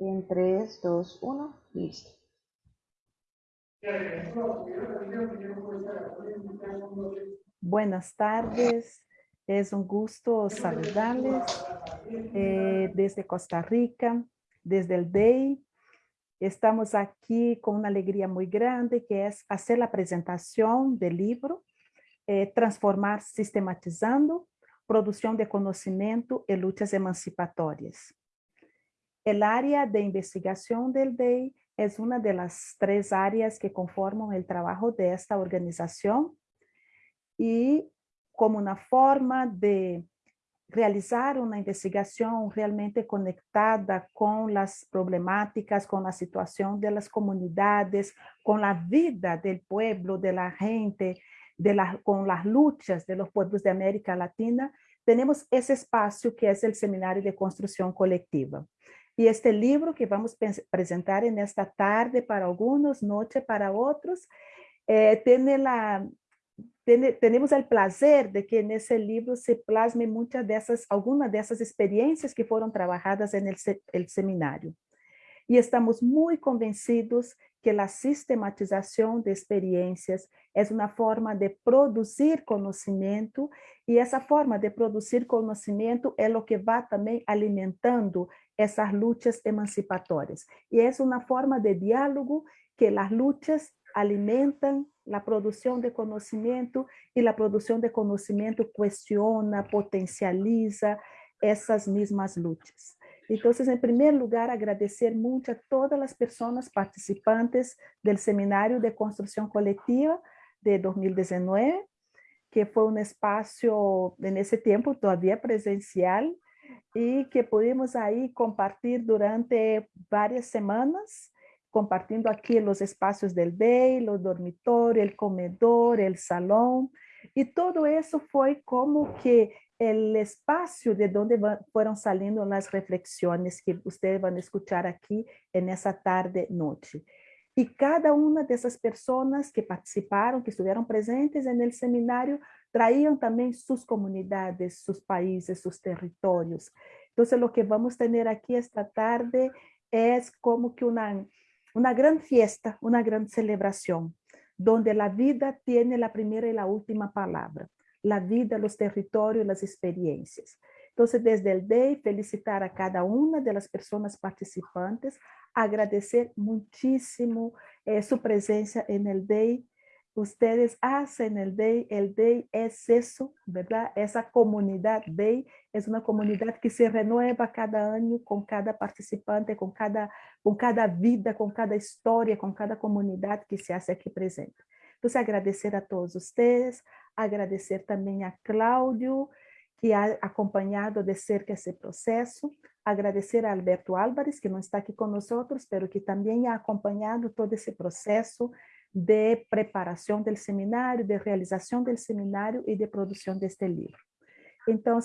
En 3, 2, 1, listo. Buenas tardes, es un gusto saludarles eh, desde Costa Rica, desde el DEI. Estamos aquí con una alegría muy grande que es hacer la presentación del libro eh, Transformar Sistematizando, Producción de Conocimiento y Luchas Emancipatorias. El área de investigación del DEI es una de las tres áreas que conforman el trabajo de esta organización y como una forma de realizar una investigación realmente conectada con las problemáticas, con la situación de las comunidades, con la vida del pueblo, de la gente, con las luchas de los pueblos de América Latina, tenemos ese espacio que es el Seminario de Construcción Colectiva. Y este libro que vamos a presentar en esta tarde para algunos, noche para otros, eh, tenemos el placer de que en ese libro se plasme muchas de esas, algunas de esas experiencias que fueron trabajadas en el, el seminario. Y estamos muy convencidos que la sistematización de experiencias es una forma de producir conocimiento y esa forma de producir conocimiento es lo que va también alimentando esas luchas emancipatorias. Y es una forma de diálogo que las luchas alimentan la producción de conocimiento y la producción de conocimiento cuestiona, potencializa esas mismas luchas. Entonces, en primer lugar, agradecer mucho a todas las personas participantes del Seminario de Construcción Colectiva de 2019, que fue un espacio en ese tiempo todavía presencial, y que pudimos ahí compartir durante varias semanas, compartiendo aquí los espacios del DEI, los dormitorios, el comedor, el salón, y todo eso fue como que el espacio de donde fueron saliendo las reflexiones que ustedes van a escuchar aquí en esa tarde noche. Y cada una de esas personas que participaron, que estuvieron presentes en el seminario, traían también sus comunidades, sus países, sus territorios. Entonces lo que vamos a tener aquí esta tarde es como que una, una gran fiesta, una gran celebración, donde la vida tiene la primera y la última palabra. La vida, los territorios, las experiencias. Entonces, desde el DEI, felicitar a cada una de las personas participantes, agradecer muchísimo eh, su presencia en el DEI, ustedes hacen el DEI, el DEI es eso, ¿verdad? Esa comunidad DEI es una comunidad que se renueva cada año con cada participante, con cada, con cada vida, con cada historia, con cada comunidad que se hace aquí presente. Entonces, agradecer a todos ustedes, agradecer también a Claudio, que ha acompanhado de cerca esse processo, agradecer a Alberto Álvares, que não está aqui conosco, pero que também ha acompanhado todo esse processo de preparação do seminário, de realização do seminário e de produção deste livro. Então,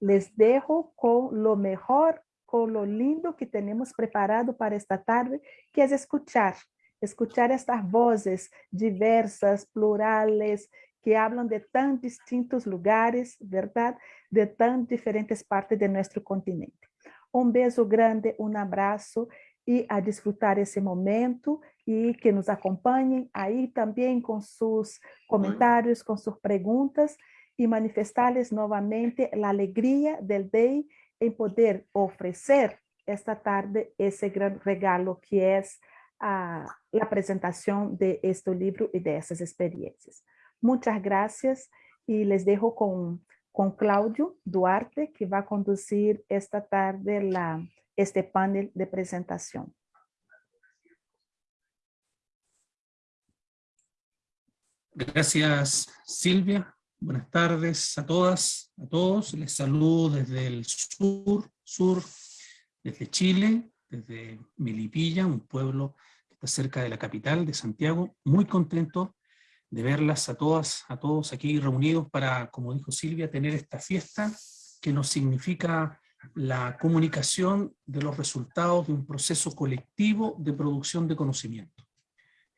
les dejo com lo mejor, com lo lindo que temos preparado para esta tarde, que é escuchar, escuchar estas vozes diversas, plurales, que hablan de tan distintos lugares, ¿verdad? De tan diferentes partes de nuestro continente. Un beso grande, un abrazo y a disfrutar ese momento y que nos acompañen ahí también con sus comentarios, con sus preguntas y manifestarles nuevamente la alegría del DEI en poder ofrecer esta tarde ese gran regalo que es uh, la presentación de este libro y de esas experiencias. Muchas gracias y les dejo con, con Claudio Duarte, que va a conducir esta tarde la, este panel de presentación. Gracias, Silvia. Buenas tardes a todas, a todos. Les saludo desde el sur, sur, desde Chile, desde Melipilla, un pueblo que está cerca de la capital de Santiago. Muy contento de verlas a todas, a todos aquí reunidos para, como dijo Silvia, tener esta fiesta que nos significa la comunicación de los resultados de un proceso colectivo de producción de conocimiento.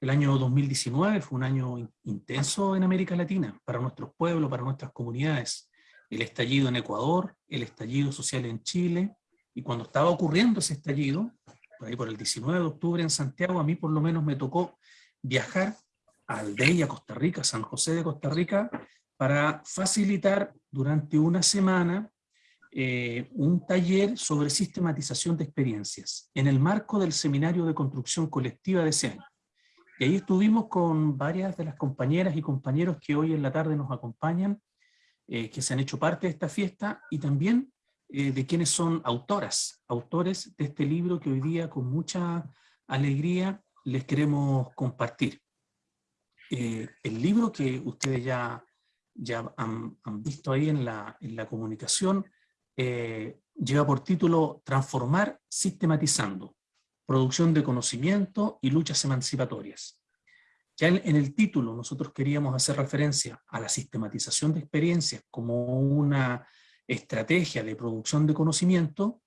El año 2019 fue un año intenso en América Latina, para nuestros pueblos, para nuestras comunidades. El estallido en Ecuador, el estallido social en Chile, y cuando estaba ocurriendo ese estallido, por ahí por el 19 de octubre en Santiago, a mí por lo menos me tocó viajar a Costa Rica, San José de Costa Rica, para facilitar durante una semana eh, un taller sobre sistematización de experiencias, en el marco del Seminario de Construcción Colectiva de ese año. Y ahí estuvimos con varias de las compañeras y compañeros que hoy en la tarde nos acompañan, eh, que se han hecho parte de esta fiesta, y también eh, de quienes son autoras, autores de este libro que hoy día con mucha alegría les queremos compartir. el libro que ustedes ya, ya han, visto ahí en la, en la comunicación eh, lleva por título Transformar sistematizando, producción de conocimiento y luchas emancipatorias. Ya en, el título nosotros queríamos hacer referencia a la sistematización de experiencias como una estrategia de producción de conocimiento,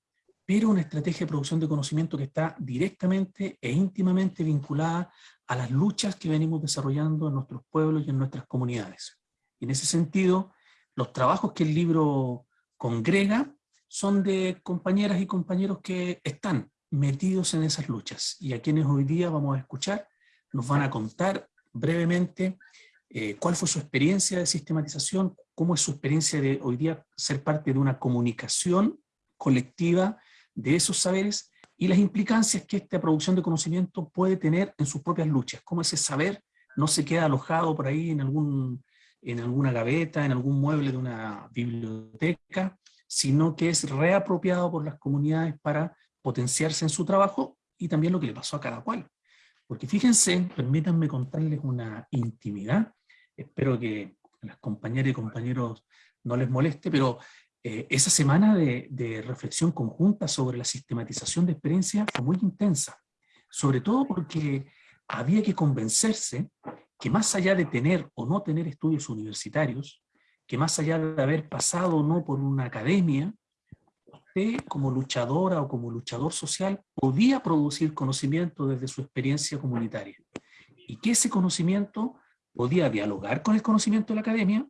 pero una estrategia de producción de conocimiento que está directamente e íntimamente vinculada a las luchas que venimos desarrollando en nuestros pueblos y en nuestras comunidades. Y en ese sentido, los trabajos que el libro congrega son de compañeras y compañeros que están metidos en esas luchas. Y a quienes hoy día vamos a escuchar nos van a contar brevemente eh, cuál fue su experiencia de sistematización, cómo es su experiencia de hoy día ser parte de una comunicación colectiva de esos saberes y las implicancias que esta producción de conocimiento puede tener en sus propias luchas, cómo ese saber no se queda alojado por ahí en algún en alguna gaveta, en algún mueble de una biblioteca, sino que es reapropiado por las comunidades para potenciarse en su trabajo y también lo que le pasó a cada cual. Porque fíjense, permítanme contarles una intimidad, espero que a las compañeras y compañeros no les moleste, pero eh, esa semana de, de, reflexión conjunta sobre la sistematización de experiencias fue muy intensa, sobre todo porque había que convencerse que más allá de tener o no tener estudios universitarios, que más allá de haber pasado o no por una academia, usted como luchadora o como luchador social podía producir conocimiento desde su experiencia comunitaria. Y que ese conocimiento podía dialogar con el conocimiento de la academia,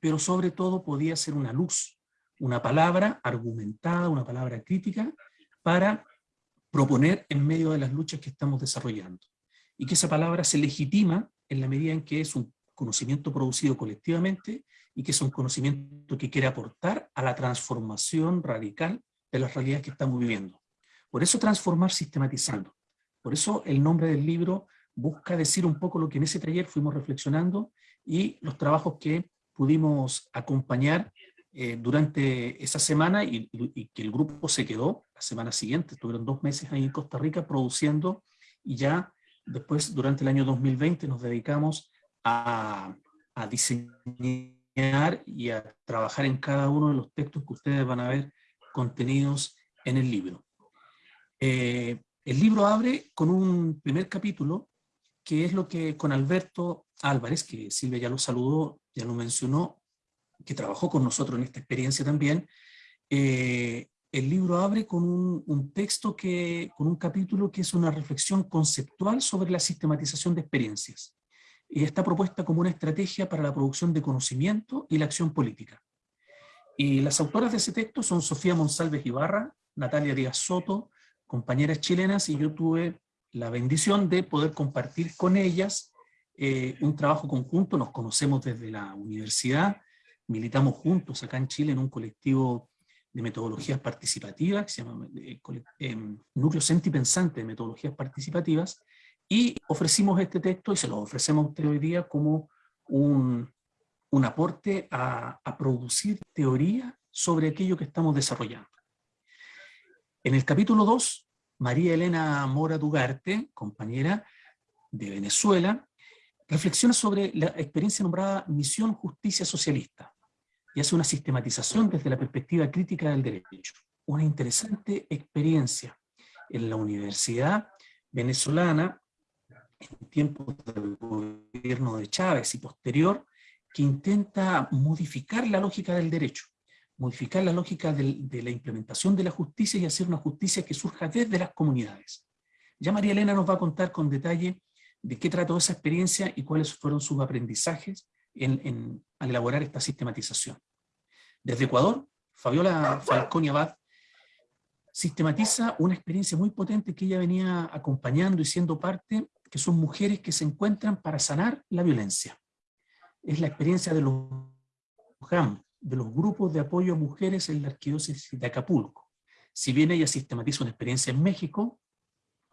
pero sobre todo podía ser una luz, una palabra argumentada, una palabra crítica, para proponer en medio de las luchas que estamos desarrollando. Y que esa palabra se legitima en la medida en que es un conocimiento producido colectivamente y que es un conocimiento que quiere aportar a la transformación radical de las realidades que estamos viviendo. Por eso transformar sistematizando. Por eso el nombre del libro busca decir un poco lo que en ese taller fuimos reflexionando y los trabajos que pudimos acompañar eh, durante esa semana y, que el grupo se quedó la semana siguiente, estuvieron dos meses ahí en Costa Rica produciendo y ya Después, durante el año 2020, nos dedicamos a, diseñar y a trabajar en cada uno de los textos que ustedes van a ver contenidos en el libro. Eh, el libro abre con un primer capítulo, que es lo que con Alberto Álvarez, que Silvia ya lo saludó, ya lo mencionó, que trabajó con nosotros en esta experiencia también, eh, el libro abre con un, texto, que, con un capítulo que es una reflexión conceptual sobre la sistematización de experiencias. Y está propuesta como una estrategia para la producción de conocimiento y la acción política. Y las autoras de ese texto son Sofía Monsalves Ibarra, Natalia Díaz Soto, compañeras chilenas, y yo tuve la bendición de poder compartir con ellas eh, un trabajo conjunto, nos conocemos desde la universidad, militamos juntos acá en Chile en un colectivo de metodologías participativas, que se llama eh, eh, Núcleo Sentipensante de Metodologías Participativas, y ofrecimos este texto y se lo ofrecemos a usted hoy día como un, un aporte a, a, producir teoría sobre aquello que estamos desarrollando. En el capítulo 2, María Elena Mora Dugarte, compañera de Venezuela, reflexiona sobre la experiencia nombrada Misión Justicia Socialista, y hace una sistematización desde la perspectiva crítica del derecho. Una interesante experiencia en la universidad venezolana, en tiempos del gobierno de Chávez y posterior, que intenta modificar la lógica del derecho, modificar la lógica de la implementación de la justicia y hacer una justicia que surja desde las comunidades. Ya María Elena nos va a contar con detalle de qué trató esa experiencia y cuáles fueron sus aprendizajes en, al elaborar esta sistematización. Desde Ecuador, Fabiola Falconi Abad sistematiza una experiencia muy potente que ella venía acompañando y siendo parte, que son mujeres que se encuentran para sanar la violencia. Es la experiencia de los GAM, de los grupos de apoyo a mujeres en la arquidiócesis de Acapulco. Si bien ella sistematiza una experiencia en México,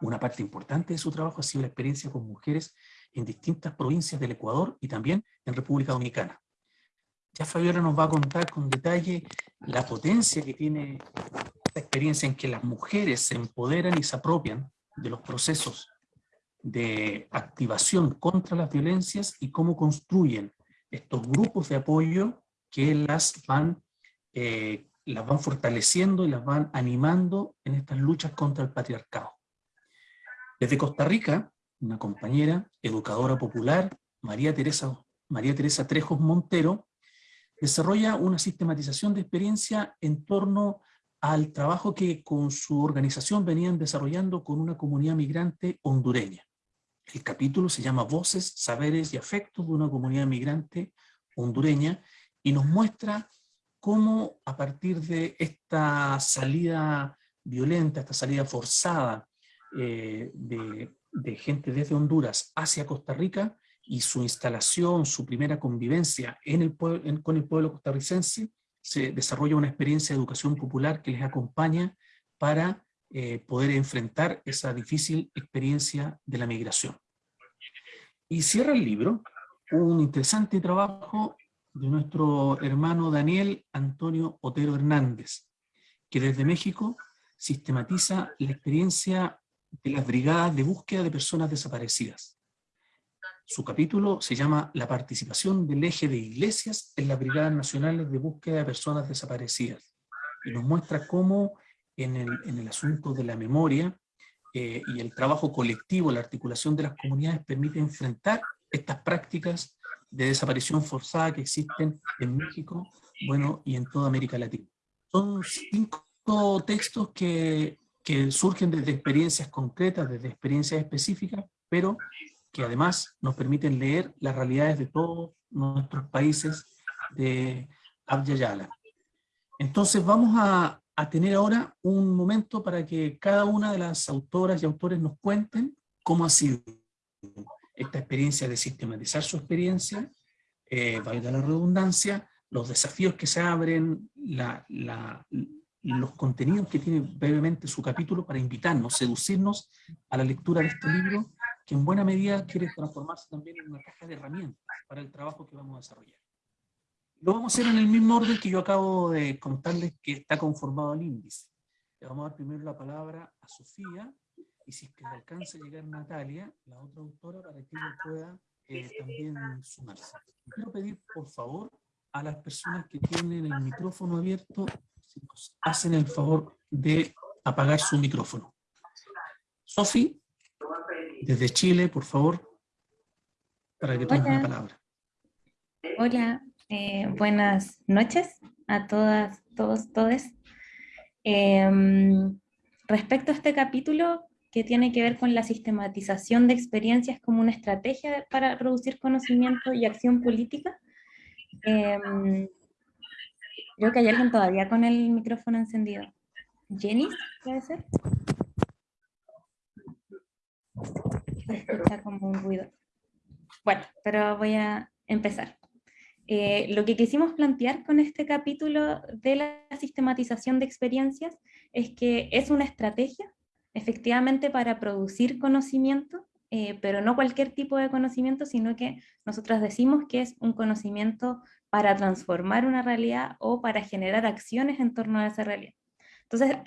una parte importante de su trabajo ha sido la experiencia con mujeres en distintas provincias del Ecuador y también en República Dominicana. Ya Fabiola nos va a contar con detalle la potencia que tiene esta experiencia en que las mujeres se empoderan y se apropian de los procesos de activación contra las violencias y cómo construyen estos grupos de apoyo que las van, eh, las van fortaleciendo y las van animando en estas luchas contra el patriarcado. Desde Costa Rica, una compañera, educadora popular, María Teresa, María Teresa Trejos Montero, desarrolla una sistematización de experiencia en torno al trabajo que con su organización venían desarrollando con una comunidad migrante hondureña. El capítulo se llama Voces, Saberes y Afectos de una comunidad migrante hondureña y nos muestra cómo a partir de esta salida violenta, esta salida forzada eh, de, gente desde Honduras hacia Costa Rica y su instalación, su primera convivencia en el con el pueblo costarricense, se desarrolla una experiencia de educación popular que les acompaña para eh, poder enfrentar esa difícil experiencia de la migración. Y cierra el libro un interesante trabajo de nuestro hermano Daniel Antonio Otero Hernández, que desde México sistematiza la experiencia de las brigadas de búsqueda de personas desaparecidas. Su capítulo se llama La participación del eje de iglesias en las brigadas nacionales de búsqueda de personas desaparecidas. Y nos muestra cómo en el, asunto de la memoria eh, y el trabajo colectivo, la articulación de las comunidades permite enfrentar estas prácticas de desaparición forzada que existen en México, bueno, y en toda América Latina. Son cinco textos que que surgen desde experiencias concretas, desde experiencias específicas, pero que además nos permiten leer las realidades de todos nuestros países de Abya Entonces vamos a, a tener ahora un momento para que cada una de las autoras y autores nos cuenten cómo ha sido esta experiencia de sistematizar su experiencia, eh, la redundancia, los desafíos que se abren, los contenidos que tiene brevemente su capítulo para invitarnos, seducirnos a la lectura de este libro, que en buena medida quiere transformarse también en una caja de herramientas para el trabajo que vamos a desarrollar. Lo vamos a hacer en el mismo orden que yo acabo de contarles que está conformado el índice. Le vamos a dar primero la palabra a Sofía, y si es que le alcanza a llegar Natalia, la otra autora, para que ella pueda eh, también sumarse. Quiero pedir, por favor, a las personas que tienen el micrófono abierto hacen el favor de apagar su micrófono. Sofi, desde Chile, por favor, para que tomes la palabra. Hola, eh, buenas noches a todas, todos, todes. Em, respecto a este capítulo que tiene que ver con la sistematización de experiencias como una estrategia para reducir conocimiento y acción política, eh, Creo que hay alguien todavía con el micrófono encendido. ¿Jenny? ¿Puede ser? Se escucha como un ruido. Bueno, pero voy a empezar. Eh, lo que quisimos plantear con este capítulo de la sistematización de experiencias es que es una estrategia, efectivamente, para producir conocimiento, eh, pero no cualquier tipo de conocimiento, sino que nosotros decimos que es un conocimiento para transformar una realidad o para generar acciones en torno a esa realidad. Entonces,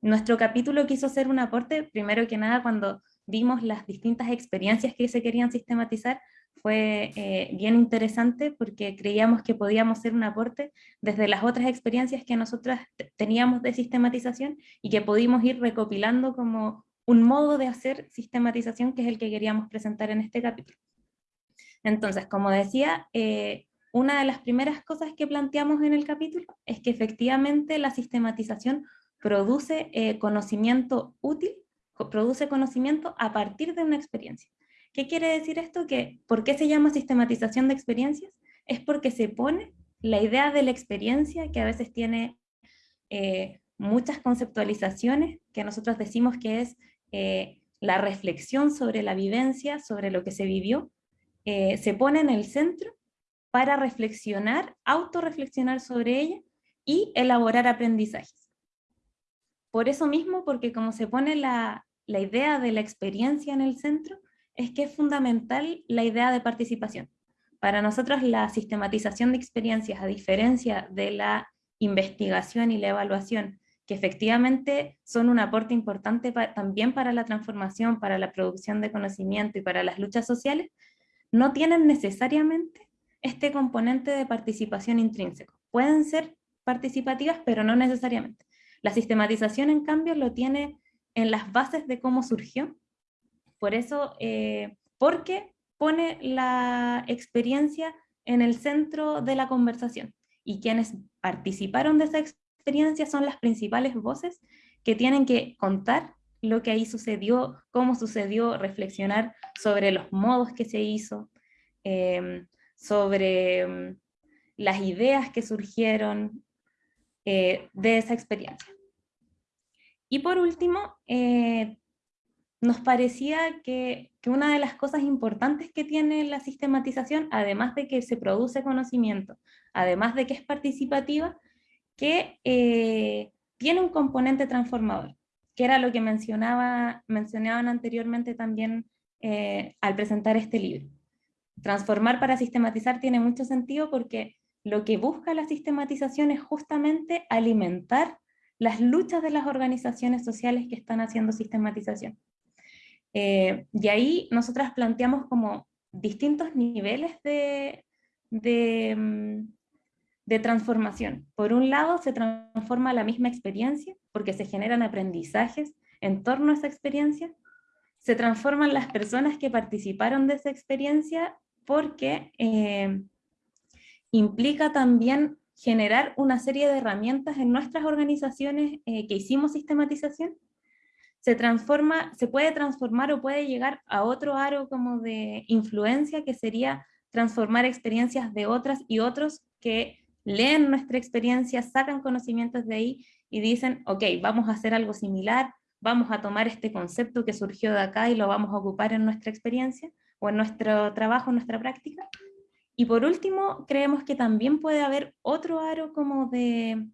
nuestro capítulo quiso hacer un aporte, primero que nada, cuando vimos las distintas experiencias que se querían sistematizar, fue eh, bien interesante porque creíamos que podíamos hacer un aporte desde las otras experiencias que nosotras teníamos de sistematización y que pudimos ir recopilando como un modo de hacer sistematización que es el que queríamos presentar en este capítulo. Entonces, como decía, eh, una de las primeras cosas que planteamos en el capítulo es que efectivamente la sistematización produce eh, conocimiento útil, produce conocimiento a partir de una experiencia. ¿Qué quiere decir esto? Que, ¿Por qué se llama sistematización de experiencias? Es porque se pone la idea de la experiencia que a veces tiene eh, muchas conceptualizaciones que nosotros decimos que es eh, la reflexión sobre la vivencia, sobre lo que se vivió, eh, se pone en el centro para reflexionar, autorreflexionar sobre ella y elaborar aprendizajes. Por eso mismo, porque como se pone la, la idea de la experiencia en el centro, es que es fundamental la idea de participación. Para nosotros la sistematización de experiencias, a diferencia de la investigación y la evaluación, que efectivamente son un aporte importante también para la transformación, para la producción de conocimiento y para las luchas sociales, no tienen necesariamente este componente de participación intrínseco. Pueden ser participativas, pero no necesariamente. La sistematización, en cambio, lo tiene en las bases de cómo surgió. Por eso, eh, porque pone la experiencia en el centro de la conversación. Y quienes participaron de esa experiencia son las principales voces que tienen que contar lo que ahí sucedió, cómo sucedió, reflexionar sobre los modos que se hizo, em, sobre em, las ideas que surgieron eh, de esa experiencia. Y por último, eh, nos parecía que, una de las cosas importantes que tiene la sistematización, además de que se produce conocimiento, además de que es participativa, que eh, tiene un componente transformador, que era lo que mencionaba, mencionaban anteriormente también eh, al presentar este libro. Transformar para sistematizar tiene mucho sentido porque lo que busca la sistematización es justamente alimentar las luchas de las organizaciones sociales que están haciendo sistematización. Eh, y ahí nosotras planteamos como distintos niveles de, mm, de, transformación. Por un lado se transforma la misma experiencia, porque se generan aprendizajes en torno a esa experiencia, se transforman las personas que participaron de esa experiencia porque eh, implica también generar una serie de herramientas en nuestras organizaciones eh, que hicimos sistematización se transforma, se puede transformar o puede llegar a otro aro como de influencia que sería transformar experiencias de otras y otros que leen nuestra experiencia, sacan conocimientos de ahí y dicen, ok, vamos a hacer algo similar, vamos a tomar este concepto que surgió de acá y lo vamos a ocupar en nuestra experiencia o en nuestro trabajo, en nuestra práctica. Y por último, creemos que también puede haber otro aro como de,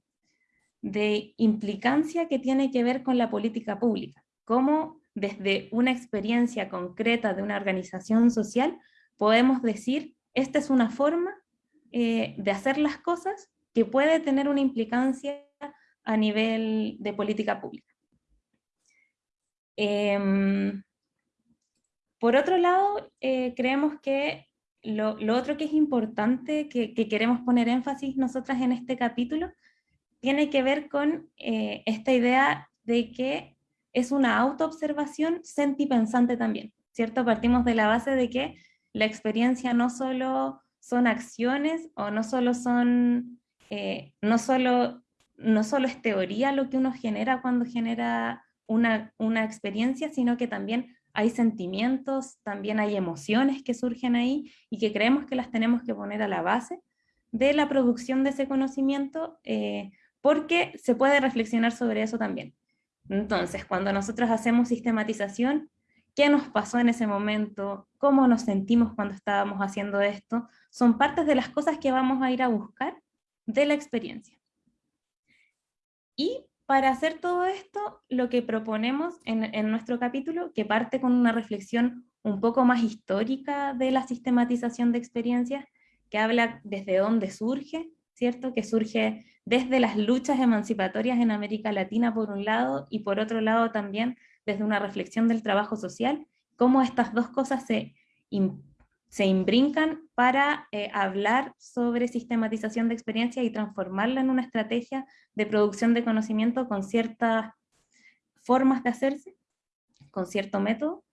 de implicancia que tiene que ver con la política pública, cómo desde una experiencia concreta de una organización social podemos decir, esta es una forma eh, de hacer las cosas que puede tener una implicancia a nivel de política pública. Em, por otro lado, eh, creemos que lo, otro que es importante, que, que, queremos poner énfasis nosotras en este capítulo, tiene que ver con eh, esta idea de que es una autoobservación sentipensante también, ¿cierto? Partimos de la base de que la experiencia no solo son acciones o no solo son, eh, no, solo, no solo es teoría lo que uno genera cuando genera una, una experiencia, sino que también hay sentimientos, también hay emociones que surgen ahí y que creemos que las tenemos que poner a la base de la producción de ese conocimiento eh, porque se puede reflexionar sobre eso también. Entonces, cuando nosotros hacemos sistematización, ¿qué nos pasó en ese momento? ¿Cómo nos sentimos cuando estábamos haciendo esto? Son partes de las cosas que vamos a ir a buscar de la experiencia. Y para hacer todo esto, lo que proponemos en, en, nuestro capítulo, que parte con una reflexión un poco más histórica de la sistematización de experiencias, que habla desde dónde surge, ¿cierto? Que surge desde las luchas emancipatorias en América Latina por un lado y por otro lado también desde una reflexión del trabajo social, cómo estas dos cosas se, se imbrincan para eh, hablar sobre sistematización de experiencia y transformarla en una estrategia de producción de conocimiento con ciertas formas de hacerse, con cierto método.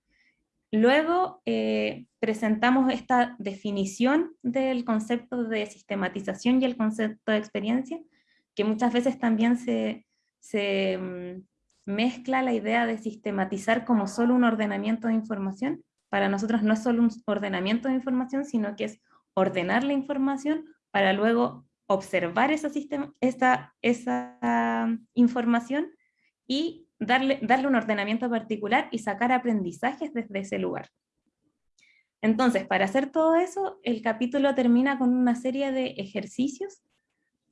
Luego eh, presentamos esta definición del concepto de sistematización y el concepto de experiencia, que muchas veces también se, mm, mezcla la idea de sistematizar como solo un ordenamiento de información. Para nosotros no es solo un ordenamiento de información, sino que es ordenar la información para luego observar esa, esa, esa información y darle, darle un ordenamiento particular y sacar aprendizajes desde ese lugar. Entonces, para hacer todo eso, el capítulo termina con una serie de ejercicios.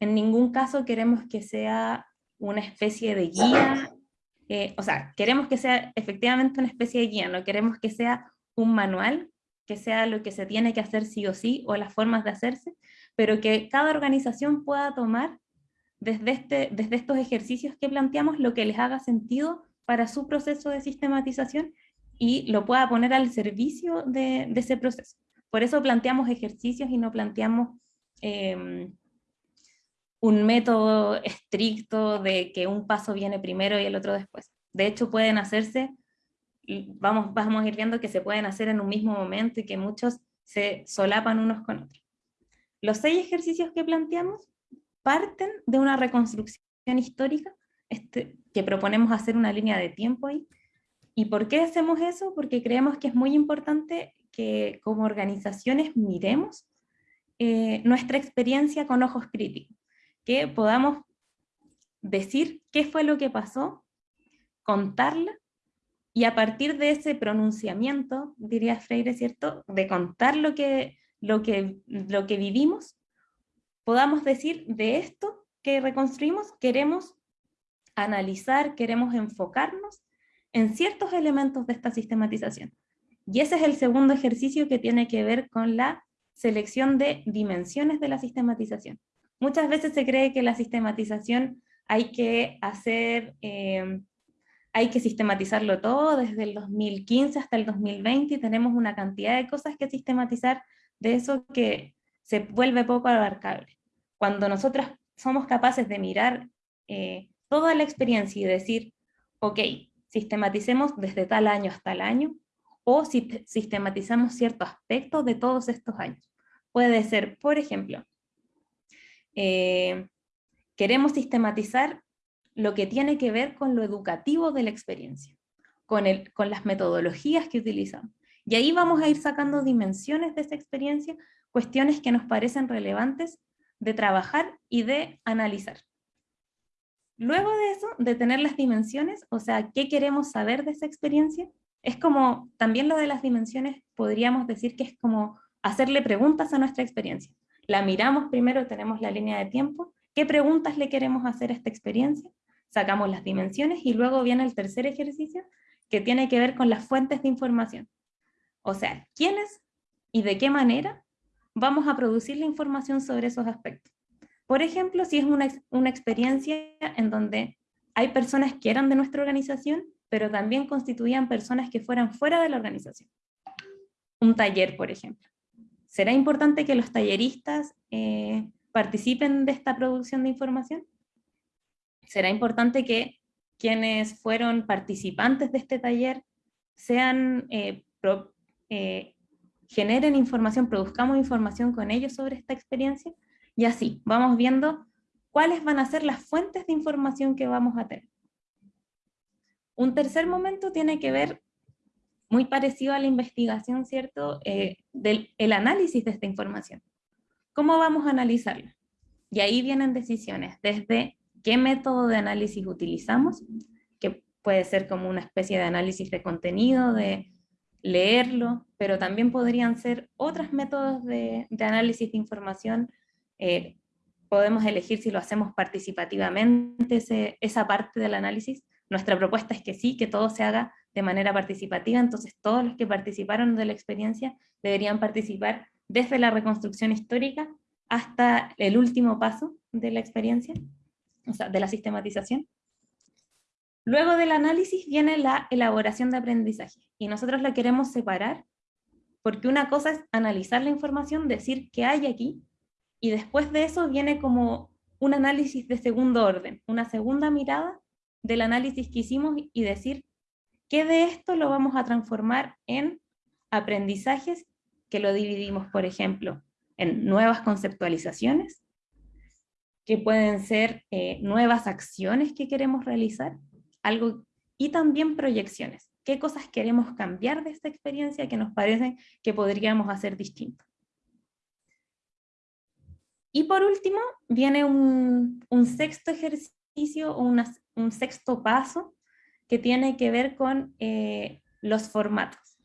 En ningún caso queremos que sea una especie de guía, eh, o sea, queremos que sea efectivamente una especie de guía, no queremos que sea un manual, que sea lo que se tiene que hacer sí o sí, o las formas de hacerse, pero que cada organización pueda tomar desde, este, desde estos ejercicios que planteamos lo que les haga sentido para su proceso de sistematización y lo pueda poner al servicio de, ese proceso. Por eso planteamos ejercicios y no planteamos em, un método estricto de que un paso viene primero y el otro después. De hecho, pueden hacerse, vamos, vamos a ir viendo que se pueden hacer en un mismo momento y que muchos se solapan unos con otros. Los seis ejercicios que planteamos parten de una reconstrucción histórica este, que proponemos hacer una línea de tiempo ahí. ¿Y por qué hacemos eso? Porque creemos que es muy importante que como organizaciones miremos eh, nuestra experiencia con ojos críticos, que podamos decir qué fue lo que pasó, contarla, y a partir de ese pronunciamiento, diría Freire, ¿cierto?, de contar lo que, lo que, lo que vivimos, podamos decir de esto que reconstruimos, queremos analizar, queremos enfocarnos en ciertos elementos de esta sistematización. Y ese es el segundo ejercicio que tiene que ver con la selección de dimensiones de la sistematización. Muchas veces se cree que la sistematización hay que hacer, eh, hay que sistematizarlo todo desde el 2015 hasta el 2020 y tenemos una cantidad de cosas que sistematizar de eso que se vuelve poco abarcable. Cuando nosotras somos capaces de mirar eh, toda la experiencia y decir, ok, sistematicemos desde tal año hasta el año, o si sistematizamos ciertos aspectos de todos estos años. Puede ser, por ejemplo, eh, queremos sistematizar lo que tiene que ver con lo educativo de la experiencia, con, las metodologías que utilizamos. Y ahí vamos a ir sacando dimensiones de esa experiencia, cuestiones que nos parecen relevantes de trabajar y de analizar. Luego de eso, de tener las dimensiones, o sea, ¿qué queremos saber de esa experiencia? Es como, también lo de las dimensiones, podríamos decir que es como hacerle preguntas a nuestra experiencia. La miramos primero, tenemos la línea de tiempo, ¿qué preguntas le queremos hacer a esta experiencia? Sacamos las dimensiones y luego viene el tercer ejercicio, que tiene que ver con las fuentes de información. O sea, ¿quiénes y de qué manera vamos a producir la información sobre esos aspectos? Por ejemplo, si es una, una experiencia en donde hay personas que eran de nuestra organización, pero también constituían personas que fueran fuera de la organización. Un taller, por ejemplo. ¿Será importante que los talleristas eh, participen de esta producción de información? ¿Será importante que quienes fueron participantes de este taller sean, eh, eh, generen información, produzcamos información con ellos sobre esta experiencia? Y así, vamos viendo cuáles van a ser las fuentes de información que vamos a tener. Un tercer momento tiene que ver, muy parecido a la investigación, ¿cierto?, eh, del el análisis de esta información. ¿Cómo vamos a analizarla? Y ahí vienen decisiones, desde qué método de análisis utilizamos, que puede ser como una especie de análisis de contenido, de leerlo, pero también podrían ser otros métodos de, de análisis de información eh, podemos elegir si lo hacemos participativamente, esa parte del análisis. Nuestra propuesta es que sí, que todo se haga de manera participativa, entonces todos los que participaron de la experiencia deberían participar desde la reconstrucción histórica hasta el último paso de la experiencia, o sea, de la sistematización. Luego del análisis viene la elaboración de aprendizaje, y nosotros la queremos separar, porque una cosa es analizar la información, decir qué hay aquí, y después de eso viene como un análisis de segundo orden, una segunda mirada del análisis que hicimos y decir qué de esto lo vamos a transformar en aprendizajes que lo dividimos, por ejemplo, en nuevas conceptualizaciones, que pueden ser eh, nuevas acciones que queremos realizar, algo, y también proyecciones. ¿Qué cosas queremos cambiar de esta experiencia que nos parecen que podríamos hacer distinto? Y por último, viene un, sexto ejercicio o un sexto paso que tiene que ver con eh, los formatos.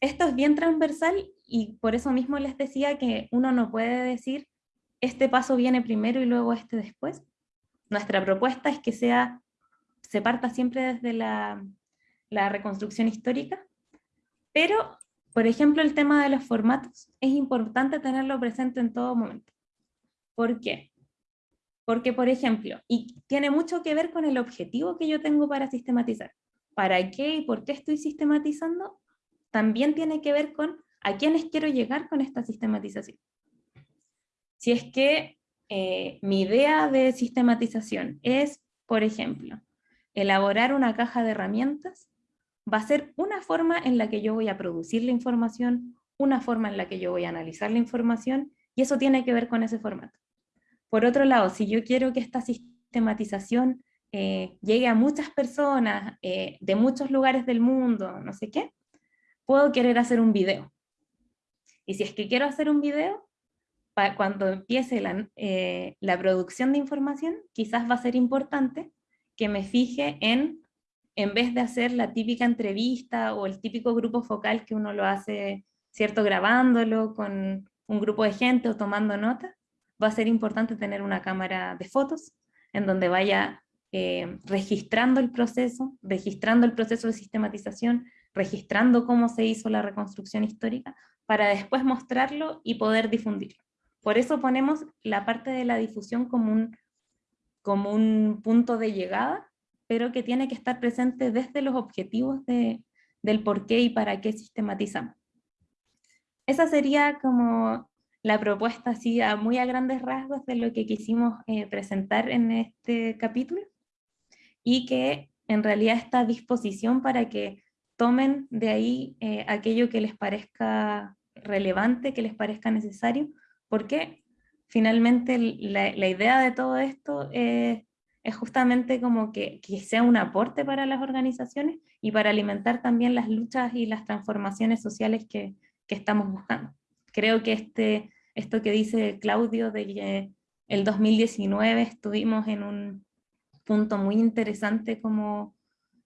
Esto es bien transversal y por eso mismo les decía que uno no puede decir este paso viene primero y luego este después. Nuestra propuesta es que sea, se parta siempre desde la, la reconstrucción histórica, pero, por ejemplo, el tema de los formatos es importante tenerlo presente en todo momento. ¿Por qué? Porque, por ejemplo, y tiene mucho que ver con el objetivo que yo tengo para sistematizar. ¿Para qué y por qué estoy sistematizando? También tiene que ver con a quiénes quiero llegar con esta sistematización. Si es que eh, mi idea de sistematización es, por ejemplo, elaborar una caja de herramientas, va a ser una forma en la que yo voy a producir la información, una forma en la que yo voy a analizar la información, y eso tiene que ver con ese formato. Por otro lado, si yo quiero que esta sistematización eh, llegue a muchas personas eh, de muchos lugares del mundo, no sé qué, puedo querer hacer un video. Y si es que quiero hacer un video, cuando empiece la, eh, la, producción de información, quizás va a ser importante que me fije en, en vez de hacer la típica entrevista o el típico grupo focal que uno lo hace, ¿cierto? Grabándolo con un grupo de gente o tomando notas, va a ser importante tener una cámara de fotos en donde vaya eh, registrando el proceso, registrando el proceso de sistematización, registrando cómo se hizo la reconstrucción histórica, para después mostrarlo y poder difundirlo. Por eso ponemos la parte de la difusión como un, como un punto de llegada, pero que tiene que estar presente desde los objetivos de, del por qué y para qué sistematizamos. Esa sería como la propuesta así a muy a grandes rasgos de lo que quisimos eh, presentar en este capítulo y que en realidad está a disposición para que tomen de ahí eh, aquello que les parezca relevante, que les parezca necesario, porque finalmente la, idea de todo esto es, justamente como que, sea un aporte para las organizaciones y para alimentar también las luchas y las transformaciones sociales que, estamos buscando. Creo que este, esto que dice Claudio de que el 2019 estuvimos en un punto muy interesante como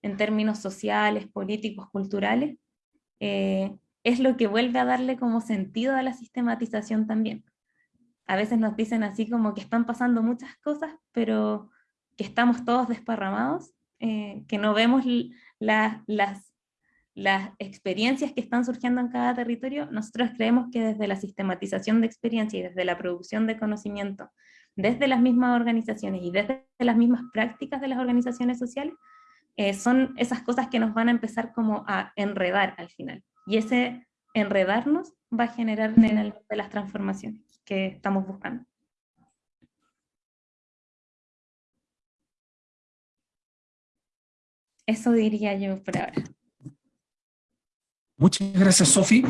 en términos sociales, políticos, culturales, eh, es lo que vuelve a darle como sentido a la sistematización también. A veces nos dicen así como que están pasando muchas cosas, pero que estamos todos desparramados, eh, que no vemos las, las experiencias que están surgiendo en cada territorio, nosotros creemos que desde la sistematización de experiencia y desde la producción de conocimiento, desde las mismas organizaciones y desde las mismas prácticas de las organizaciones sociales, eh, son esas cosas que nos van a empezar como a enredar al final. Y ese enredarnos va a generar de las transformaciones que estamos buscando. Eso diría yo por ahora. Muchas gracias, Sofi.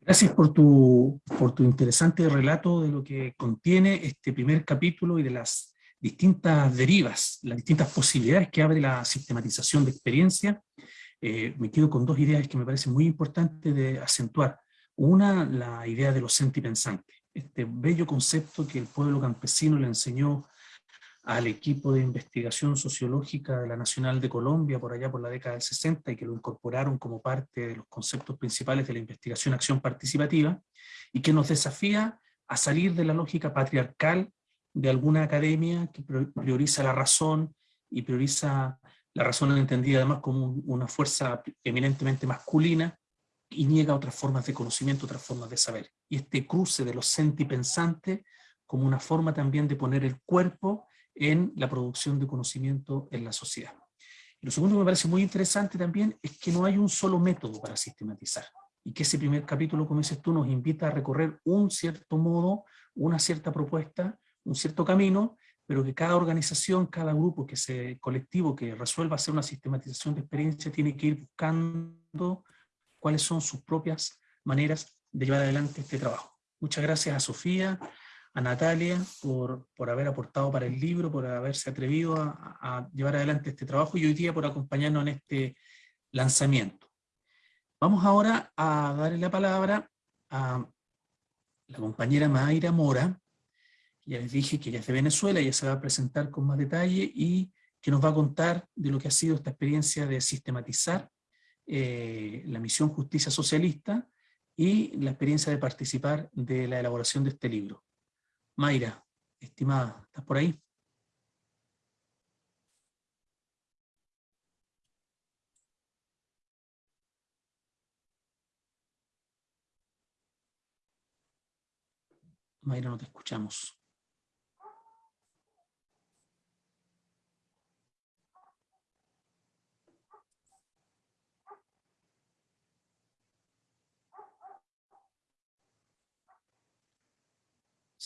Gracias por tu, por tu interesante relato de lo que contiene este primer capítulo y de las distintas derivas, las distintas posibilidades que abre la sistematización de experiencia eh, me quedo con dos ideas que me parecen muy importantes de acentuar. Una, la idea de los sentipensantes, este bello concepto que el pueblo campesino le enseñó al equipo de investigación sociológica de la Nacional de Colombia por allá por la década del 60 y que lo incorporaron como parte de los conceptos principales de la investigación acción participativa y que nos desafía a salir de la lógica patriarcal de alguna academia que prioriza la razón y prioriza la razón entendida además como una fuerza eminentemente masculina y niega otras formas de conocimiento, otras formas de saber. Y este cruce de los sentipensantes como una forma también de poner el cuerpo en la producción de conocimiento en la sociedad. Lo segundo que me parece muy interesante también es que no hay un solo método para sistematizar y que ese primer capítulo, como dices tú, nos invita a recorrer un cierto modo, una cierta propuesta, un cierto camino, pero que cada organización, cada grupo, que se, colectivo que resuelva hacer una sistematización de experiencia tiene que ir buscando cuáles son sus propias maneras de llevar adelante este trabajo. Muchas gracias a Sofía, a Natalia por, por haber aportado para el libro, por haberse atrevido a, llevar adelante este trabajo y hoy día por acompañarnos en este lanzamiento. Vamos ahora a darle la palabra a la compañera Mayra Mora, ya les dije que ella es de Venezuela, ella se va a presentar con más detalle y que nos va a contar de lo que ha sido esta experiencia de sistematizar eh, la misión Justicia Socialista y la experiencia de participar de la elaboración de este libro. Mayra, estimada, ¿estás por ahí? Mayra, no te escuchamos.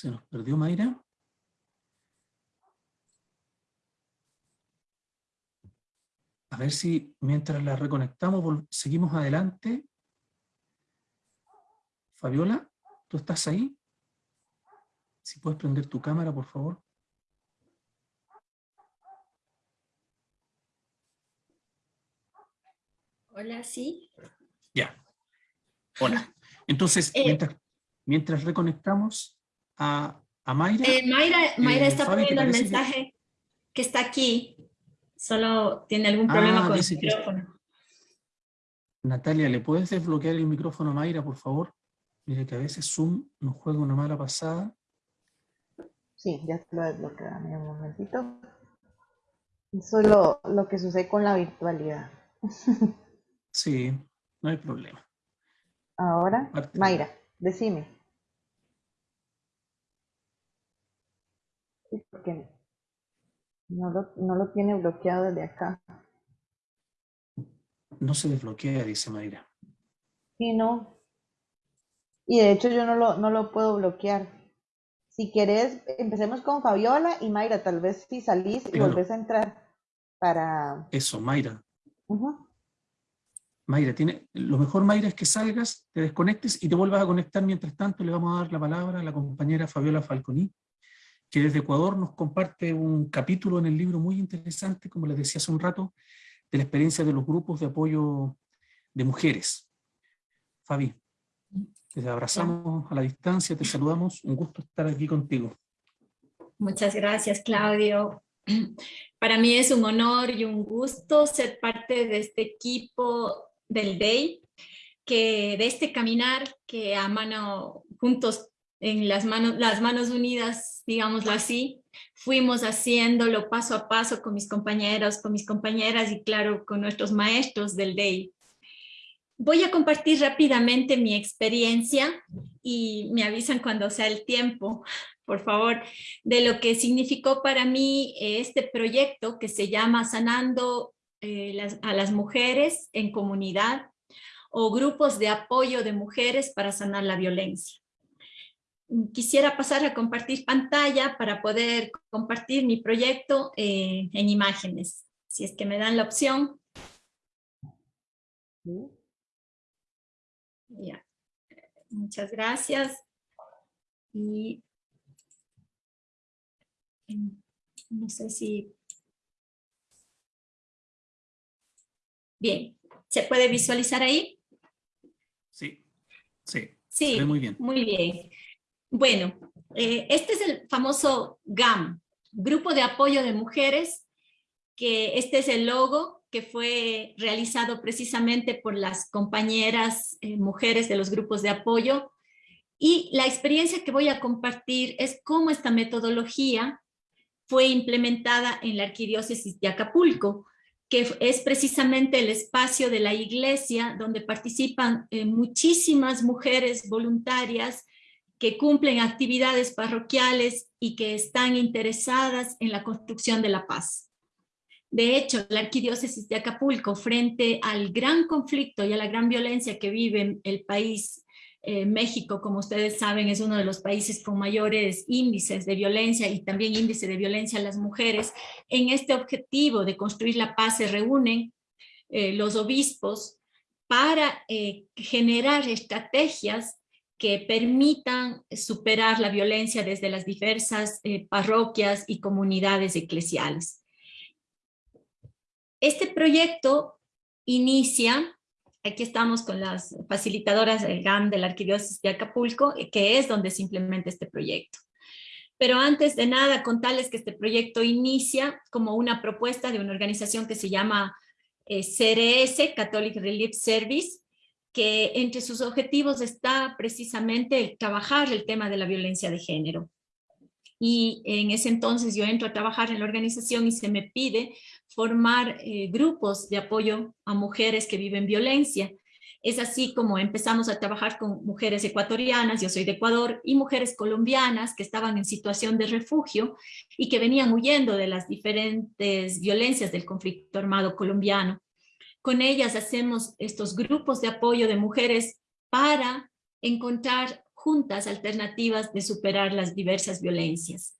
Se nos perdió Mayra. A ver si mientras la reconectamos seguimos adelante. Fabiola, ¿tú estás ahí? Si puedes prender tu cámara, por favor. Hola, sí. Ya. Hola. Entonces, Eh, mientras, reconectamos a, a Mayra. Eh, Mayra, Mayra Eh, está Fabi, ¿te poniendo el que- mensaje que... está aquí. Solo tiene algún problema Ah, con el que- micrófono. Natalia, ¿le puedes desbloquear el micrófono a Mayra, por favor? Mire que a veces Zoom nos juega una mala pasada. Sí, ya te lo desbloqueé. Dame un momentito. Eso es lo, lo que sucede con la virtualidad. Sí, no hay problema. Ahora. Mayra, decime. Sí, porque no lo, no lo tiene bloqueado desde acá. No se desbloquea, dice Mayra. Sí, no. Y de hecho yo no lo, no lo puedo bloquear. Si querés, empecemos con Fabiola y Mayra, tal vez si salís y Claro. volvés a entrar para... Eso, Mayra. Mayra, tiene, lo mejor, Mayra, es que salgas, te desconectes y te vuelvas a conectar. Mientras tanto, le vamos a dar la palabra a la compañera Fabiola Falconi, que desde Ecuador nos comparte un capítulo en el libro muy interesante, como les decía hace un rato, de la experiencia de los grupos de apoyo de mujeres. Fabi, te abrazamos a la distancia, te saludamos, un gusto estar aquí contigo. Muchas gracias, Claudio. Para mí es un honor y un gusto ser parte de este equipo del DEI, que de este caminar que a mano, juntos en las manos, las manos unidas, digámoslo así, fuimos haciéndolo paso a paso con mis compañeros, con mis compañeras y claro, con nuestros maestros del DEI. Voy a compartir rápidamente mi experiencia y me avisan cuando sea el tiempo, por favor, de lo que significó para mí eh, este proyecto que se llama Sanando eh, a las mujeres en comunidad o grupos de apoyo de mujeres para sanar la violencia. Quisiera pasar a compartir pantalla para poder compartir mi proyecto eh, en imágenes. Si es que me dan la opción. Ya. Muchas gracias. Y mm, no sé si... Bien, ¿se puede visualizar ahí? Sí, sí, Sí, muy bien. Muy bien. Bueno, eh, este es el famoso GAM, Grupo de Apoyo de Mujeres, que este es el logo que fue realizado precisamente por las compañeras eh, mujeres de los grupos de apoyo. Y la experiencia que voy a compartir es cómo esta metodología fue implementada en la Arquidiócesis de Acapulco, que es precisamente el espacio de la iglesia donde participan eh, muchísimas mujeres voluntarias que cumplen actividades parroquiales y que están interesadas en la construcción de la paz. De hecho, la arquidiócesis de Acapulco, frente al gran conflicto y a la gran violencia que vive el país, eh, México, como ustedes saben, es uno de los países con mayores índices de violencia y también índice de violencia a las mujeres. En este objetivo de construir la paz se reúnen eh, los obispos para eh, generar estrategias que permitan superar la violencia desde las diversas eh, parroquias y comunidades eclesiales. Este proyecto inicia aquí estamos con las facilitadoras del GAM de la Arquidiócesis de Acapulco, que es donde se implementa este proyecto. Pero antes de nada, contarles que este proyecto inicia como una propuesta de una organización que se llama eh, CRS, Catholic Relief Service, que entre sus objetivos está precisamente el trabajar el tema de la violencia de género. Y en ese entonces yo entro a trabajar en la organización y se me pide formar eh, grupos de apoyo a mujeres que viven violencia. Es así como empezamos a trabajar con mujeres ecuatorianas, yo soy de Ecuador, y mujeres colombianas que estaban en situación de refugio y que venían huyendo de las diferentes violencias del conflicto armado colombiano. Con ellas hacemos estos grupos de apoyo de mujeres para encontrar juntas alternativas de superar las diversas violencias.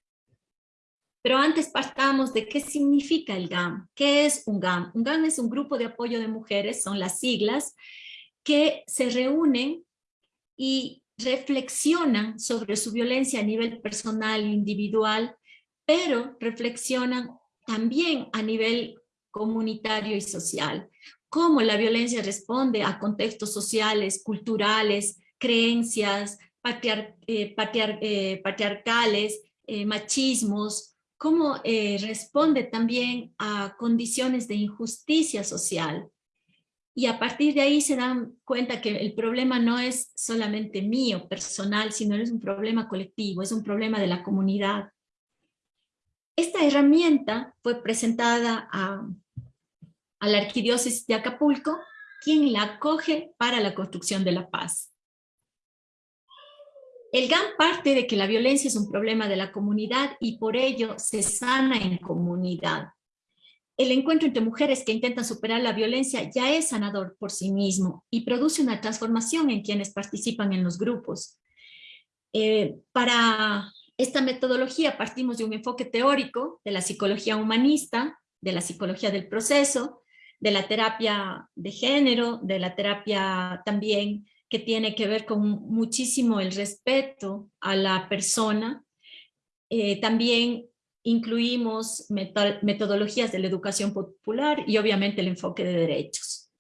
Pero antes partamos de qué significa el GAM. ¿Qué es un GAM? Un GAM es un grupo de apoyo de mujeres, son las siglas, que se reúnen y reflexionan sobre su violencia a nivel personal e individual, pero reflexionan también a nivel comunitario y social. Cómo la violencia responde a contextos sociales, culturales, creencias, patriar, eh, eh, patriarcales, eh, machismos, cómo responde también a condiciones de injusticia social y a partir de ahí se dan cuenta que el problema no es solamente mío, personal, sino es un problema colectivo, es un problema de la comunidad. Esta herramienta fue presentada a, a la Arquidiócesis de Acapulco, quien la acoge para la construcción de la paz. El GAN parte de que la violencia es un problema de la comunidad y por ello se sana en comunidad el encuentro entre mujeres que intentan superar la violencia ya es sanador por sí mismo y produce una transformación en quienes participan en los grupos. Eh, para esta metodología partimos de un enfoque teórico de la psicología humanista, de la psicología del proceso, de la terapia de género, de la terapia también que tiene que ver con muchísimo el respeto a la persona, eh, también incluimos metodologías de la educación popular y obviamente el enfoque de derechos.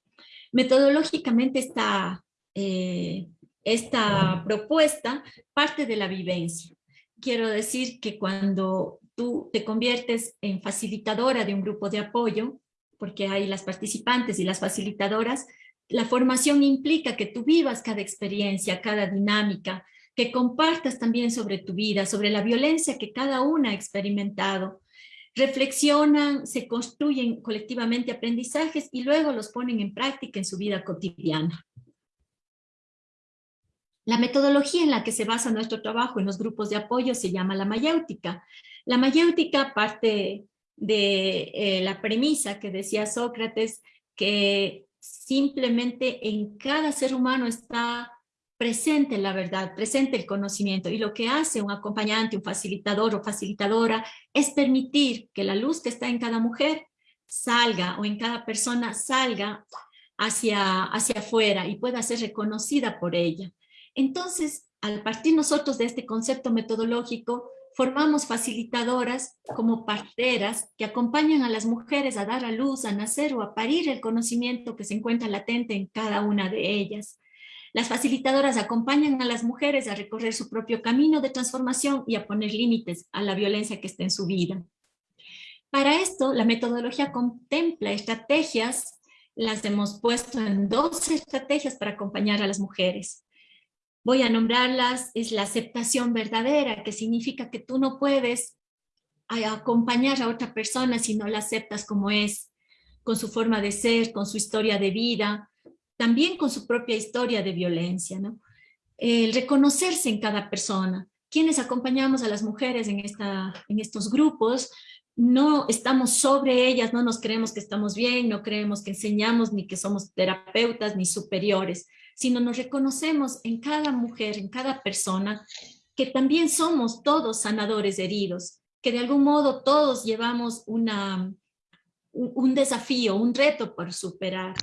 Metodológicamente esta, eh, esta propuesta parte de la vivencia. Quiero decir que cuando tú te conviertes en facilitadora de un grupo de apoyo, porque hay las participantes y las facilitadoras, la formación implica que tú vivas cada experiencia, cada dinámica, que compartas también sobre tu vida, sobre la violencia que cada una ha experimentado. Reflexionan, se construyen colectivamente aprendizajes y luego los ponen en práctica en su vida cotidiana. La metodología en la que se basa nuestro trabajo en los grupos de apoyo se llama la mayéutica. La mayéutica parte de eh, la premisa que decía Sócrates, que simplemente en cada ser humano está presente la verdad, presente el conocimiento. Y lo que hace un acompañante, un facilitador o facilitadora es permitir que la luz que está en cada mujer salga o en cada persona salga hacia, hacia afuera y pueda ser reconocida por ella. Entonces, al partir nosotros de este concepto metodológico, formamos facilitadoras como parteras que acompañan a las mujeres a dar a luz, a nacer o a parir el conocimiento que se encuentra latente en cada una de ellas. Las facilitadoras acompañan a las mujeres a recorrer su propio camino de transformación y a poner límites a la violencia que está en su vida. Para esto, la metodología contempla estrategias, las hemos puesto en dos estrategias para acompañar a las mujeres. Voy a nombrarlas, es la aceptación verdadera, que significa que tú no puedes acompañar a otra persona si no la aceptas como es, con su forma de ser, con su historia de vida, también con su propia historia de violencia, ¿no? El reconocerse en cada persona. Quienes acompañamos a las mujeres en, esta, en estos grupos, no estamos sobre ellas, no nos creemos que estamos bien, no creemos que enseñamos, ni que somos terapeutas, ni superiores, sino nos reconocemos en cada mujer, en cada persona, que también somos todos sanadores heridos, que de algún modo todos llevamos una, un desafío, un reto por superar.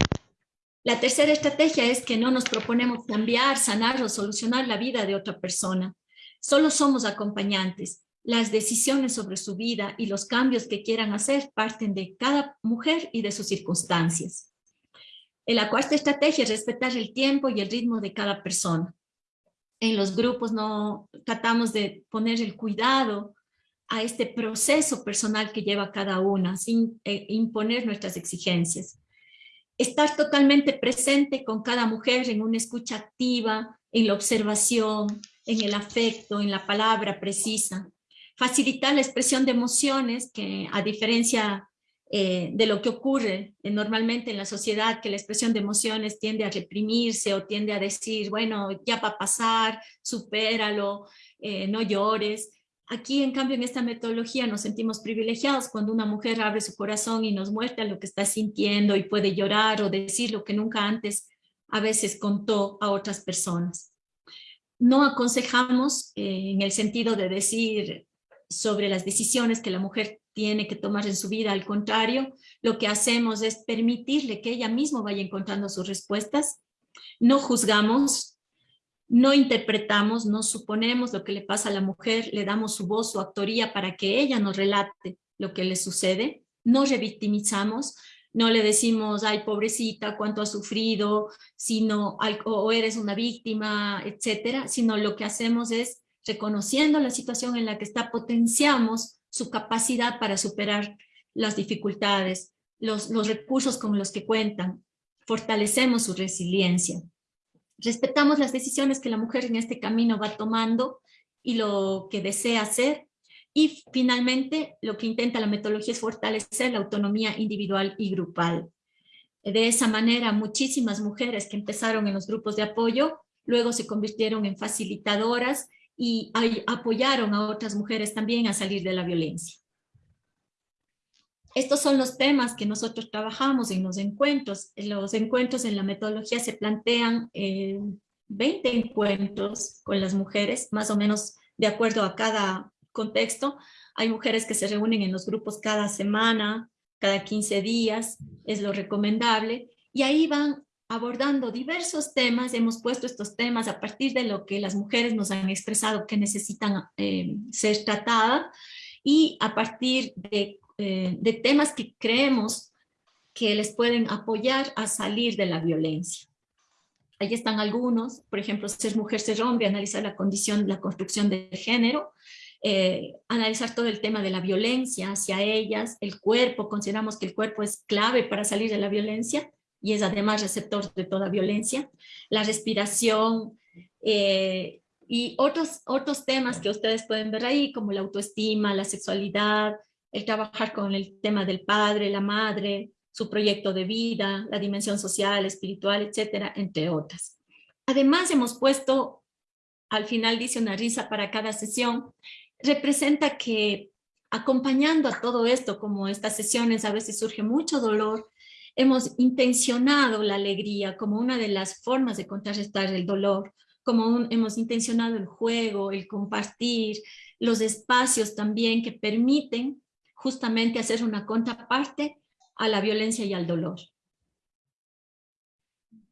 La tercera estrategia es que no nos proponemos cambiar, sanar o solucionar la vida de otra persona. Solo somos acompañantes. Las decisiones sobre su vida y los cambios que quieran hacer parten de cada mujer y de sus circunstancias. La cuarta estrategia es respetar el tiempo y el ritmo de cada persona. En los grupos no tratamos de poner el cuidado a este proceso personal que lleva cada una, sin eh, imponer nuestras exigencias. Estar totalmente presente con cada mujer en una escucha activa, en la observación, en el afecto, en la palabra precisa. Facilitar la expresión de emociones que a diferencia eh, de lo que ocurre eh, normalmente en la sociedad, que la expresión de emociones tiende a reprimirse o tiende a decir, bueno, ya va a pasar, supéralo, eh, no llores. Aquí, en cambio, en esta metodología nos sentimos privilegiados cuando una mujer abre su corazón y nos muestra lo que está sintiendo y puede llorar o decir lo que nunca antes a veces contó a otras personas. No aconsejamos en el sentido de decir sobre las decisiones que la mujer tiene que tomar en su vida, al contrario, lo que hacemos es permitirle que ella misma vaya encontrando sus respuestas, no juzgamos, no interpretamos, no suponemos lo que le pasa a la mujer, le damos su voz, su autoría para que ella nos relate lo que le sucede, no revictimizamos, no le decimos, ay, pobrecita, cuánto ha sufrido, sino, o eres una víctima, etcétera, sino lo que hacemos es, reconociendo la situación en la que está, potenciamos su capacidad para superar las dificultades, los, los recursos con los que cuentan, fortalecemos su resiliencia. Respetamos las decisiones que la mujer en este camino va tomando y lo que desea hacer. Y finalmente, lo que intenta la metodología es fortalecer la autonomía individual y grupal. De esa manera, muchísimas mujeres que empezaron en los grupos de apoyo, luego se convirtieron en facilitadoras y apoyaron a otras mujeres también a salir de la violencia. Estos son los temas que nosotros trabajamos en los encuentros. Los encuentros en la metodología se plantean 20 eh, encuentros con las mujeres, más o menos de acuerdo a cada contexto. Hay mujeres que se reúnen en los grupos cada semana, cada 15 días, es lo recomendable, y ahí van abordando diversos temas, hemos puesto estos temas a partir de lo que las mujeres nos han expresado que necesitan eh, ser tratadas y a partir de, eh, de temas que creemos que les pueden apoyar a salir de la violencia. Ahí están algunos, por ejemplo, ser mujer, ser hombre, analizar la condición, la construcción del género, eh, analizar todo el tema de la violencia hacia ellas, el cuerpo, consideramos que el cuerpo es clave para salir de la violencia, y es además receptor de toda violencia, la respiración eh, y otros, otros temas que ustedes pueden ver ahí, como la autoestima, la sexualidad, el trabajar con el tema del padre, la madre, su proyecto de vida, la dimensión social, espiritual, etcétera, entre otras. Además hemos puesto, al final dice una risa para cada sesión, representa que acompañando a todo esto, como estas sesiones a veces surge mucho dolor, hemos intencionado la alegría como una de las formas de contrarrestar el dolor, como hemos intencionado el juego, el compartir, los espacios también que permiten justamente hacer una contraparte a la violencia y al dolor.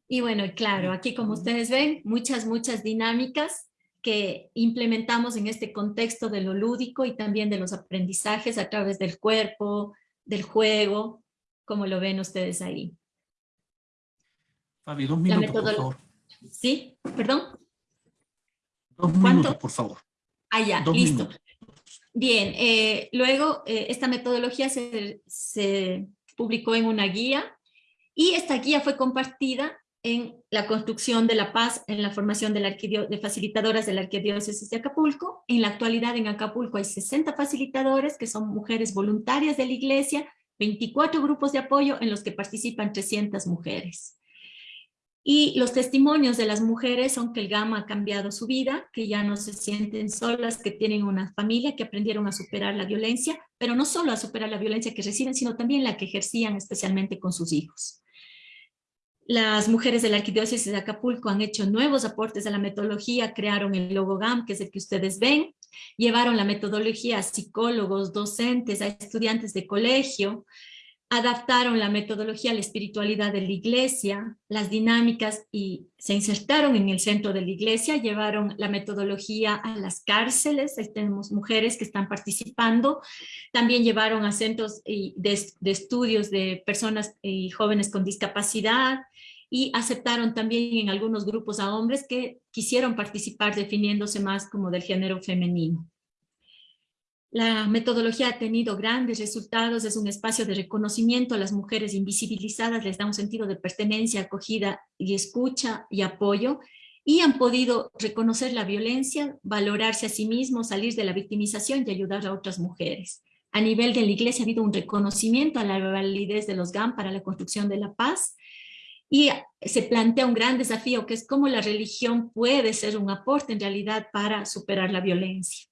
Y bueno, claro, aquí como ustedes ven, muchas, muchas dinámicas que implementamos en este contexto de lo lúdico y también de los aprendizajes a través del cuerpo, del juego, como lo ven ustedes ahí. Fabi, dos minutos, por favor. ¿Sí? ¿Perdón? Dos minutos, por favor. Ah, ya, listo. Bien, eh, luego eh, esta metodología se, se publicó en una guía y esta guía fue compartida en la construcción de la paz, en la formación de, la de facilitadoras de la Arquidiócesis de Acapulco. En la actualidad en Acapulco hay 60 facilitadores que son mujeres voluntarias de la iglesia 24 grupos de apoyo en los que participan 300 mujeres. Y los testimonios de las mujeres son que el GAMA ha cambiado su vida, que ya no se sienten solas, que tienen una familia, que aprendieron a superar la violencia, pero no solo a superar la violencia que reciben, sino también la que ejercían especialmente con sus hijos. Las mujeres de la Arquidiócesis de Acapulco han hecho nuevos aportes a la metodología, crearon el logo GAM, que es el que ustedes ven, llevaron la metodología a psicólogos, docentes, a estudiantes de colegio, adaptaron la metodología a la espiritualidad de la iglesia, las dinámicas y se insertaron en el centro de la iglesia, llevaron la metodología a las cárceles, ahí tenemos mujeres que están participando, también llevaron a centros de, estudios de personas y jóvenes con discapacidad y aceptaron también en algunos grupos a hombres que quisieron participar definiéndose más como del género femenino. La metodología ha tenido grandes resultados, es un espacio de reconocimiento a las mujeres invisibilizadas, les da un sentido de pertenencia, acogida y escucha y apoyo, y han podido reconocer la violencia, valorarse a sí mismos, salir de la victimización y ayudar a otras mujeres. A nivel de la iglesia ha habido un reconocimiento a la validez de los GAM para la construcción de la paz, y se plantea un gran desafío que es cómo la religión puede ser un aporte en realidad para superar la violencia.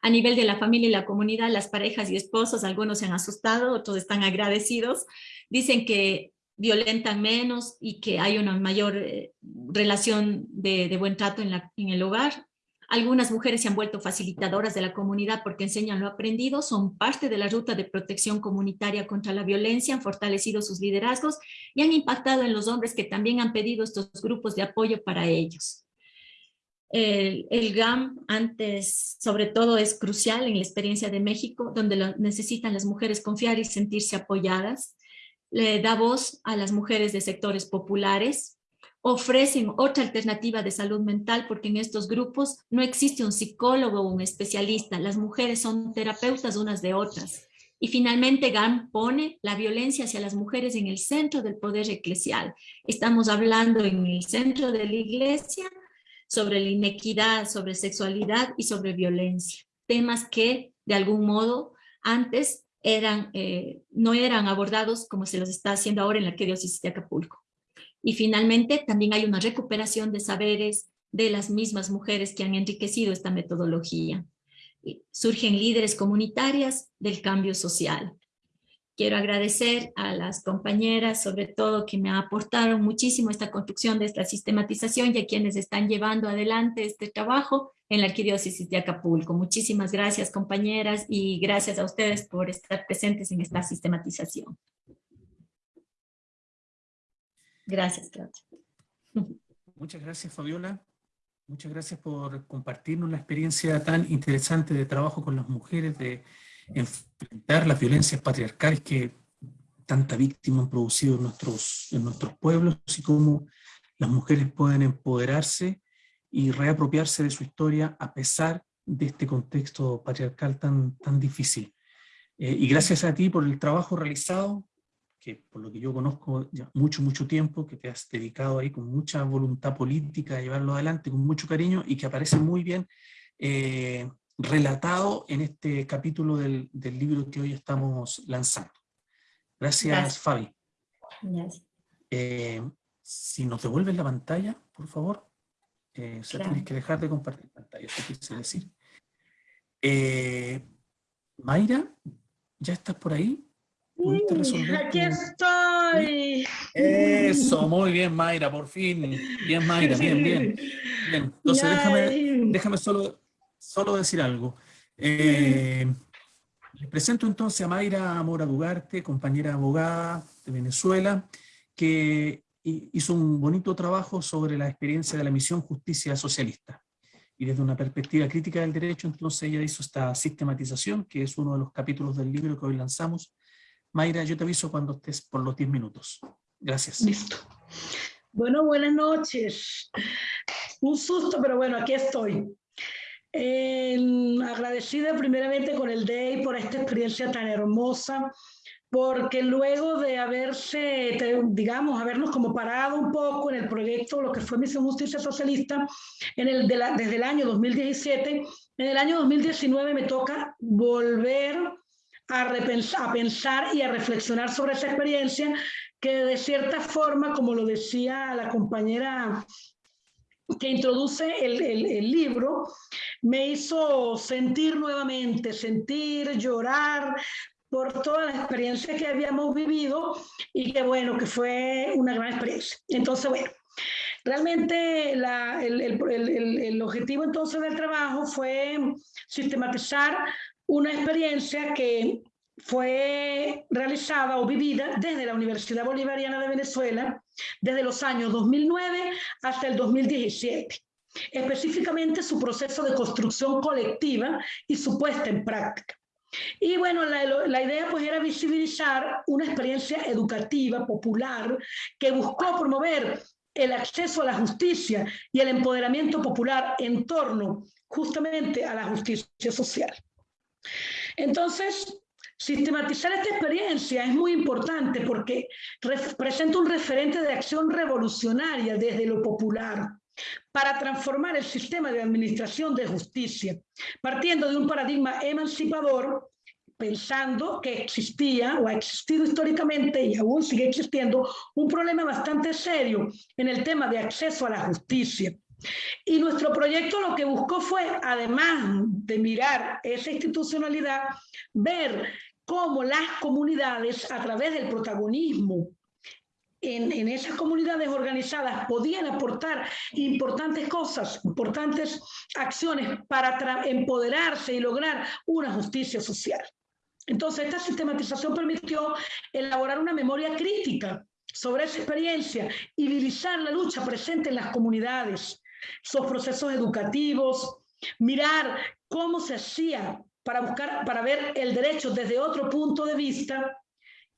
A nivel de la familia y la comunidad, las parejas y esposos, algunos se han asustado, otros están agradecidos, dicen que violentan menos y que hay una mayor eh, relación de, buen trato en, en el hogar. Algunas mujeres se han vuelto facilitadoras de la comunidad porque enseñan lo aprendido, son parte de la ruta de protección comunitaria contra la violencia, han fortalecido sus liderazgos y han impactado en los hombres que también han pedido estos grupos de apoyo para ellos. El, GAM antes, sobre todo, es crucial en la experiencia de México, donde necesitan las mujeres confiar y sentirse apoyadas. Le da voz a las mujeres de sectores populares, ofrecen otra alternativa de salud mental porque en estos grupos no existe un psicólogo o un especialista, las mujeres son terapeutas unas de otras. Y finalmente GAM pone la violencia hacia las mujeres en el centro del poder eclesial. Estamos hablando en el centro de la iglesia sobre la inequidad, sobre sexualidad y sobre violencia. Temas que de algún modo antes eh, no eran abordados como se los está haciendo ahora en la diócesis de Acapulco. Y finalmente también hay una recuperación de saberes de las mismas mujeres que han enriquecido esta metodología. Surgen líderes comunitarias del cambio social. Quiero agradecer a las compañeras, sobre todo, que me aportaron muchísimo esta construcción de esta sistematización y a quienes están llevando adelante este trabajo en la Arquidiócesis de Acapulco. Muchísimas gracias, compañeras, y gracias a ustedes por estar presentes en esta sistematización. Gracias, Claudia. Muchas gracias, Fabiola. Muchas gracias por compartirnos la experiencia tan interesante de trabajo con las mujeres, de enfrentar las violencias patriarcales que tanta víctima han producido en nuestros, en nuestros pueblos y cómo las mujeres pueden empoderarse y reapropiarse de su historia a pesar de este contexto patriarcal tan, tan difícil. Eh, y gracias a ti por el trabajo realizado, que por lo que yo conozco ya mucho, mucho tiempo, que te has dedicado ahí con mucha voluntad política a llevarlo adelante, con mucho cariño, y que aparece muy bien eh, relatado en este capítulo del, del, libro que hoy estamos lanzando. Gracias, Fabi. Eh, si nos devuelves la pantalla, por favor. Eh, tienes que dejar de compartir pantalla, eso quise decir. Eh, Mayra, ¿ya estás por ahí? ¿Pudiste resolver? Aquí estoy. Eso, muy bien, Mayra, por fin. Bien, Mayra, bien, bien. bien. Entonces, déjame, déjame solo solo decir algo. Eh, les presento entonces a Mayra Mora Dugarte, compañera abogada de Venezuela, que hizo un bonito trabajo sobre la experiencia de la misión Justicia Socialista. Y desde una perspectiva crítica del derecho, entonces ella hizo esta sistematización, que es uno de los capítulos del libro que hoy lanzamos. Mayra, yo te aviso cuando estés por los 10 minutos. Gracias. Listo. Bueno, buenas noches. Un susto, pero bueno, aquí estoy. agradecida primeramente con el DEI por esta experiencia tan hermosa, porque luego de haberse, digamos, habernos como parado un poco en el proyecto, lo que fue Misión Justicia Socialista, en el desde el año 2017, en el año 2019 me toca volver a, a pensar y a reflexionar sobre esa experiencia que de cierta forma, como lo decía la compañera que introduce el, el, libro, me hizo sentir nuevamente, sentir, llorar por toda la experiencia que habíamos vivido y que bueno, que fue una gran experiencia. Entonces, bueno, realmente la, el, el, objetivo entonces del trabajo fue sistematizar una experiencia que fue realizada o vivida desde la Universidad Bolivariana de Venezuela desde los años 2009 hasta el 2017 específicamente su proceso de construcción colectiva y su puesta en práctica. Y bueno, la, la, idea pues era visibilizar una experiencia educativa, popular, que buscó promover el acceso a la justicia y el empoderamiento popular en torno justamente a la justicia social. Entonces, sistematizar esta experiencia es muy importante porque representa un referente de acción revolucionaria desde lo popular para transformar el sistema de administración de justicia, partiendo de un paradigma emancipador, pensando que existía o ha existido históricamente y aún sigue existiendo un problema bastante serio en el tema de acceso a la justicia. Y nuestro proyecto lo que buscó fue, además de mirar esa institucionalidad, ver cómo las comunidades, a través del protagonismo en, en, esas comunidades organizadas podían aportar importantes cosas, importantes acciones para empoderarse y lograr una justicia social. Entonces, esta sistematización permitió elaborar una memoria crítica sobre esa experiencia y divisar la lucha presente en las comunidades, sus procesos educativos, mirar cómo se hacía para buscar, para ver el derecho desde otro punto de vista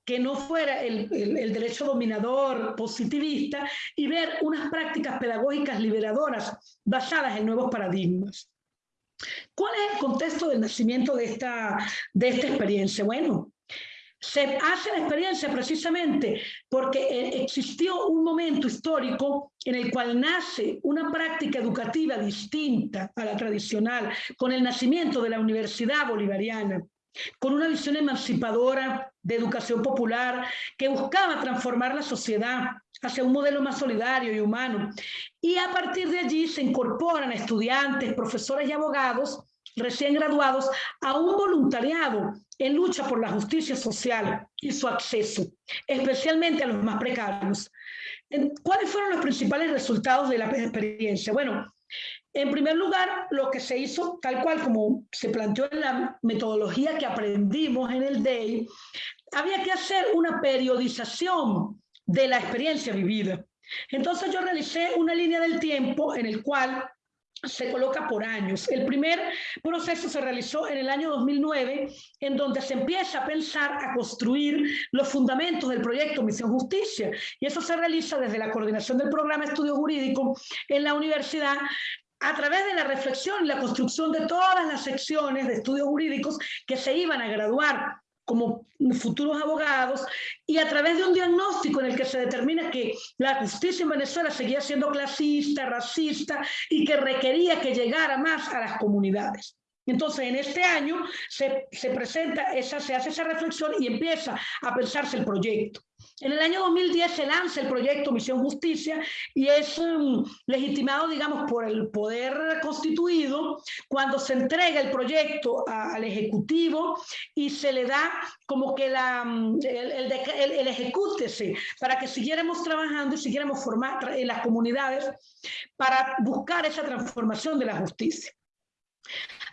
que no fuera el, derecho dominador positivista y ver unas prácticas pedagógicas liberadoras basadas en nuevos paradigmas. ¿Cuál es el contexto del nacimiento de esta, de esta experiencia? Bueno, se hace la experiencia precisamente porque eh, existió un momento histórico en el cual nace una práctica educativa distinta a la tradicional, con el nacimiento de la Universidad Bolivariana con una visión emancipadora de educación popular que buscaba transformar la sociedad hacia un modelo más solidario y humano. Y a partir de allí se incorporan estudiantes, profesores y abogados recién graduados a un voluntariado en lucha por la justicia social y su acceso, especialmente a los más precarios. ¿Cuáles fueron los principales resultados de la experiencia? Bueno, en primer lugar, lo que se hizo, tal cual como se planteó en la metodología que aprendimos en el DEI, había que hacer una periodización de la experiencia vivida. Entonces yo realicé una línea del tiempo en el cual se coloca por años. El primer proceso se realizó en el año 2009, en donde se empieza a pensar, a construir los fundamentos del proyecto Misión Justicia. Y eso se realiza desde la coordinación del programa estudio jurídico en la universidad a través de la reflexión y la construcción de todas las secciones de estudios jurídicos que se iban a graduar como futuros abogados y a través de un diagnóstico en el que se determina que la justicia en Venezuela seguía siendo clasista, racista y que requería que llegara más a las comunidades. Entonces, en este año se, se presenta, esa, se hace esa reflexión y empieza a pensarse el proyecto. En el año 2010 se lanza el proyecto Misión Justicia y es um, legitimado, digamos, por el poder constituido cuando se entrega el proyecto al Ejecutivo y se le da como que um, el, el, el, ejecútese para que siguiéramos trabajando y siguiéramos formando en las comunidades para buscar esa transformación de la justicia.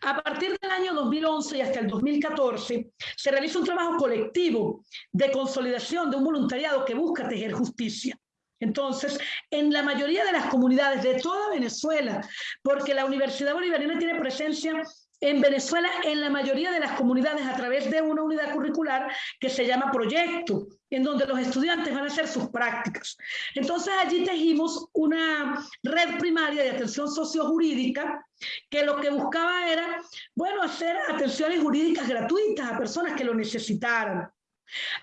A partir del año 2011 y hasta el 2014, se realiza un trabajo colectivo de consolidación de un voluntariado que busca tejer justicia. Entonces, en la mayoría de las comunidades de toda Venezuela, porque la Universidad Bolivariana tiene presencia en Venezuela en la mayoría de las comunidades a través de una unidad curricular que se llama proyecto, en donde los estudiantes van a hacer sus prácticas. Entonces allí tejimos una red primaria de atención sociojurídica que lo que buscaba era, bueno, hacer atenciones jurídicas gratuitas a personas que lo necesitaran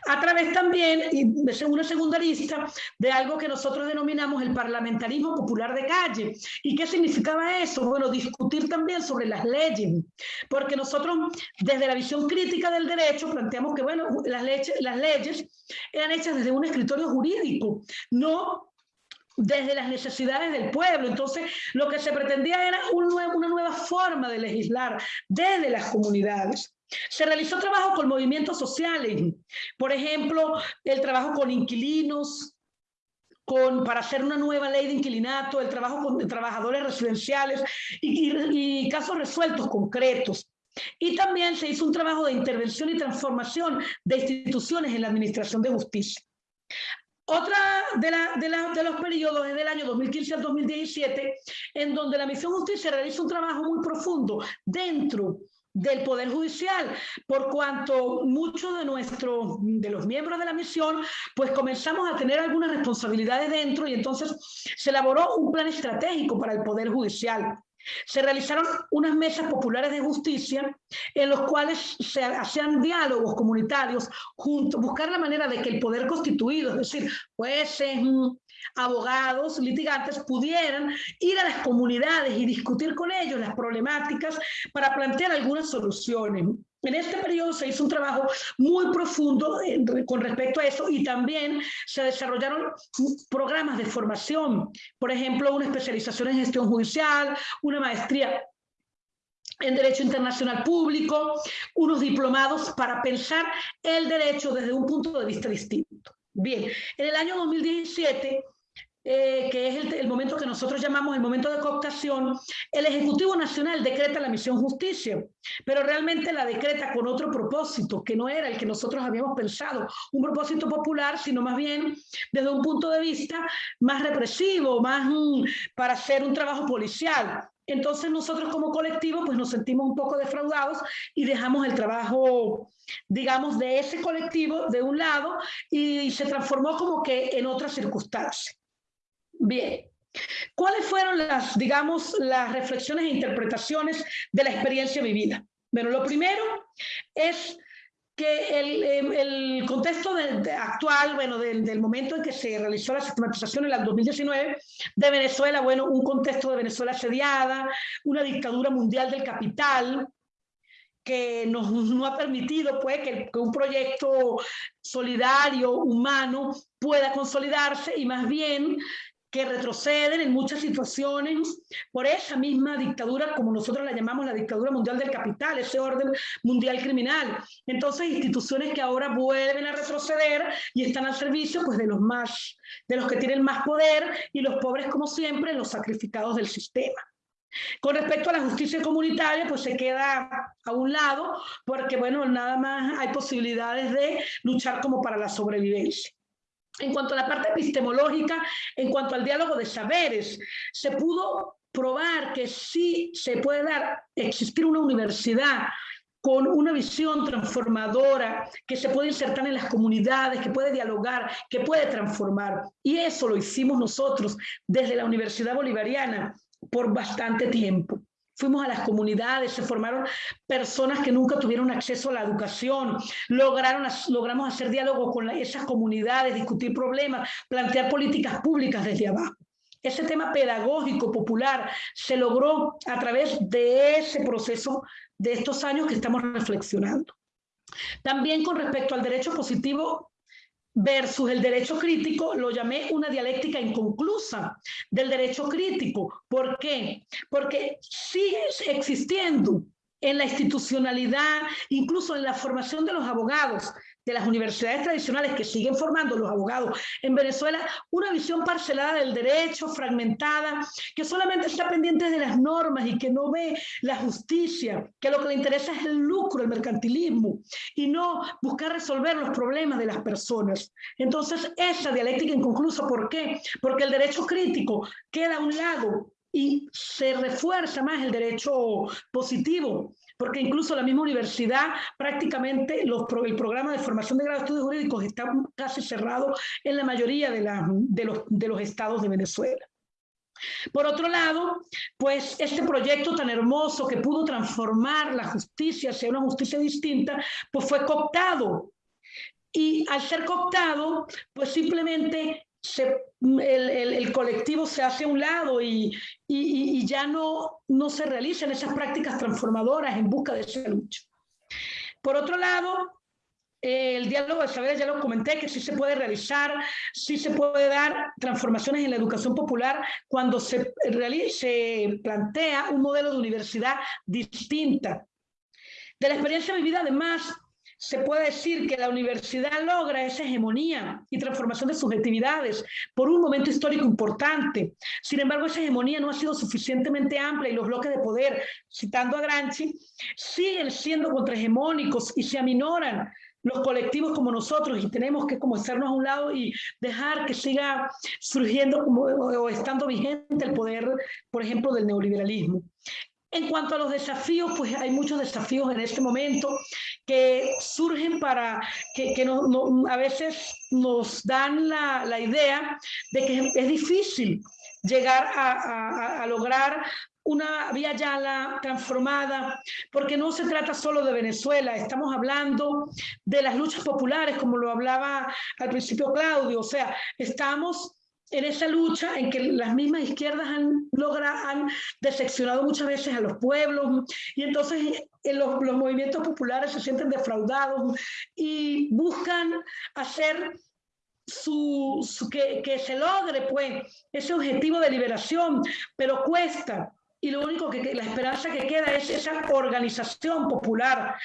a través también, y una segunda lista, de algo que nosotros denominamos el parlamentarismo popular de calle. ¿Y qué significaba eso? Bueno, discutir también sobre las leyes, porque nosotros desde la visión crítica del derecho planteamos que, bueno, las leyes, las leyes eran hechas desde un escritorio jurídico, no desde las necesidades del pueblo. Entonces, lo que se pretendía era un una nueva forma de legislar desde las comunidades. Se realizó trabajo con movimientos sociales, por ejemplo, el trabajo con inquilinos, con, para hacer una nueva ley de inquilinato, el trabajo con trabajadores residenciales y, casos resueltos concretos. Y también se hizo un trabajo de intervención y transformación de instituciones en la administración de justicia. Otra de, de, los periodos es del año 2015 al 2017, en donde la Misión Justicia realiza un trabajo muy profundo dentro del Poder Judicial, por cuanto muchos de nuestros, de los miembros de la misión, pues comenzamos a tener algunas responsabilidades dentro y entonces se elaboró un plan estratégico para el Poder Judicial. Se realizaron unas mesas populares de justicia en los cuales se hacían diálogos comunitarios, junto, buscar la manera de que el poder constituido, es decir, jueces, abogados, litigantes, pudieran ir a las comunidades y discutir con ellos las problemáticas para plantear algunas soluciones. En este periodo se hizo un trabajo muy profundo con respecto a eso y también se desarrollaron programas de formación, por ejemplo, una especialización en gestión judicial, una maestría en Derecho Internacional Público, unos diplomados para pensar el derecho desde un punto de vista distinto. Bien, en el año 2017 eh, que es el, momento que nosotros llamamos el momento de cooptación, el Ejecutivo Nacional decreta la misión justicia, pero realmente la decreta con otro propósito, que no era el que nosotros habíamos pensado, un propósito popular, sino más bien desde un punto de vista más represivo, más mm, para hacer un trabajo policial. Entonces nosotros como colectivo pues nos sentimos un poco defraudados y dejamos el trabajo, digamos, de ese colectivo de un lado y se transformó como que en otras circunstancias. Bien. ¿Cuáles fueron las, digamos, las reflexiones e interpretaciones de la experiencia vivida? Bueno, lo primero es que el, em, el contexto actual, bueno, del, momento en que se realizó la sistematización en el 2019 de Venezuela, bueno, un contexto de Venezuela asediada, una dictadura mundial del capital, que nos, no ha permitido pues, que, que, un proyecto solidario, humano, pueda consolidarse y más bien que retroceden en muchas situaciones por esa misma dictadura, como nosotros la llamamos la dictadura mundial del capital, ese orden mundial criminal. Entonces, instituciones que ahora vuelven a retroceder y están al servicio pues, de los más, de los que tienen más poder y los pobres, como siempre, los sacrificados del sistema. Con respecto a la justicia comunitaria, pues se queda a un lado, porque bueno, nada más hay posibilidades de luchar como para la sobrevivencia. En cuanto a la parte epistemológica, en cuanto al diálogo de saberes, se pudo probar que sí se puede dar, existir una universidad con una visión transformadora, que se puede insertar en las comunidades, que puede dialogar, que puede transformar. Y eso lo hicimos nosotros desde la Universidad Bolivariana por bastante tiempo. Fuimos a las comunidades, se formaron personas que nunca tuvieron acceso a la educación, lograron, logramos hacer diálogo con esas comunidades, discutir problemas, plantear políticas públicas desde abajo. Ese tema pedagógico popular se logró a través de ese proceso de estos años que estamos reflexionando. También con respecto al derecho positivo versus el derecho crítico, lo llamé una dialéctica inconclusa del derecho crítico. ¿Por qué? Porque sigue existiendo en la institucionalidad, incluso en la formación de los abogados, de las universidades tradicionales que siguen formando los abogados en Venezuela, una visión parcelada del derecho, fragmentada, que solamente está pendiente de las normas y que no ve la justicia, que lo que le interesa es el lucro, el mercantilismo, y no buscar resolver los problemas de las personas. Entonces, esa dialéctica inconclusa, ¿por qué? Porque el derecho crítico queda a un lado y se refuerza más el derecho positivo, porque incluso la misma universidad, prácticamente los, el programa de formación de grado de jurídicos está casi cerrado en la mayoría de, la, de, los, estados de Venezuela. Por otro lado, pues este proyecto tan hermoso que pudo transformar la justicia hacia una justicia distinta, pues fue cooptado. Y al ser cooptado, pues simplemente el, colectivo se hace a un lado y, ya no, no se realizan esas prácticas transformadoras en busca de esa lucha. Por otro lado, el diálogo de saberes, ya lo comenté, que sí se puede realizar, sí se puede dar transformaciones en la educación popular cuando se, se plantea un modelo de universidad distinta. De la experiencia vivida, además, se puede decir que la universidad logra esa hegemonía y transformación de subjetividades por un momento histórico importante. Sin embargo, esa hegemonía no ha sido suficientemente amplia y los bloques de poder, citando a Gramsci, siguen siendo contrahegemónicos y se aminoran los colectivos como nosotros y tenemos que como estarnos a un lado y dejar que siga surgiendo o estando vigente el poder, por ejemplo, del neoliberalismo. En cuanto a los desafíos, pues hay muchos desafíos en este momento que surgen para que, que no, a veces nos dan la, la, idea de que es difícil llegar a, a, a lograr una vía Yala transformada, porque no se trata solo de Venezuela, estamos hablando de las luchas populares, como lo hablaba al principio Claudio, o sea, estamos en esa lucha en que las mismas izquierdas han logrado, han decepcionado muchas veces a los pueblos y entonces en los, los movimientos populares se sienten defraudados y buscan hacer su, su, que, que se logre pues ese objetivo de liberación, pero cuesta y lo único que la esperanza que queda es esa organización popular,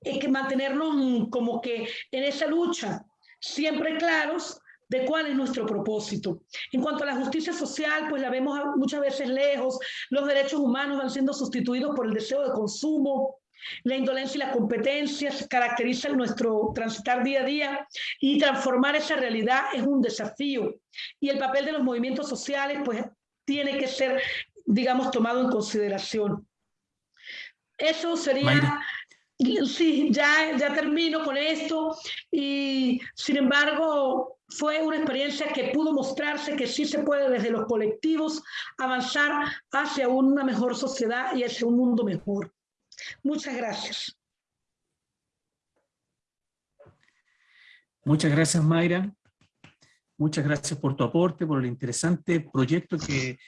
es que mantenernos como que en esa lucha, siempre claros de cuál es nuestro propósito. En cuanto a la justicia social, pues la vemos muchas veces lejos, los derechos humanos van siendo sustituidos por el deseo de consumo, la indolencia y la competencia caracterizan nuestro transitar día a día y transformar esa realidad es un desafío. Y el papel de los movimientos sociales, pues tiene que ser, digamos, tomado en consideración. Eso sería... Sí, ya, ya termino con esto y sin embargo fue una experiencia que pudo mostrarse que sí se puede desde los colectivos avanzar hacia una mejor sociedad y hacia un mundo mejor. Muchas gracias. Muchas gracias, Mayra. Muchas gracias por tu aporte, por el interesante proyecto que,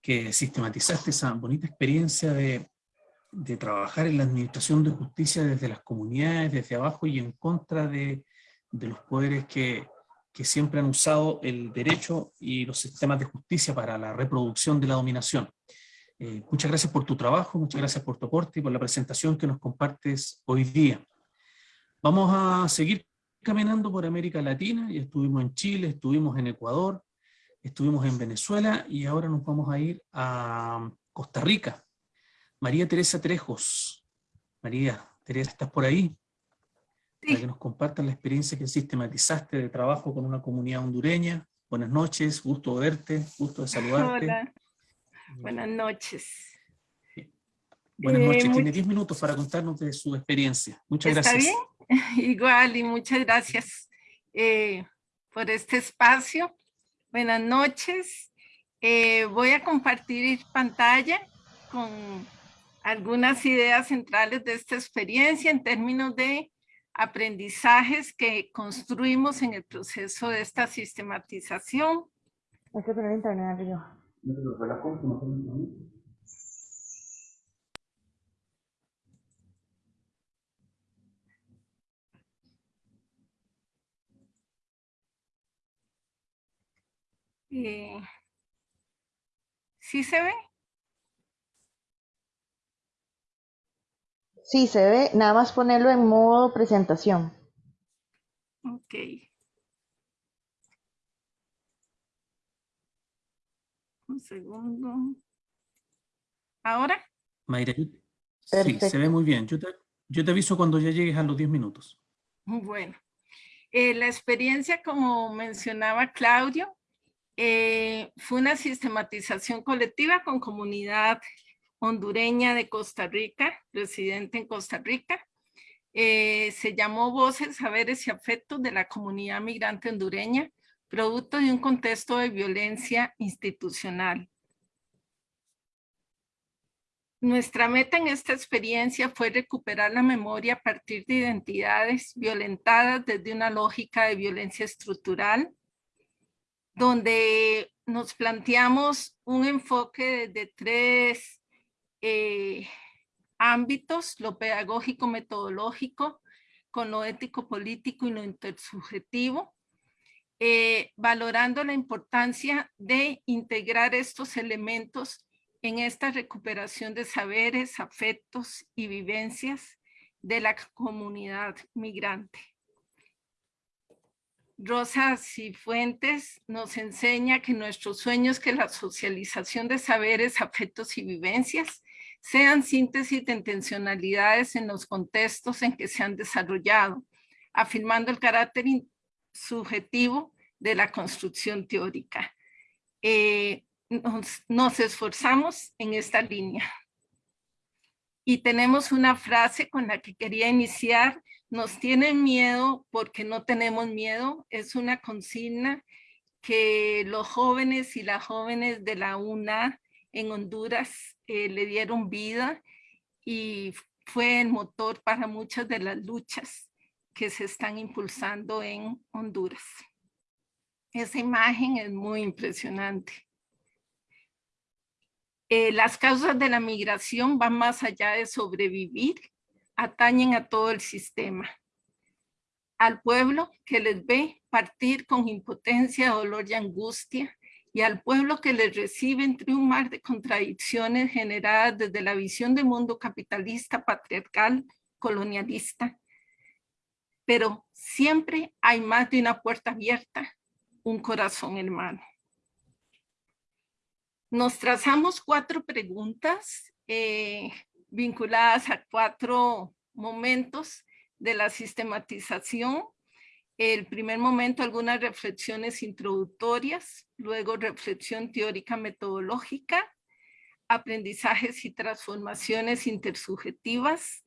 que sistematizaste, esa bonita experiencia de, de trabajar en la administración de justicia desde las comunidades, desde abajo y en contra de, de los poderes que, que siempre han usado el derecho y los sistemas de justicia para la reproducción de la dominación. Eh, muchas gracias por tu trabajo, muchas gracias por tu aporte y por la presentación que nos compartes hoy día. Vamos a seguir caminando por América Latina, y estuvimos en Chile, estuvimos en Ecuador, estuvimos en Venezuela y ahora nos vamos a ir a Costa Rica. María Teresa Trejos. María Teresa, ¿estás por ahí? para que nos compartan la experiencia que sistematizaste de trabajo con una comunidad hondureña. Buenas noches, gusto verte, gusto de saludarte. Hola, buenas noches. Buenas noches, eh, tiene 10 minutos para contarnos de su experiencia. Muchas ¿Está gracias. bien? Igual, y muchas gracias eh, por este espacio. Buenas noches. Eh, voy a compartir pantalla con algunas ideas centrales de esta experiencia en términos de aprendizajes que construimos en el proceso de esta sistematización. Hay que poner internet arriba. Eh, ¿Sí se ve? Sí, se ve, nada más ponerlo en modo presentación. Ok. Un segundo. ¿Ahora? Mayra, sí, se ve muy bien. Yo te, yo te aviso cuando ya llegues a los 10 minutos. Bueno, eh, la experiencia, como mencionaba Claudio, eh, fue una sistematización colectiva con comunidad hondureña de Costa Rica, residente en Costa Rica. Eh, se llamó Voces, Saberes y Afectos de la Comunidad Migrante Hondureña, producto de un contexto de violencia institucional. Nuestra meta en esta experiencia fue recuperar la memoria a partir de identidades violentadas desde una lógica de violencia estructural, donde nos planteamos un enfoque de tres eh, ámbitos, lo pedagógico metodológico, con lo ético político y lo intersubjetivo, eh, valorando la importancia de integrar estos elementos en esta recuperación de saberes, afectos y vivencias de la comunidad migrante. Rosa Cifuentes nos enseña que nuestro sueño es que la socialización de saberes, afectos y vivencias sean síntesis de intencionalidades en los contextos en que se han desarrollado, afirmando el carácter subjetivo de la construcción teórica. Eh, nos, esforzamos en esta línea. Y tenemos una frase con la que quería iniciar, nos tienen miedo porque no tenemos miedo, es una consigna que los jóvenes y las jóvenes de la UNA en Honduras eh, le dieron vida y fue el motor para muchas de las luchas que se están impulsando en Honduras. Esa imagen es muy impresionante. Eh, las causas de la migración van más allá de sobrevivir, atañen a todo el sistema. Al pueblo que les ve partir con impotencia, dolor y angustia, y al pueblo que les recibe entre un mar de contradicciones generadas desde la visión de mundo capitalista, patriarcal, colonialista, pero siempre hay más de una puerta abierta, un corazón hermano. Nos trazamos cuatro preguntas eh, vinculadas a cuatro momentos de la sistematización. El primer momento, algunas reflexiones introductorias, luego reflexión teórica metodológica, aprendizajes y transformaciones intersubjetivas,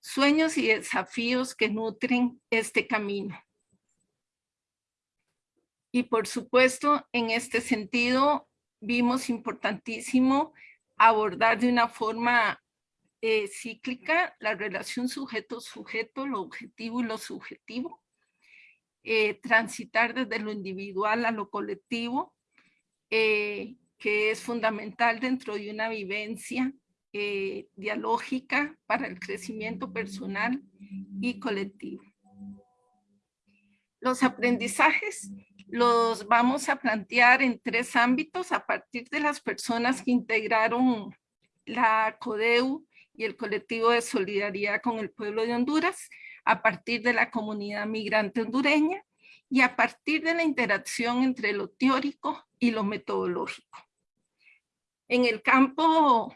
sueños y desafíos que nutren este camino. Y por supuesto, en este sentido, vimos importantísimo abordar de una forma eh, cíclica la relación sujeto-sujeto, lo objetivo y lo subjetivo, eh, transitar desde lo individual a lo colectivo, eh, que es fundamental dentro de una vivencia eh, dialógica para el crecimiento personal y colectivo. Los aprendizajes los vamos a plantear en tres ámbitos a partir de las personas que integraron la CODEU y el colectivo de solidaridad con el pueblo de Honduras, a partir de la comunidad migrante hondureña y a partir de la interacción entre lo teórico y lo metodológico. En el campo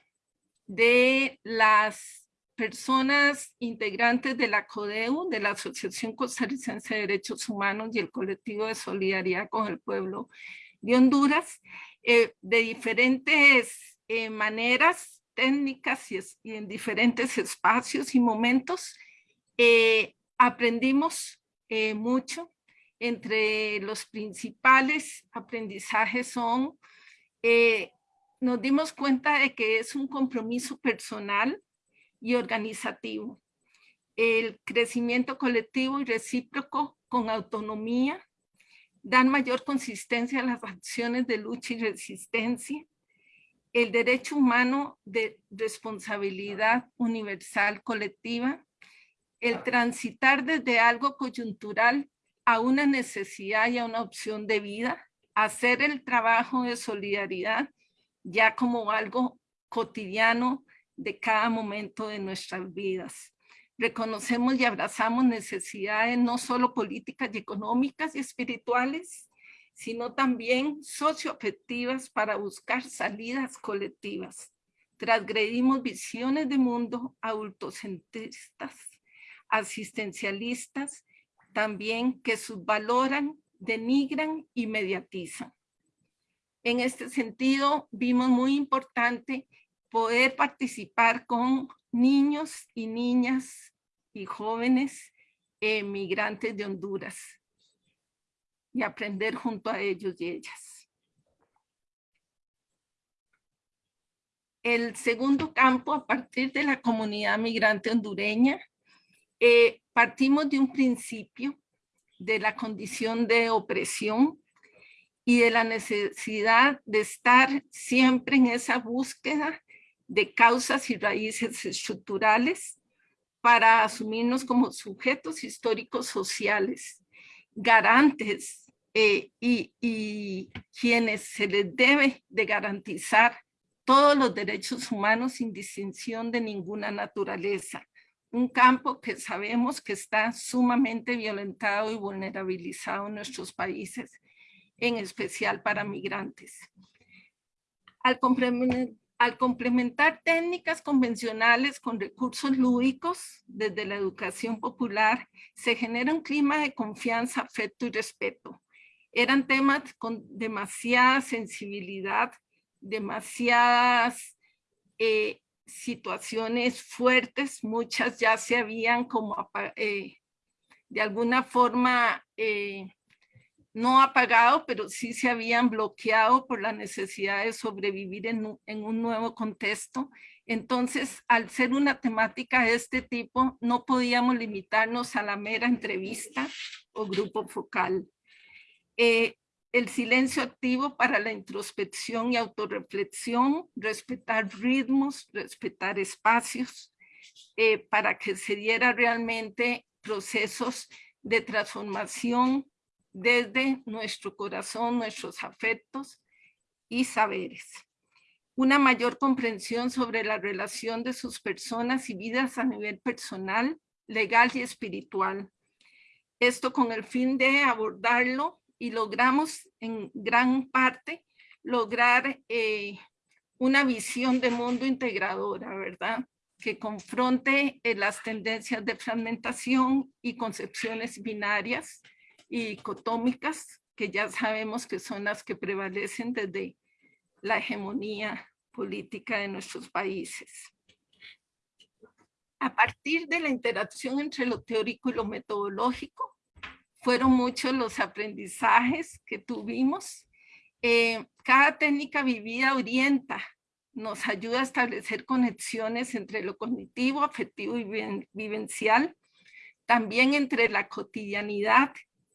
de las personas integrantes de la CODEU, de la Asociación Costarricense de Derechos Humanos y el colectivo de solidaridad con el pueblo de Honduras, eh, de diferentes eh, maneras técnicas y, en diferentes espacios y momentos, eh, aprendimos mucho. Entre los principales aprendizajes son nos dimos cuenta de que es un compromiso personal y organizativo. El crecimiento colectivo y recíproco con autonomía dan mayor consistencia a las acciones de lucha y resistencia. El derecho humano de responsabilidad universal colectiva. El transitar desde algo coyuntural a una necesidad y a una opción de vida. Hacer el trabajo de solidaridad ya como algo cotidiano de cada momento de nuestras vidas. Reconocemos y abrazamos necesidades no solo políticas y económicas y espirituales, sino también socioafectivas para buscar salidas colectivas. Transgredimos visiones de mundo adultocentristas, asistencialistas, también que subvaloran, denigran y mediatizan. En este sentido, vimos muy importante poder participar con niños y niñas y jóvenes migrantes de Honduras y aprender junto a ellos y ellas. El segundo campo, a partir de la comunidad migrante hondureña, eh, partimos de un principio de la condición de opresión y de la necesidad de estar siempre en esa búsqueda de causas y raíces estructurales para asumirnos como sujetos históricos sociales, garantes eh, y, y quienes se les debe de garantizar todos los derechos humanos sin distinción de ninguna naturaleza, un campo que sabemos que está sumamente violentado y vulnerabilizado en nuestros países, en especial para migrantes. Al complementar técnicas convencionales con recursos lúdicos desde la educación popular, se genera un clima de confianza, afecto y respeto. Eran temas con demasiada sensibilidad, demasiadas eh, situaciones fuertes, muchas ya se habían como eh, de alguna forma eh, no apagado, pero sí se habían bloqueado por la necesidad de sobrevivir en un, nuevo contexto. Entonces, al ser una temática de este tipo, no podíamos limitarnos a la mera entrevista o grupo focal. Eh, el silencio activo para la introspección y autorreflexión, respetar ritmos, respetar espacios, eh, para que se diera realmente procesos de transformación desde nuestro corazón, nuestros afectos y saberes. Una mayor comprensión sobre la relación de sus personas y vidas a nivel personal, legal y espiritual. Esto con el fin de abordarlo y logramos en gran parte lograr eh, una visión de mundo integradora, ¿verdad? Que confronte eh, las tendencias de fragmentación y concepciones binarias, y dicotómicas que ya sabemos que son las que prevalecen desde la hegemonía política de nuestros países. A partir de la interacción entre lo teórico y lo metodológico, fueron muchos los aprendizajes que tuvimos. Eh, cada técnica vivida orienta, nos ayuda a establecer conexiones entre lo cognitivo, afectivo y vivencial, también entre la cotidianidad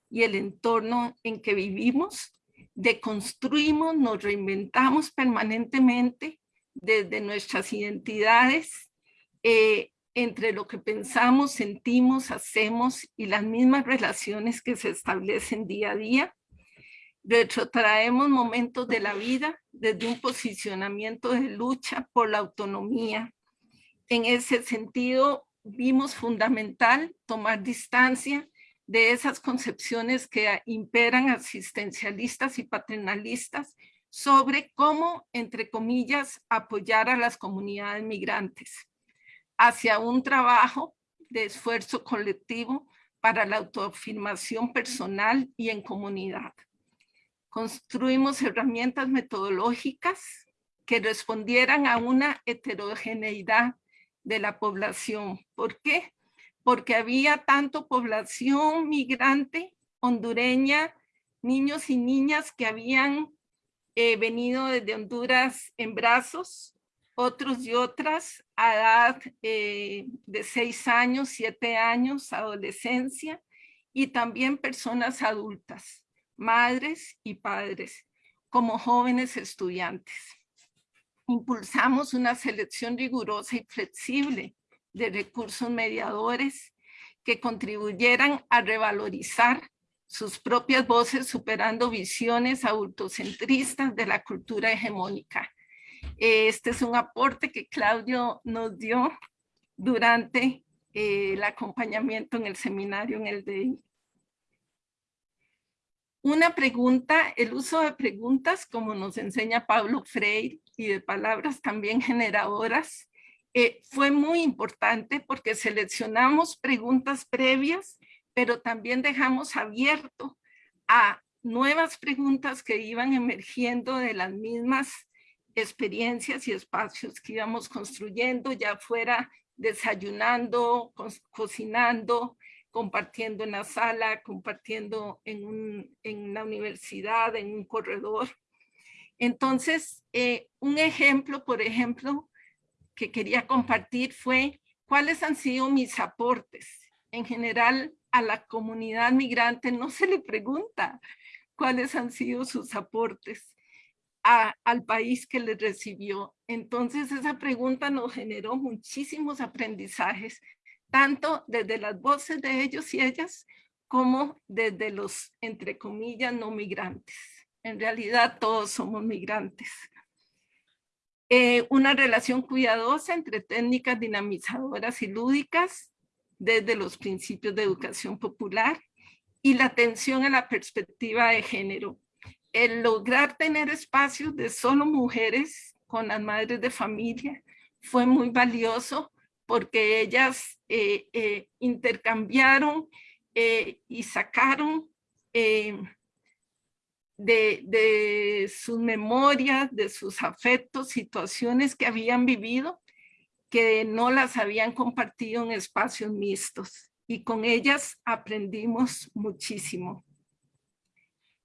y el entorno en que vivimos, deconstruimos, nos reinventamos permanentemente desde nuestras identidades, eh, entre lo que pensamos, sentimos, hacemos y las mismas relaciones que se establecen día a día. Retrotraemos momentos de la vida desde un posicionamiento de lucha por la autonomía. En ese sentido, vimos fundamental tomar distancia de esas concepciones que imperan asistencialistas y paternalistas sobre cómo, entre comillas, apoyar a las comunidades migrantes hacia un trabajo de esfuerzo colectivo para la autoafirmación personal y en comunidad. Construimos herramientas metodológicas que respondieran a una heterogeneidad de la población. ¿Por qué? porque había tanto población migrante hondureña, niños y niñas que habían eh, venido desde Honduras en brazos, otros y otras edad eh, de seis años, siete años, adolescencia, y también personas adultas, madres y padres, como jóvenes estudiantes. Impulsamos una selección rigurosa y flexible de recursos mediadores que contribuyeran a revalorizar sus propias voces superando visiones autocentristas de la cultura hegemónica. Este es un aporte que Claudio nos dio durante eh, el acompañamiento en el seminario en el DI. Una pregunta, el uso de preguntas, como nos enseña Pablo Freire, y de palabras también generadoras, eh, fue muy importante porque seleccionamos preguntas previas, pero también dejamos abierto a nuevas preguntas que iban emergiendo de las mismas experiencias y espacios que íbamos construyendo, ya fuera desayunando, cocinando, compartiendo en la sala, compartiendo en, en la universidad, en un corredor. Entonces, eh, un ejemplo, por ejemplo, que quería compartir fue cuáles han sido mis aportes. En general, a la comunidad migrante no se le pregunta cuáles han sido sus aportes al país que les recibió. Entonces, esa pregunta nos generó muchísimos aprendizajes, tanto desde las voces de ellos y ellas, como desde los, entre comillas, no migrantes. En realidad, todos somos migrantes. Eh, una relación cuidadosa entre técnicas dinamizadoras y lúdicas, desde los principios de educación popular y la atención a la perspectiva de género. El lograr tener espacios de solo mujeres con las madres de familia fue muy valioso porque ellas eh, eh, intercambiaron eh, y sacaron de, de sus memorias, de sus afectos, situaciones que habían vivido que no las habían compartido en espacios mixtos y con ellas aprendimos muchísimo.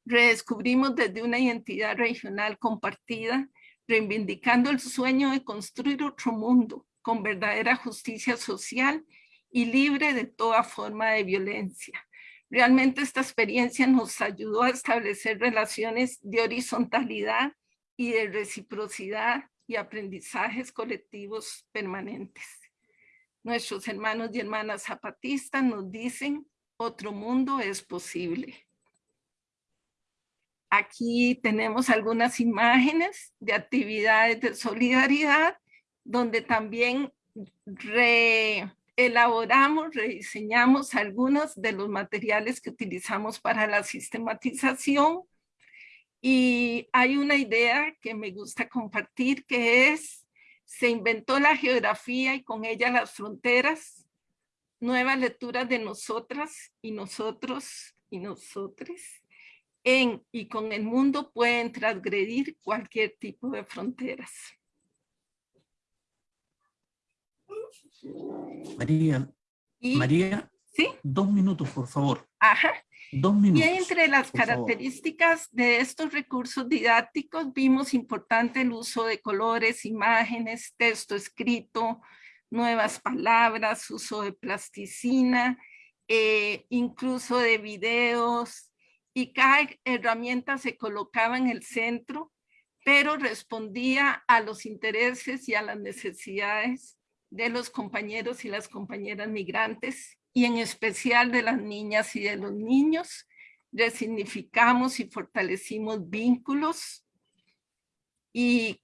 Redescubrimos desde una identidad regional compartida, reivindicando el sueño de construir otro mundo con verdadera justicia social y libre de toda forma de violencia. Realmente esta experiencia nos ayudó a establecer relaciones de horizontalidad y de reciprocidad y aprendizajes colectivos permanentes. Nuestros hermanos y hermanas zapatistas nos dicen, otro mundo es posible. Aquí tenemos algunas imágenes de actividades de solidaridad, donde también elaboramos, rediseñamos algunos de los materiales que utilizamos para la sistematización. Y hay una idea que me gusta compartir que es, se inventó la geografía y con ella las fronteras, nuevas lecturas de nosotras y nosotros y nosotres en y con el mundo pueden transgredir cualquier tipo de fronteras. María, María, ¿sí? dos minutos, por favor. Ajá. Dos minutos. Y entre las características de estos recursos didácticos vimos importante el uso de colores, imágenes, texto escrito, nuevas palabras, uso de plasticina, eh, incluso de videos, y cada herramienta se colocaba en el centro, pero respondía a los intereses y a las necesidades de los compañeros y las compañeras migrantes y en especial de las niñas y de los niños. Resignificamos y fortalecimos vínculos y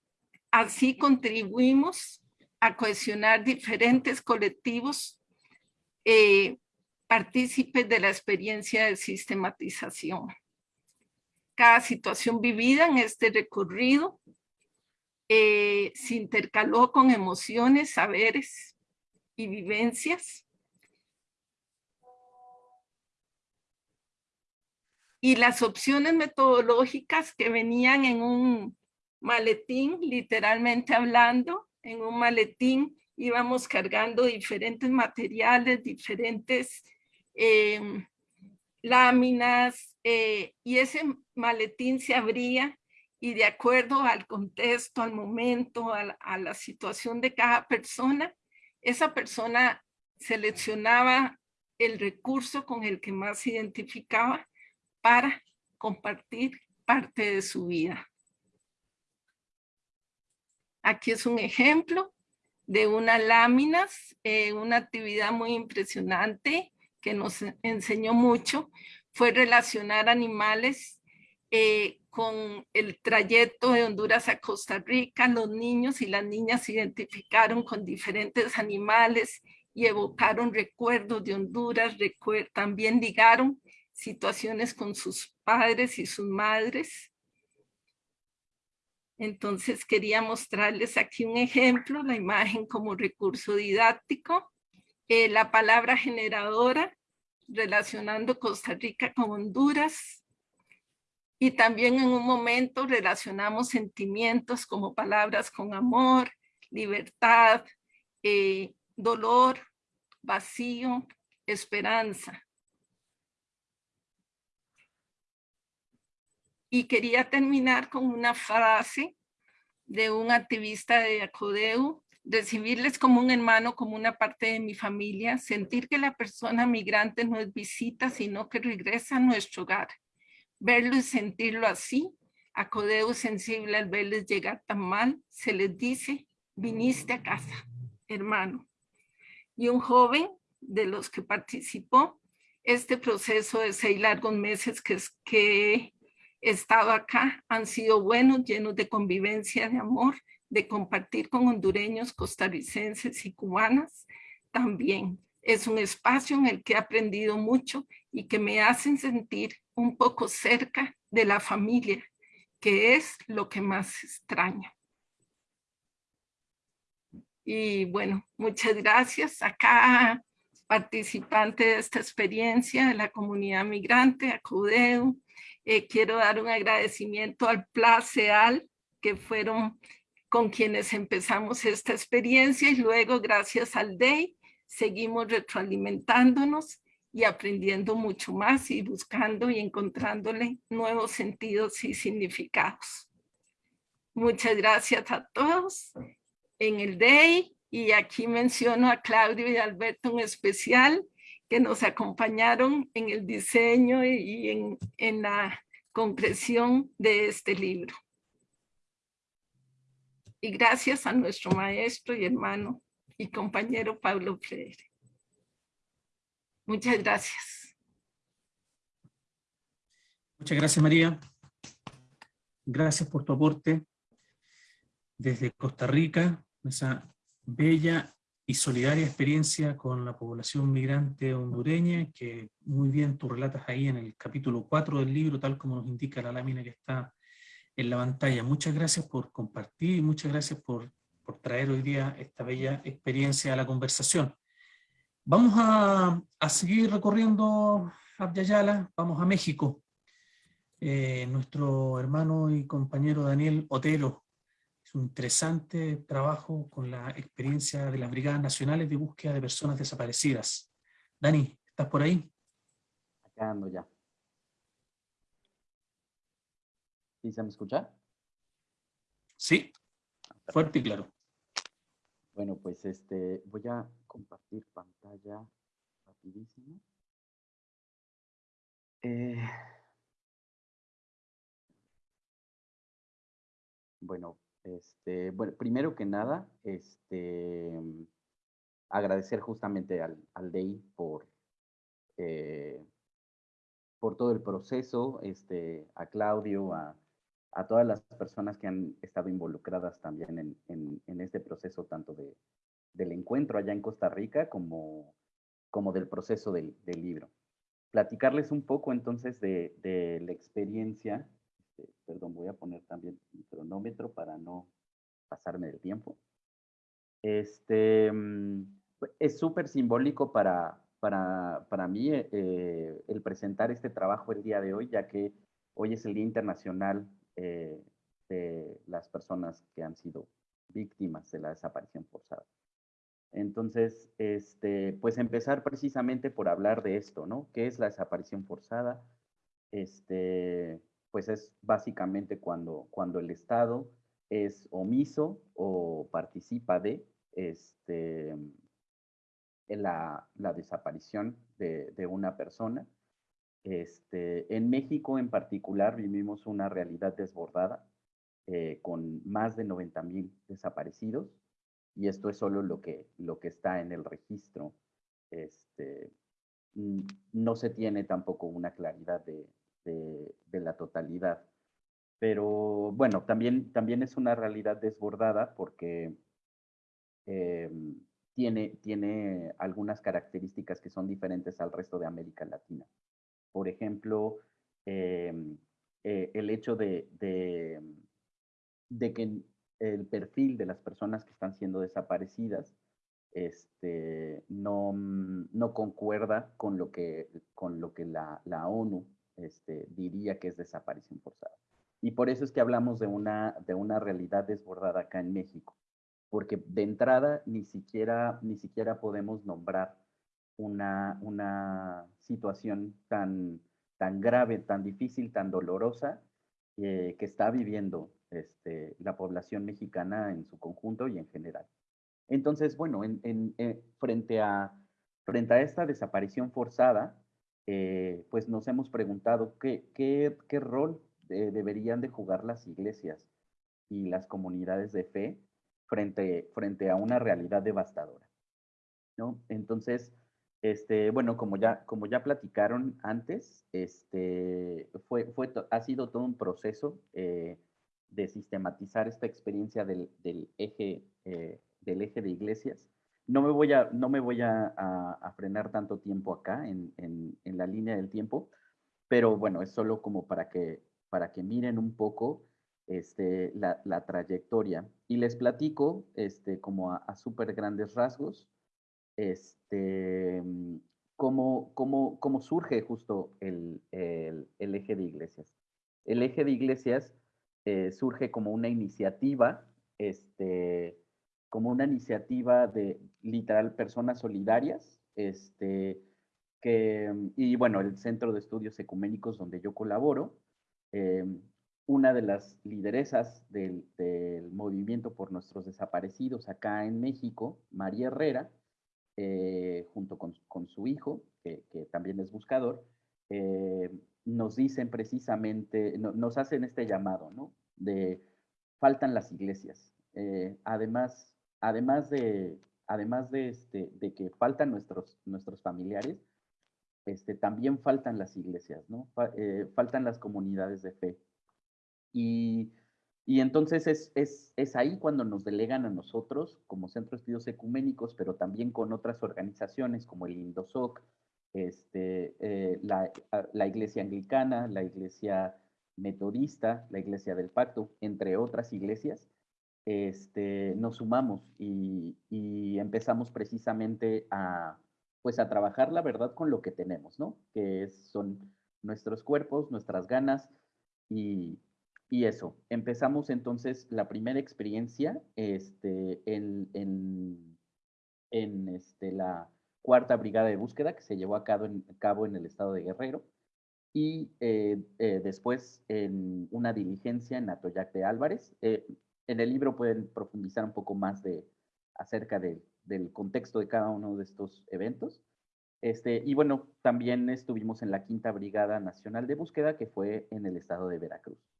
así contribuimos a cohesionar diferentes colectivos eh, partícipes de la experiencia de sistematización. Cada situación vivida en este recorrido eh, se intercaló con emociones, saberes y vivencias. Y las opciones metodológicas que venían en un maletín, literalmente hablando, en un maletín íbamos cargando diferentes materiales, diferentes Em, láminas eh, y ese maletín se abría y de acuerdo al contexto, al momento, a la, situación de cada persona, esa persona seleccionaba el recurso con el que más se identificaba para compartir parte de su vida. Aquí es un ejemplo de unas láminas, eh, una actividad muy impresionante que nos enseñó mucho fue relacionar animales eh, con el trayecto de Honduras a Costa Rica. Los niños y las niñas se identificaron con diferentes animales y evocaron recuerdos de Honduras, también ligaron situaciones con sus padres y sus madres. Entonces quería mostrarles aquí un ejemplo, la imagen como recurso didáctico. Eh, la palabra generadora, relacionando Costa Rica con Honduras. Y también en un momento relacionamos sentimientos como palabras con amor, libertad, eh, dolor, vacío, esperanza. Y quería terminar con una frase de un activista de Acodeu recibirles como un hermano, como una parte de mi familia, sentir que la persona migrante no es visita, sino que regresa a nuestro hogar. Verlo y sentirlo así, a codeo sensible al verles llegar tan mal, se les dice, viniste a casa, hermano. Y un joven de los que participó, este proceso de seis largos meses que, que he estado acá han sido buenos, llenos de convivencia, de amor, de compartir con hondureños, costarricenses y cubanas también. Es un espacio en el que he aprendido mucho y que me hacen sentir un poco cerca de la familia, que es lo que más extraño. Y bueno, muchas gracias a cada participante de esta experiencia de la comunidad migrante, a. Eh, quiero dar un agradecimiento al PLACEAL, que fueron con quienes empezamos esta experiencia y luego gracias al DEI seguimos retroalimentándonos y aprendiendo mucho más y buscando y encontrándole nuevos sentidos y significados. Muchas gracias a todos en el DEI y aquí menciono a Claudio y Alberto en especial que nos acompañaron en el diseño y en, en la concreción de este libro. Y gracias a nuestro maestro y hermano y compañero Pablo Freire. Muchas gracias. Muchas gracias, María. Gracias por tu aporte desde Costa Rica, esa bella y solidaria experiencia con la población migrante hondureña, que muy bien tú relatas ahí en el capítulo 4 del libro, tal como nos indica la lámina que está en la pantalla. Muchas gracias por compartir y muchas gracias por, por traer hoy día esta bella experiencia a la conversación. Vamos a, a seguir recorriendo Abyayala, vamos a México. Eh, nuestro hermano y compañero Daniel Otelo es un interesante trabajo con la experiencia de las Brigadas Nacionales de Búsqueda de Personas Desaparecidas. Dani, ¿estás por ahí? Acá ando ya. ¿Sí se me escucha? Sí, fuerte y claro. Bueno, pues este, voy a compartir pantalla rapidísimo. Eh, bueno, este, bueno, primero que nada, este, agradecer justamente al, al DEI por, eh, por todo el proceso, este, a Claudio, a, a todas las personas que han estado involucradas también en, en, este proceso, tanto de, del encuentro allá en Costa Rica como, como del proceso del, del libro. Platicarles un poco entonces de, de la experiencia, este, perdón, voy a poner también mi cronómetro para no pasarme del tiempo. Este, mm, es súper simbólico para, para, para mí eh, el presentar este trabajo el día de hoy, ya que hoy es el Día Internacional eh, de las personas que han sido víctimas de la desaparición forzada. Entonces, este, pues empezar precisamente por hablar de esto, ¿no? ¿Qué es la desaparición forzada? Este, pues es básicamente cuando, cuando el Estado es omiso o participa de este, la, la desaparición de, de, una persona este, en México en particular vivimos una realidad desbordada eh, con más de 90 mil desaparecidos y esto es solo lo que, lo que está en el registro. Este, no se tiene tampoco una claridad de, de, la totalidad. Pero bueno, también, también es una realidad desbordada porque eh, tiene, tiene algunas características que son diferentes al resto de América Latina. Por ejemplo, eh, eh, el hecho de, de, de, que el perfil de las personas que están siendo desaparecidas este, no, no concuerda con lo que, con lo que la, la ONU este, diría que es desaparición forzada. Y por eso es que hablamos de una, de una realidad desbordada acá en México, porque de entrada ni siquiera, ni siquiera podemos nombrar una, una situación tan, tan grave, tan difícil, tan dolorosa eh, que está viviendo este, la población mexicana en su conjunto y en general. Entonces, bueno, en, eh, frente, a, frente a esta desaparición forzada, eh, pues nos hemos preguntado qué, qué, qué rol deberían de jugar las iglesias y las comunidades de fe frente, frente a una realidad devastadora. ¿no? Entonces, este, bueno, como ya, como ya platicaron antes, este, fue, fue, ha sido todo un proceso eh, de sistematizar esta experiencia del, del eje, eh, del eje de iglesias no me voy a, no me voy a, frenar tanto tiempo acá en, en, en, la línea del tiempo, pero bueno, es solo como para que, para que miren un poco este, la, la trayectoria. Y les platico este, como a, a súper grandes rasgos este, cómo, cómo, cómo surge justo el, el, eje de iglesias. El eje de iglesias eh, surge como una iniciativa este, como una iniciativa de literal personas solidarias, este, que, y bueno, el Centro de Estudios Ecuménicos donde yo colaboro, eh, una de las lideresas del, del, movimiento por nuestros desaparecidos acá en México, María Herrera, eh, junto con, con, su hijo, que, también es buscador, eh, nos dicen precisamente, no, nos hacen este llamado, ¿no? De faltan las iglesias. Eh, además, además de, además de, este, de que faltan nuestros, nuestros familiares, este, también faltan las iglesias, ¿no? Faltan las comunidades de fe. Y, y entonces es, es, es, ahí cuando nos delegan a nosotros como Centro de Estudios Ecuménicos, pero también con otras organizaciones como el INDOSOC, este, eh, la, la, Iglesia Anglicana, la Iglesia Metodista, la Iglesia del Pacto, entre otras iglesias, este, nos sumamos y, empezamos precisamente a, pues a trabajar la verdad con lo que tenemos, ¿no? Que son nuestros cuerpos, nuestras ganas y, eso. Empezamos entonces la primera experiencia este, en, este, la cuarta brigada de búsqueda que se llevó a cabo en, el estado de Guerrero y eh, eh, después en una diligencia en Atoyac de Álvarez. Eh, en el libro pueden profundizar un poco más de, acerca de, del contexto de cada uno de estos eventos. Este, y bueno, también estuvimos en la Quinta Brigada Nacional de Búsqueda, que fue en el estado de Veracruz.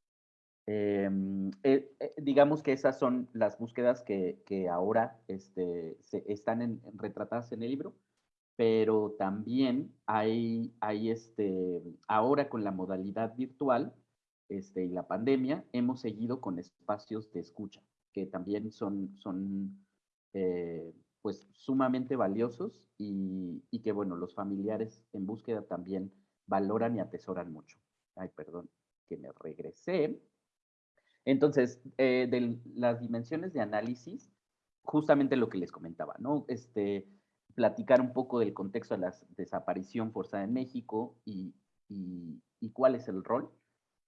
Em, eh, eh, digamos que esas son las búsquedas que, que ahora este, se, están en, retratadas en el libro, pero también hay, hay este, ahora con la modalidad virtual, este, y la pandemia, hemos seguido con espacios de escucha, que también son, son eh, pues sumamente valiosos y, y, que, bueno, los familiares en búsqueda también valoran y atesoran mucho. Ay, perdón, que me regresé. Entonces, eh, de las dimensiones de análisis, justamente lo que les comentaba, ¿no? Este, platicar un poco del contexto de la desaparición forzada en México y, y, y cuál es el rol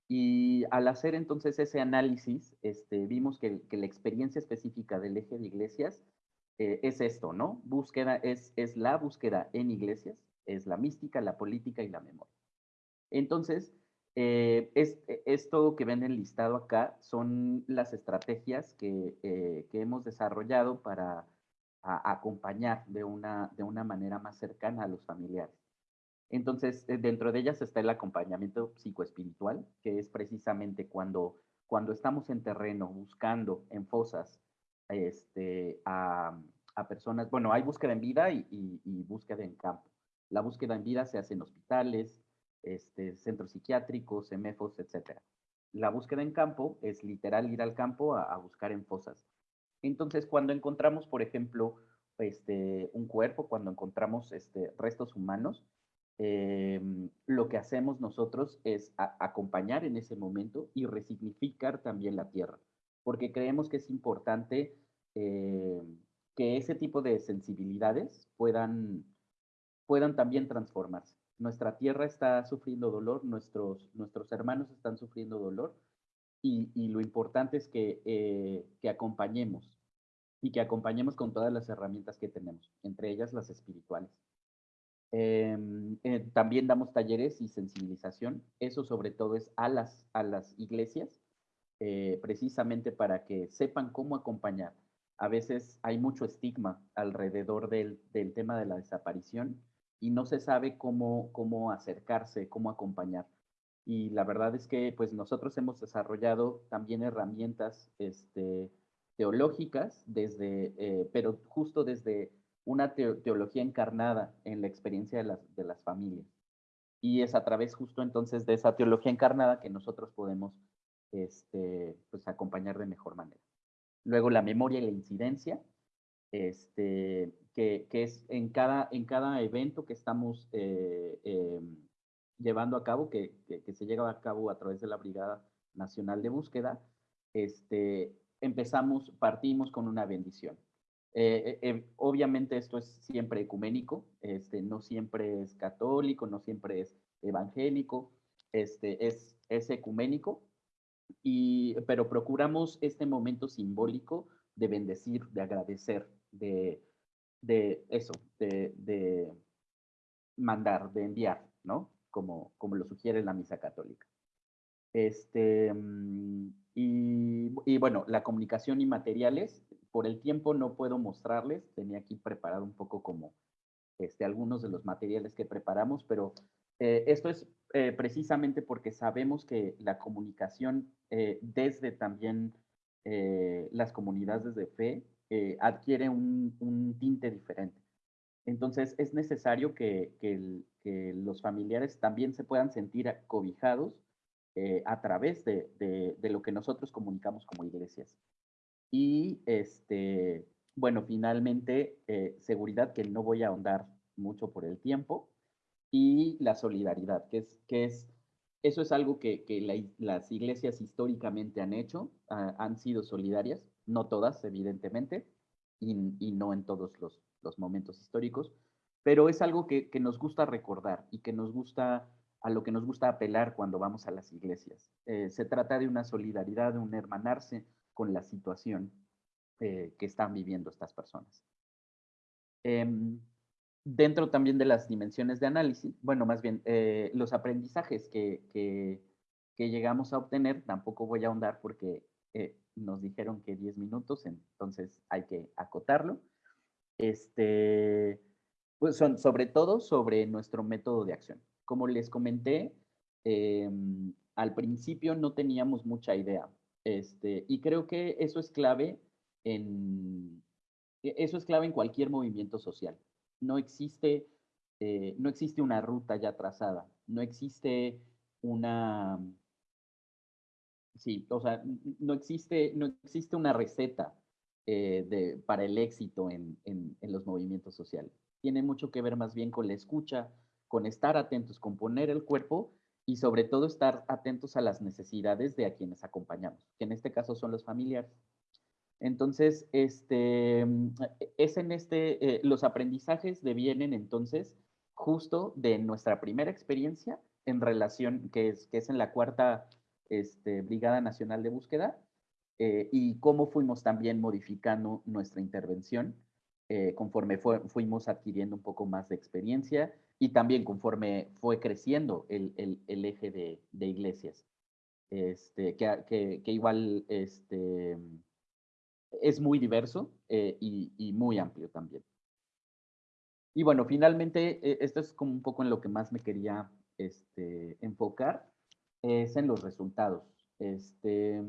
y al hacer entonces ese análisis, este, vimos que, la experiencia específica del eje de iglesias eh, es esto, ¿no? Búsqueda es, es la búsqueda en iglesias, es la mística, la política y la memoria. Entonces, eh, es, esto que ven listado acá son las estrategias que, eh, hemos desarrollado para acompañar de una, de una manera más cercana a los familiares. Entonces, eh, dentro de ellas está el acompañamiento psicoespiritual, que es precisamente cuando, cuando estamos en terreno buscando en fosas este, a, personas, bueno, hay búsqueda en vida y, búsqueda en campo. La búsqueda en vida se hace en hospitales, este, centros psiquiátricos, EMEFOS, etc. La búsqueda en campo es literal ir al campo a, buscar en fosas. Entonces, cuando encontramos, por ejemplo, este, un cuerpo, cuando encontramos este, restos humanos, Em, lo que hacemos nosotros es acompañar en ese momento y resignificar también la tierra, porque creemos que es importante em, que ese tipo de sensibilidades puedan también transformarse. Nuestra tierra está sufriendo dolor, nuestros, nuestros hermanos están sufriendo dolor y, lo importante es que, eh, que acompañemos y que acompañemos con todas las herramientas que tenemos, entre ellas las espirituales. Em, eh, también damos talleres y sensibilización. Eso sobre todo es a las, a las iglesias, eh, precisamente para que sepan cómo acompañar. A veces hay mucho estigma alrededor del, del tema de la desaparición y no se sabe cómo, cómo acercarse, cómo acompañar. Y la verdad es que pues nosotros hemos desarrollado también herramientas este, teológicas, desde, eh, pero justo desde una teología encarnada en la experiencia de las, de las familias. Y es a través justo entonces de esa teología encarnada que nosotros podemos este, pues, acompañar de mejor manera. Luego la memoria y la incidencia. Este, que, es en cada, en cada evento que estamos eh, em, llevando a cabo, que, se llega a cabo a través de la Brigada Nacional de Búsqueda, este, empezamos, partimos con una bendición. Eh, eh, obviamente esto es siempre ecuménico, este, no siempre es católico, no siempre es evangélico, este, es, es ecuménico, y, pero procuramos este momento simbólico de bendecir, de agradecer, de, de eso, de, mandar, de enviar, ¿no? Como, como lo sugiere la misa católica. Este, mm, y, y, bueno, la comunicación y materiales, por el tiempo no puedo mostrarles, tenía aquí preparado un poco como este, algunos de los materiales que preparamos, pero eh, esto es eh, precisamente porque sabemos que la comunicación eh, desde también las comunidades de fe adquiere un, tinte diferente. Entonces es necesario que, los familiares también se puedan sentir cobijados a través de, de, lo que nosotros comunicamos como iglesias. Y este, bueno, finalmente, seguridad que no voy a ahondar mucho por el tiempo, y la solidaridad, que es, que es eso es algo que, que las iglesias históricamente han hecho, ah, han sido solidarias, no todas, evidentemente, y, y no en todos los, los, momentos históricos, pero es algo que, que, nos gusta recordar y que nos gusta, a lo que nos gusta apelar cuando vamos a las iglesias. Eh, se trata de una solidaridad, de un hermanarse con la situación eh, que están viviendo estas personas. Eh, dentro también de las dimensiones de análisis, bueno, más bien eh, los aprendizajes que, que, llegamos a obtener, tampoco voy a ahondar porque eh, nos dijeron que 10 minutos, entonces hay que acotarlo. Este, pues son sobre todo sobre nuestro método de acción. Como les comenté, em, al principio no teníamos mucha idea. Este, y creo que eso es clave en, e, eso es clave en cualquier movimiento social no existe, eh, no existe una ruta ya trazada, no existe una, sí, o sea, no existe, no existe una receta eh, de, para el éxito en, en, los movimientos sociales. Tiene mucho que ver más bien con la escucha, con estar atentos, con poner el cuerpo y sobre todo estar atentos a las necesidades de a quienes acompañamos, que en este caso son los familiares. Entonces, este, mm, es en este, eh, los aprendizajes devienen entonces justo de nuestra primera experiencia en relación, que es, que es en la cuarta este, Brigada Nacional de Búsqueda, eh, y cómo fuimos también modificando nuestra intervención eh, conforme fuimos adquiriendo un poco más de experiencia y también conforme fue creciendo el, el, eje de, de, iglesias, este, que, que, que igual este, es muy diverso eh, y, muy amplio también. Y bueno, finalmente, eh, esto es como un poco en lo que más me quería este, enfocar, es en los resultados. Este,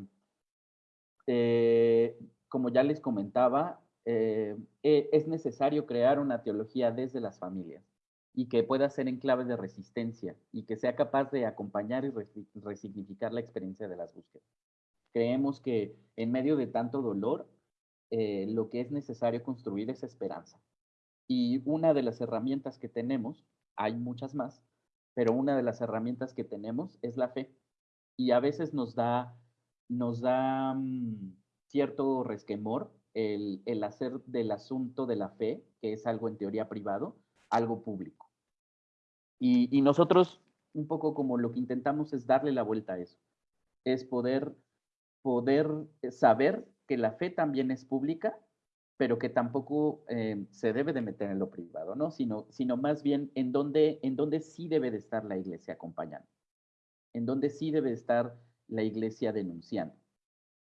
eh, como ya les comentaba, es necesario crear una teología desde las familias y que pueda ser en clave de resistencia y que sea capaz de acompañar y resignificar la experiencia de las búsquedas. Creemos que en medio de tanto dolor, eh, lo que es necesario construir es esperanza. Y una de las herramientas que tenemos, hay muchas más, pero una de las herramientas que tenemos es la fe. Y a veces nos da, nos da mm, cierto resquemor el, el, hacer del asunto de la fe, que es algo en teoría privado, algo público. Y, y nosotros, un poco como lo que intentamos es darle la vuelta a eso, es poder, poder saber que la fe también es pública, pero que tampoco eh, se debe de meter en lo privado, ¿no? Sino, sino más bien en donde, en donde sí debe de estar la iglesia acompañando, en donde sí debe de estar la iglesia denunciando.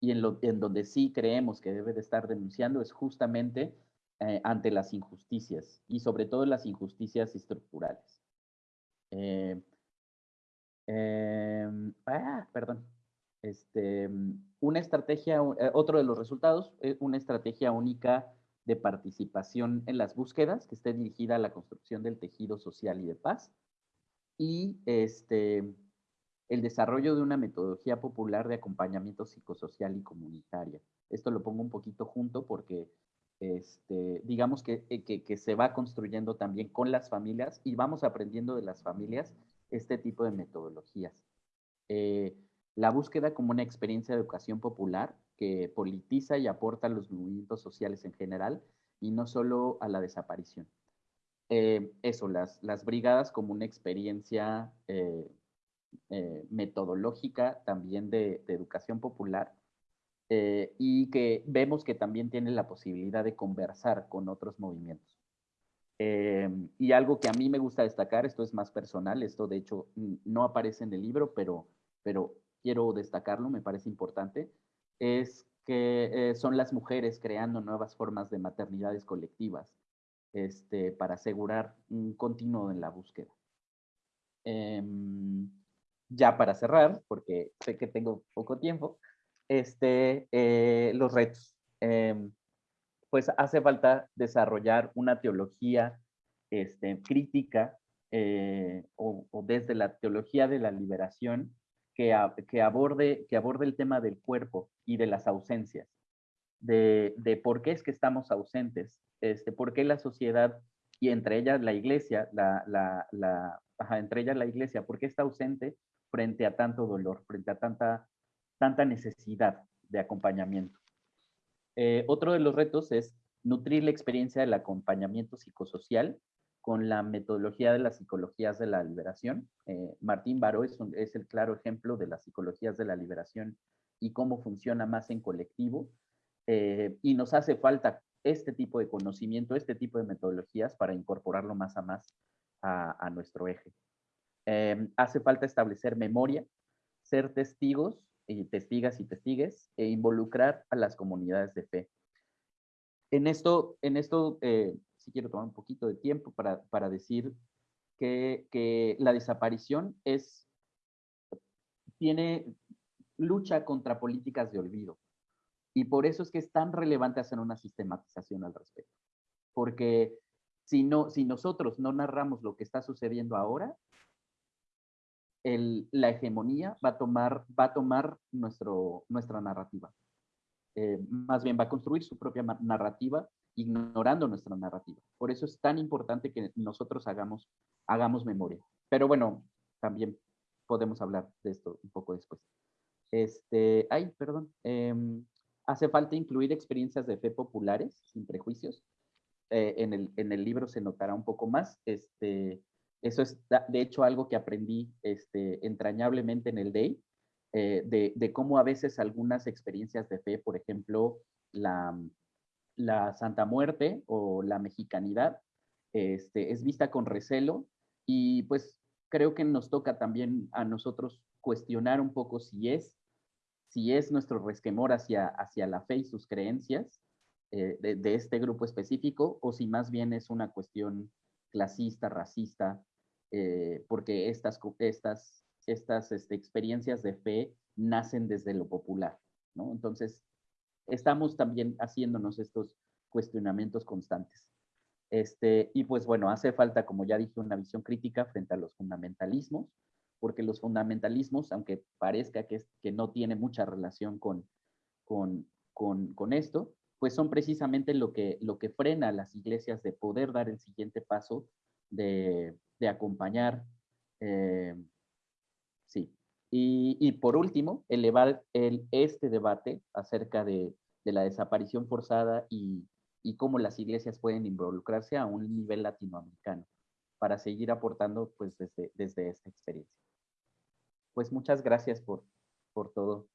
Y en, lo, en donde sí creemos que debe de estar denunciando es justamente eh, ante las injusticias y sobre todo las injusticias estructurales. Eh, em, ah, perdón. Este, una estrategia, eh, otro de los resultados, es una estrategia única de participación en las búsquedas que esté dirigida a la construcción del tejido social y de paz. Y este, el desarrollo de una metodología popular de acompañamiento psicosocial y comunitaria. Esto lo pongo un poquito junto porque este, digamos que, que, que, se va construyendo también con las familias y vamos aprendiendo de las familias este tipo de metodologías. Eh, la búsqueda como una experiencia de educación popular que politiza y aporta a los movimientos sociales en general y no solo a la desaparición. Eh, eso, las, las brigadas como una experiencia eh, eh, metodológica también de, educación popular y que vemos que también tiene la posibilidad de conversar con otros movimientos. y algo que a mí me gusta destacar, esto es más personal, esto de hecho no aparece en el libro, pero, pero quiero destacarlo, me parece importante, es que son las mujeres creando nuevas formas de maternidades colectivas, este, para asegurar un continuo en la búsqueda. Em, ya para cerrar, porque sé que tengo poco tiempo, este, eh, los retos. Em, pues hace falta desarrollar una teología este, crítica eh, o, desde la teología de la liberación que, aborde, que aborde el tema del cuerpo y de las ausencias de, por qué es que estamos ausentes, este, por qué la sociedad y entre ellas la iglesia, la, la, entre ellas la iglesia, por qué está ausente frente a tanto dolor, frente a tanta, tanta necesidad de acompañamiento. Eh, otro de los retos es nutrir la experiencia del acompañamiento psicosocial con la metodología de las psicologías de la liberación. Eh, Martín Baró es, el claro ejemplo de las psicologías de la liberación y cómo funciona más en colectivo eh, y nos hace falta este tipo de conocimiento, este tipo de metodologías para incorporarlo más a más a, nuestro eje. Em, hace falta establecer memoria, ser testigos y testigas y testigues e involucrar a las comunidades de fe. En esto, en esto eh, si quiero tomar un poquito de tiempo para, para decir que, que, la desaparición es, tiene lucha contra políticas de olvido. Y por eso es que es tan relevante hacer una sistematización al respecto. Porque si, no, si nosotros no narramos lo que está sucediendo ahora, la hegemonía va a tomar, va tomar nuestro, nuestra narrativa. Eh, más bien va a construir su propia narrativa ignorando nuestra narrativa. Por eso es tan importante que nosotros hagamos, hagamos memoria. Pero bueno, también podemos hablar de esto un poco después. Este, ay, perdón. Em, Hace falta incluir experiencias de fe populares, sin prejuicios. Eh, en, el, en, el, libro se notará un poco más. Este, eso es, de hecho, algo que aprendí este, entrañablemente en el DEI, eh, de, de, cómo a veces algunas experiencias de fe, por ejemplo, la, la Santa Muerte o la mexicanidad, este, es vista con recelo y pues creo que nos toca también a nosotros cuestionar un poco si es si es nuestro resquemor hacia, hacia la fe y sus creencias eh, de, este grupo específico, o si más bien es una cuestión clasista, racista, eh, porque estas, estas, estas este, experiencias de fe nacen desde lo popular, ¿no? Entonces, estamos también haciéndonos estos cuestionamientos constantes. Este, y pues bueno, hace falta, como ya dije, una visión crítica frente a los fundamentalismos, porque los fundamentalismos, aunque parezca que, que no tiene mucha relación con, con, con, esto, pues son precisamente lo que, lo que frena a las iglesias de poder dar el siguiente paso de, de acompañar. Eh, sí. Y, y, por último, elevar el, este debate acerca de, de la desaparición forzada y, y, cómo las iglesias pueden involucrarse a un nivel latinoamericano para seguir aportando pues desde, desde esta experiencia pues muchas gracias por, por todo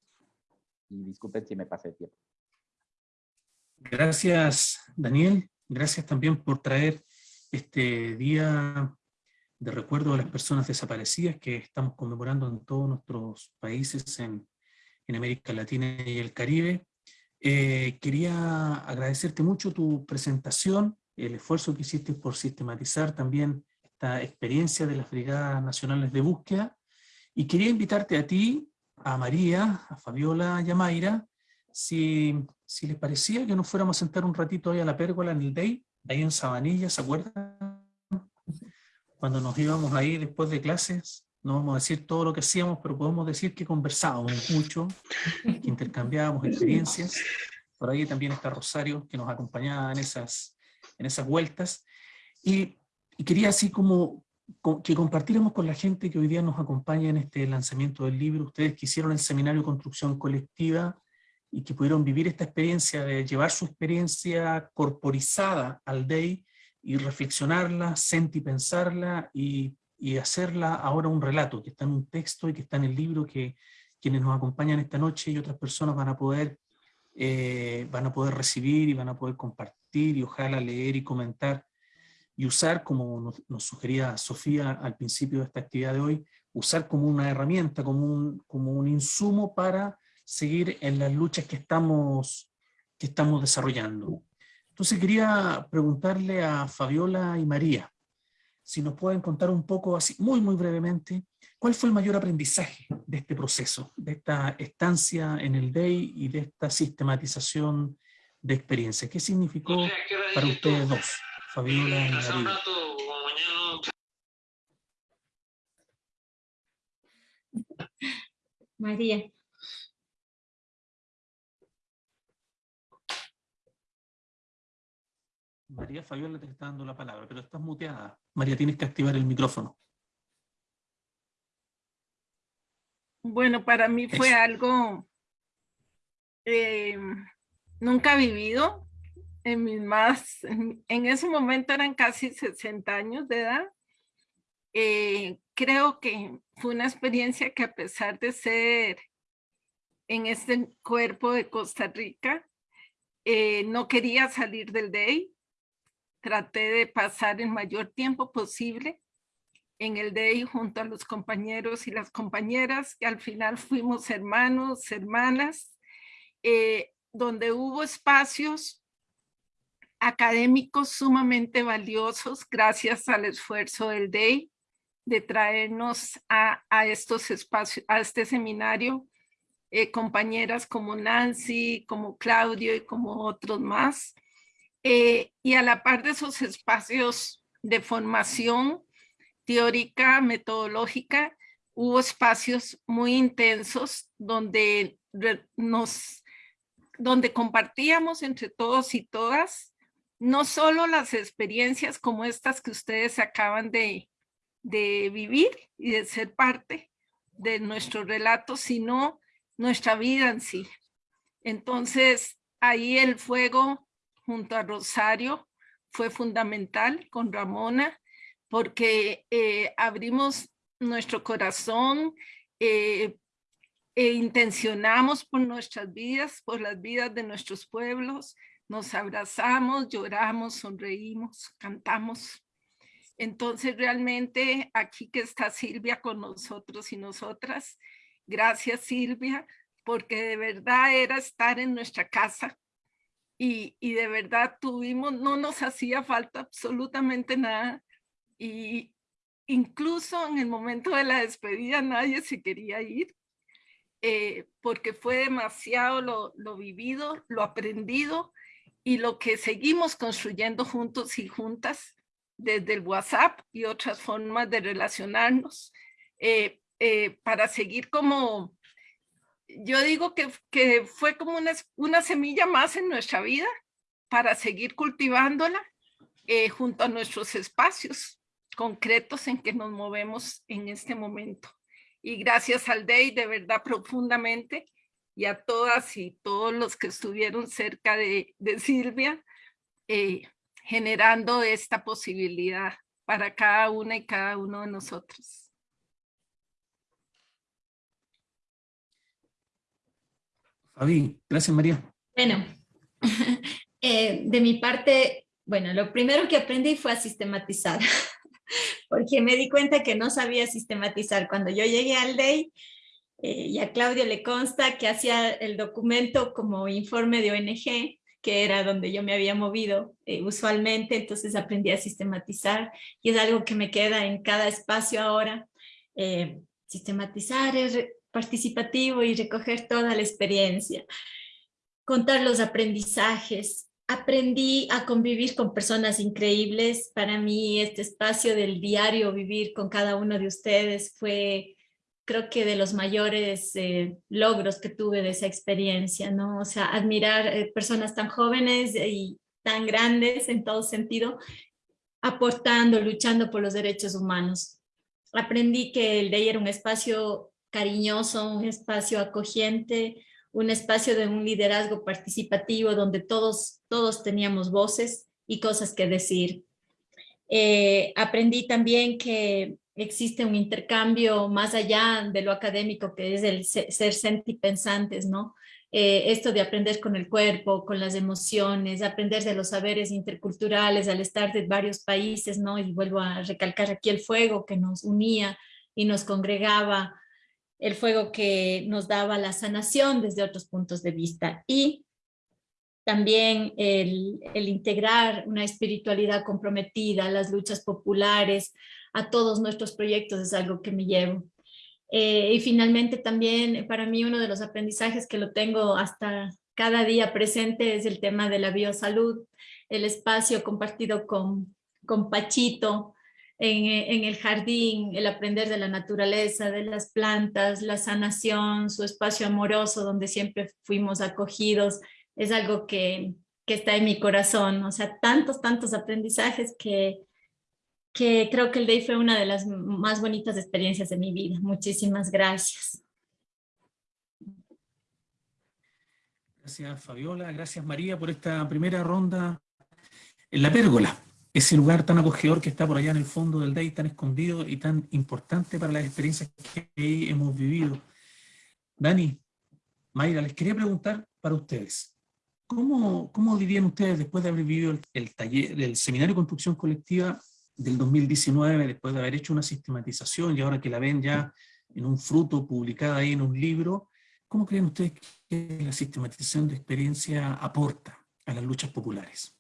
y disculpen si me pasé el tiempo. Gracias, Daniel. Gracias también por traer este día de recuerdo a las personas desaparecidas que estamos conmemorando en todos nuestros países en, en América Latina y el Caribe. Eh, quería agradecerte mucho tu presentación, el esfuerzo que hiciste por sistematizar también esta experiencia de las Brigadas Nacionales de Búsqueda y quería invitarte a ti, a María, a Fabiola y a Mayra, si, si les parecía que nos fuéramos a sentar un ratito ahí a la pérgola en el Day, ahí en Sabanilla, ¿se acuerdan? Cuando nos íbamos ahí después de clases, no vamos a decir todo lo que hacíamos, pero podemos decir que conversábamos mucho, que intercambiábamos experiencias. por ahí también está Rosario, que nos acompañaba en esas, en esas vueltas, y, y quería así como que compartiéramos con la gente que hoy día nos acompaña en este lanzamiento del libro, ustedes que hicieron el seminario construcción colectiva y que pudieron vivir esta experiencia de llevar su experiencia corporizada al DEI y reflexionarla, sentipensarla y, y hacerla ahora un relato que está en un texto y que está en el libro que quienes nos acompañan esta noche y otras personas van a poder, eh, van a poder recibir y van a poder compartir y ojalá leer y comentar y usar, como nos, sugería Sofía al principio de esta actividad de hoy, usar como una herramienta, como un, como un insumo para seguir en las luchas que estamos, que estamos desarrollando. Entonces quería preguntarle a Fabiola y María, si nos pueden contar un poco, así muy muy brevemente, ¿cuál fue el mayor aprendizaje de este proceso, de esta estancia en el DEI y de esta sistematización de experiencia? ¿Qué significó para ustedes dos? Fabiola María. María Fabiola te está dando la palabra, pero estás muteada. María, tienes que activar el micrófono. Bueno, para mí fue algo eh, nunca vivido, en mis más, en, ese momento eran casi 60 años de edad. Eh, creo que fue una experiencia que a pesar de ser en este cuerpo de Costa Rica, eh, no quería salir del DEI. Traté de pasar el mayor tiempo posible en el DEI junto a los compañeros y las compañeras, que al final fuimos hermanos, hermanas, eh, donde hubo espacios académicos sumamente valiosos gracias al esfuerzo del DEI de traernos a, estos espacios, a este seminario, eh, compañeras como Nancy, como Claudio y como otros más. Eh, y a la par de esos espacios de formación teórica, metodológica, hubo espacios muy intensos donde nos donde compartíamos entre todos y todas no solo las experiencias como estas que ustedes acaban de, vivir y de ser parte de nuestro relato, sino nuestra vida en sí. Entonces, ahí el fuego junto a Rosario fue fundamental con Ramona, porque eh, abrimos nuestro corazón eh, e intencionamos por nuestras vidas, por las vidas de nuestros pueblos, nos abrazamos, lloramos, sonreímos, cantamos. Entonces realmente aquí que está Silvia con nosotros y nosotras, gracias Silvia, porque de verdad era estar en nuestra casa y, de verdad tuvimos, no nos hacía falta absolutamente nada y incluso en el momento de la despedida nadie se quería ir eh, porque fue demasiado lo, lo vivido, lo aprendido y lo que seguimos construyendo juntos y juntas desde el WhatsApp y otras formas de relacionarnos eh, eh, para seguir como, yo digo que, fue como una, una, semilla más en nuestra vida para seguir cultivándola eh, junto a nuestros espacios concretos en que nos movemos en este momento. Y gracias al DEI de verdad profundamente y a todas y todos los que estuvieron cerca de, Silvia, eh, generando esta posibilidad para cada una y cada uno de nosotros. Fabi, gracias María. Bueno, eh, de mi parte, bueno, lo primero que aprendí fue a sistematizar, porque me di cuenta que no sabía sistematizar. Cuando yo llegué al DEI, eh, y a Claudio le consta que hacía el documento como informe de ONG, que era donde yo me había movido eh, usualmente, entonces aprendí a sistematizar y es algo que me queda en cada espacio ahora. Eh, sistematizar es participativo y recoger toda la experiencia. Contar los aprendizajes. Aprendí a convivir con personas increíbles. Para mí este espacio del diario vivir con cada uno de ustedes fue creo que de los mayores eh, logros que tuve de esa experiencia, ¿no? O sea, admirar eh, personas tan jóvenes y tan grandes en todo sentido, aportando, luchando por los derechos humanos. Aprendí que el DEI era un espacio cariñoso, un espacio acogiente, un espacio de un liderazgo participativo donde todos, todos teníamos voces y cosas que decir. Eh, aprendí también que existe un intercambio más allá de lo académico que es el ser sentipensantes, ¿no? Eh, esto de aprender con el cuerpo, con las emociones, aprender de los saberes interculturales al estar de varios países, ¿no? Y vuelvo a recalcar aquí el fuego que nos unía y nos congregaba, el fuego que nos daba la sanación desde otros puntos de vista. Y también el, integrar una espiritualidad comprometida, las luchas populares, a todos nuestros proyectos es algo que me llevo. Eh, y finalmente también para mí uno de los aprendizajes que lo tengo hasta cada día presente es el tema de la biosalud, el espacio compartido con, con Pachito en, en el jardín, el aprender de la naturaleza, de las plantas, la sanación, su espacio amoroso donde siempre fuimos acogidos, es algo que, que está en mi corazón, o sea, tantos, tantos aprendizajes que, que creo que el DAY fue una de las más bonitas experiencias de mi vida. Muchísimas gracias. Gracias Fabiola, gracias María por esta primera ronda en la pérgola, ese lugar tan acogedor que está por allá en el fondo del DAY, tan escondido y tan importante para las experiencias que hemos vivido. Dani, Mayra, les quería preguntar para ustedes, ¿cómo, cómo vivían ustedes después de haber vivido el, el taller, el seminario de construcción colectiva del 2019, después de haber hecho una sistematización y ahora que la ven ya en un fruto publicada ahí en un libro, ¿cómo creen ustedes que la sistematización de experiencia aporta a las luchas populares?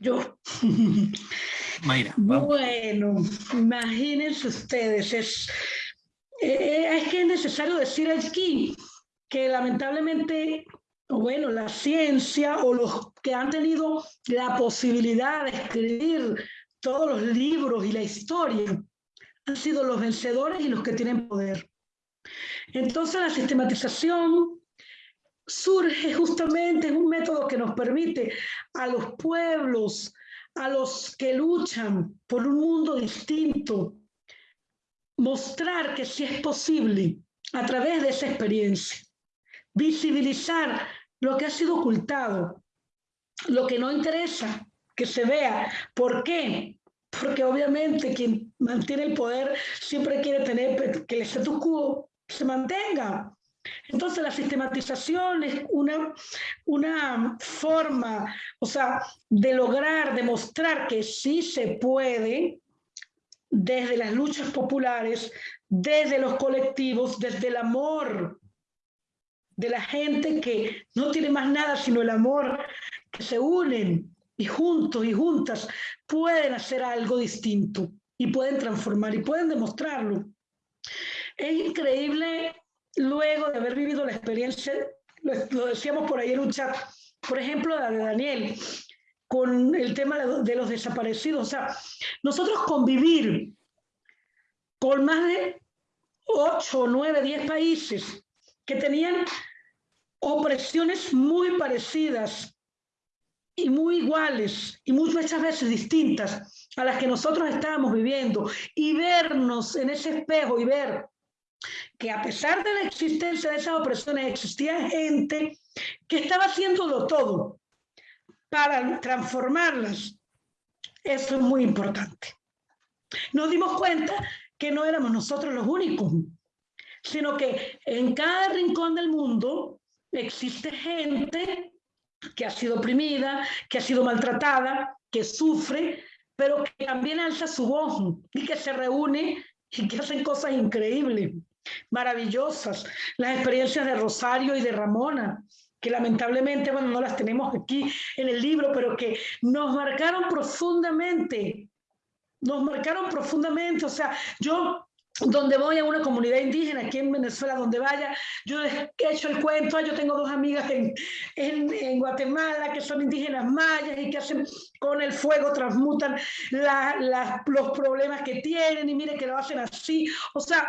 Yo. Mayra. Bueno, imagínense ustedes, es, eh, es que es necesario decir aquí que lamentablemente bueno, la ciencia o los que han tenido la posibilidad de escribir todos los libros y la historia han sido los vencedores y los que tienen poder. Entonces la sistematización surge justamente en un método que nos permite a los pueblos, a los que luchan por un mundo distinto, mostrar que sí es posible a través de esa experiencia visibilizar lo que ha sido ocultado, lo que no interesa que se vea. ¿Por qué? Porque obviamente quien mantiene el poder siempre quiere tener que el status quo se mantenga. Entonces la sistematización es una, una forma, o sea, de lograr demostrar que sí se puede desde las luchas populares, desde los colectivos, desde el amor de la gente que no tiene más nada sino el amor, que se unen y juntos y juntas pueden hacer algo distinto y pueden transformar y pueden demostrarlo. Es increíble luego de haber vivido la experiencia, lo, decíamos por ahí en un chat, por ejemplo, la de Daniel, con el tema de los desaparecidos. O sea, nosotros convivir con más de 8, 9, 10 países que tenían opresiones muy parecidas y muy iguales y muchas veces distintas a las que nosotros estábamos viviendo y vernos en ese espejo y ver que a pesar de la existencia de esas opresiones existía gente que estaba haciéndolo todo para transformarlas. Eso es muy importante. Nos dimos cuenta que no éramos nosotros los únicos, sino que en cada rincón del mundo existe gente que ha sido oprimida, que ha sido maltratada, que sufre, pero que también alza su voz y que se reúne y que hacen cosas increíbles, maravillosas. Las experiencias de Rosario y de Ramona, que lamentablemente, bueno, no las tenemos aquí en el libro, pero que nos marcaron profundamente, nos marcaron profundamente. O sea, yo donde voy a una comunidad indígena aquí en Venezuela, donde vaya, yo he hecho el cuento, yo tengo dos amigas en, en, Guatemala que son indígenas mayas y que hacen con el fuego, transmutan los problemas que tienen y mire que lo hacen así. O sea,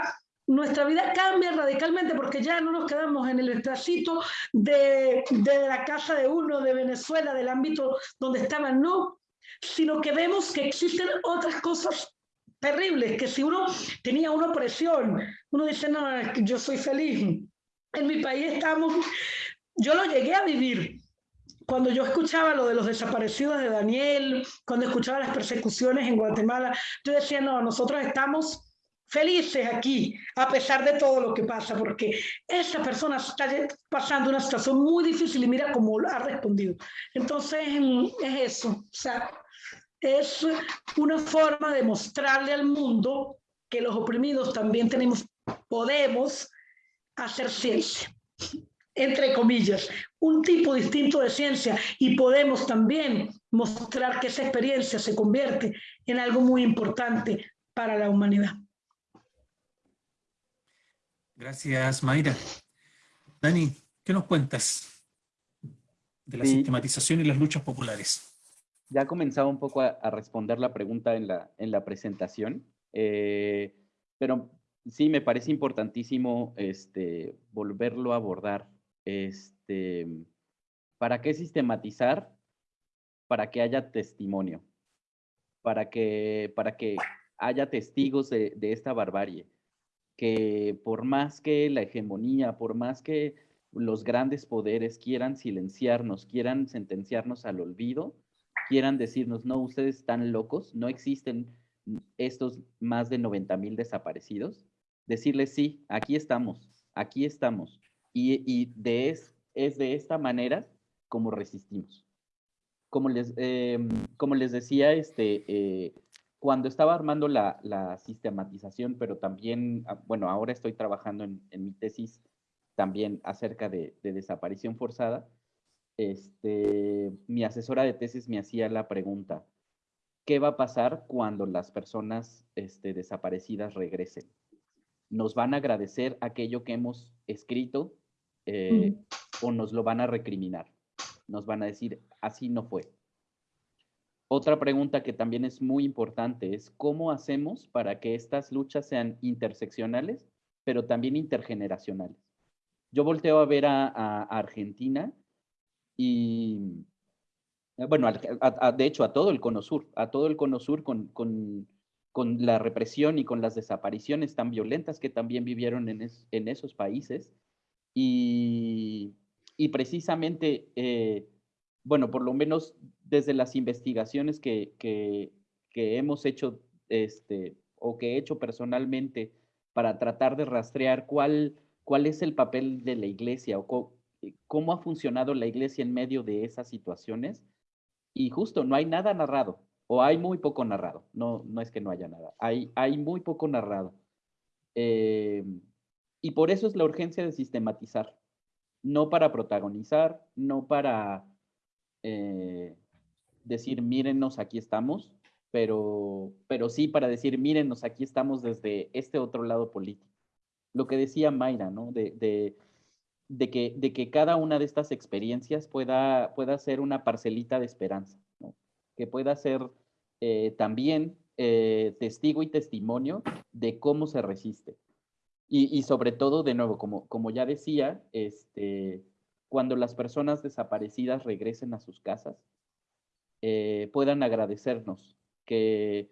nuestra vida cambia radicalmente porque ya no nos quedamos en el pedacito de, de la casa de uno de Venezuela, del ámbito donde estaban, no, sino que vemos que existen otras cosas terribles, que si uno tenía una opresión, uno dice, no, yo soy feliz. En mi país estamos, yo lo llegué a vivir. Cuando yo escuchaba lo de los desaparecidos de Daniel, cuando escuchaba las persecuciones en Guatemala, yo decía, no, nosotros estamos felices aquí, a pesar de todo lo que pasa, porque esa persona está pasando una situación muy difícil y mira cómo ha respondido. Entonces, es eso. O sea, es una forma de mostrarle al mundo que los oprimidos también tenemos, podemos hacer ciencia, entre comillas, un tipo distinto de ciencia y podemos también mostrar que esa experiencia se convierte en algo muy importante para la humanidad. Gracias, Mayra. Dani, ¿qué nos cuentas de la sistematización y las luchas populares? ya comenzaba un poco a, responder la pregunta en la, en la presentación, eh, pero sí me parece importantísimo este, volverlo a abordar. Este, ¿Para qué sistematizar? Para que haya testimonio, para que, para que haya testigos de, de esta barbarie, que por más que la hegemonía, por más que los grandes poderes quieran silenciarnos, quieran sentenciarnos al olvido, quieran decirnos, no, ustedes están locos, no existen estos más de 90 mil desaparecidos, decirles, sí, aquí estamos, aquí estamos. Y, de es, es de esta manera como resistimos. Como les, em, como les decía, este, eh, cuando estaba armando la, sistematización, pero también, ah, bueno, ahora estoy trabajando en, mi tesis también acerca de desaparición forzada, este, mi asesora de tesis me hacía la pregunta, ¿qué va a pasar cuando las personas este, desaparecidas regresen? ¿Nos van a agradecer aquello que hemos escrito eh, o nos lo van a recriminar? Nos van a decir, así no fue. Otra pregunta que también es muy importante es cómo hacemos para que estas luchas sean interseccionales, pero también intergeneracionales. Yo volteo a ver a Argentina y, bueno, de hecho a todo el Cono Sur, a todo el Cono Sur con, con, con la represión y con las desapariciones tan violentas que también vivieron en, en esos países. Y, y precisamente, eh, bueno, por lo menos desde las investigaciones que, que, hemos hecho, este, o que he hecho personalmente para tratar de rastrear cuál, cuál es el papel de la iglesia o eh, cómo ha funcionado la iglesia en medio de esas situaciones. Y justo, no hay nada narrado, o hay muy poco narrado. No, no es que no haya nada, hay, hay muy poco narrado. Eh, y por eso es la urgencia de sistematizar, no para protagonizar, no para eh, decir, mírenos, aquí estamos, pero, pero sí para decir, mírenos, aquí estamos desde este otro lado político. Lo que decía Mayra, ¿no? de, de que, de que cada una de estas experiencias pueda, pueda ser una parcelita de esperanza, que pueda ser eh, también eh, testigo y testimonio de cómo se resiste. Y, sobre todo, de nuevo, como, como ya decía, este, cuando las personas desaparecidas regresen a sus casas, eh, puedan agradecernos que,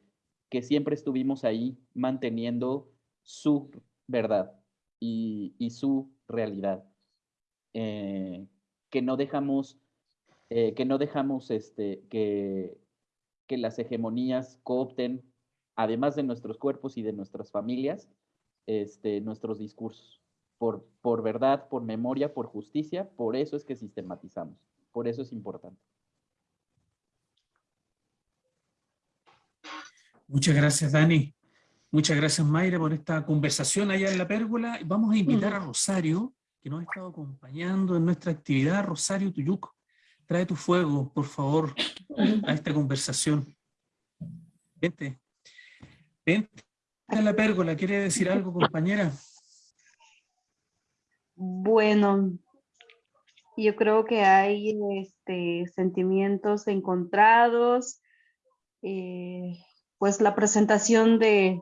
siempre estuvimos ahí manteniendo su verdad y, su realidad eh, que no dejamos, eh, este, que las hegemonías coopten, además de nuestros cuerpos y de nuestras familias, este, nuestros discursos. Por, por verdad, por memoria, por justicia, por eso es que sistematizamos, por eso es importante. Muchas gracias, Dani. Muchas gracias, Mayra, por esta conversación allá en la pérgola. Vamos a invitar a Rosario que nos ha estado acompañando en nuestra actividad, Rosario Tuyuco. Trae tu fuego, por favor, a esta conversación. Vente. Vente. la pérgola, ¿quiere decir algo, compañera? Bueno, yo creo que hay este, sentimientos encontrados. eh, pues la presentación de,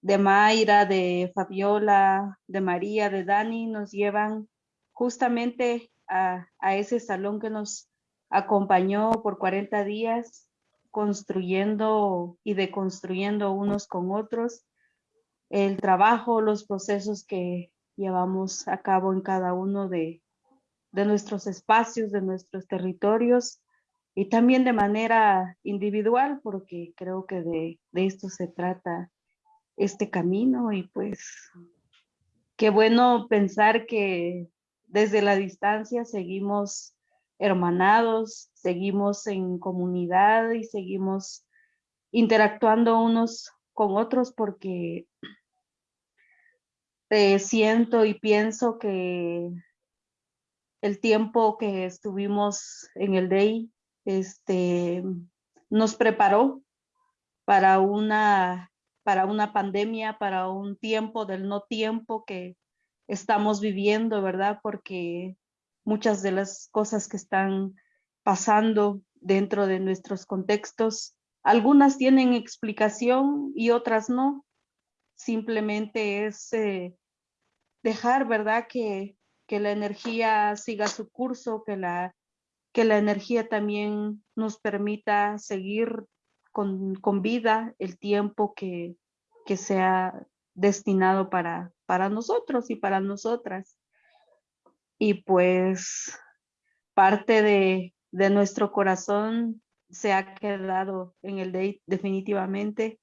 de Mayra, de Fabiola, de María, de Dani nos llevan justamente a, a ese salón que nos acompañó por 40 días construyendo y deconstruyendo unos con otros el trabajo, los procesos que llevamos a cabo en cada uno de, de nuestros espacios, de nuestros territorios y también de manera individual, porque creo que de, de esto se trata este camino y pues qué bueno pensar que desde la distancia seguimos hermanados, seguimos en comunidad y seguimos interactuando unos con otros porque siento y pienso que el tiempo que estuvimos en el DEI este, nos preparó para una, para una pandemia, para un tiempo del no tiempo que estamos viviendo, ¿verdad? Porque muchas de las cosas que están pasando dentro de nuestros contextos, algunas tienen explicación y otras no. Simplemente es eh, dejar, ¿verdad? Que, que la energía siga su curso, que la, que la energía también nos permita seguir con, con vida el tiempo que, que sea destinado para, para nosotros y para nosotras. Y pues parte de, de nuestro corazón se ha quedado en el day definitivamente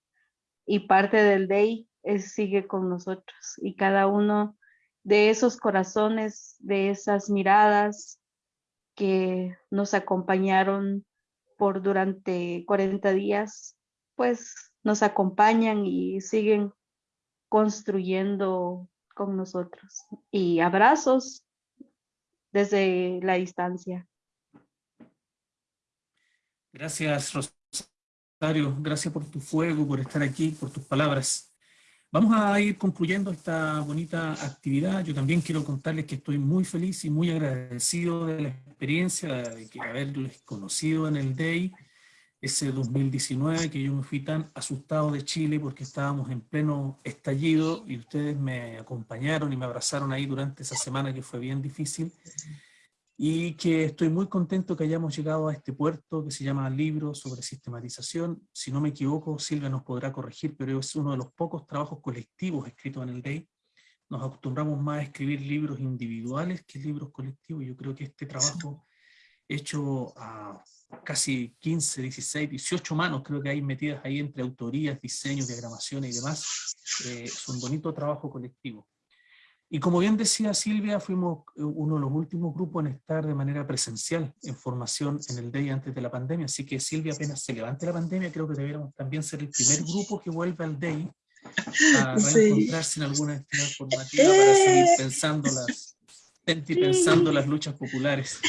y parte del day sigue con nosotros y cada uno de esos corazones, de esas miradas que nos acompañaron por durante 40 días, pues nos acompañan y siguen construyendo con nosotros. Y abrazos desde la distancia. Gracias, Rosario. Gracias por tu fuego, por estar aquí, por tus palabras. Vamos a ir concluyendo esta bonita actividad. Yo también quiero contarles que estoy muy feliz y muy agradecido de la experiencia de haberles conocido en el DEI ese 2019 que yo me fui tan asustado de Chile porque estábamos en pleno estallido y ustedes me acompañaron y me abrazaron ahí durante esa semana que fue bien difícil y que estoy muy contento que hayamos llegado a este puerto que se llama Libro sobre Sistematización. Si no me equivoco, Silvia nos podrá corregir, pero es uno de los pocos trabajos colectivos escritos en el DEI. Nos acostumbramos más a escribir libros individuales que libros colectivos. Yo creo que este trabajo hecho a casi 15, 16, 18 manos, creo que hay metidas ahí entre autorías, diseños, diagramaciones y demás, eh, es un bonito trabajo colectivo. Y como bien decía Silvia, fuimos eh, uno de los últimos grupos en estar de manera presencial en formación en el DEI antes de la pandemia, así que Silvia apenas se levante la pandemia, creo que deberíamos también ser el primer grupo que vuelve al DEI a encontrarse en alguna actividad formativa para seguir pensando las, pensando las luchas populares.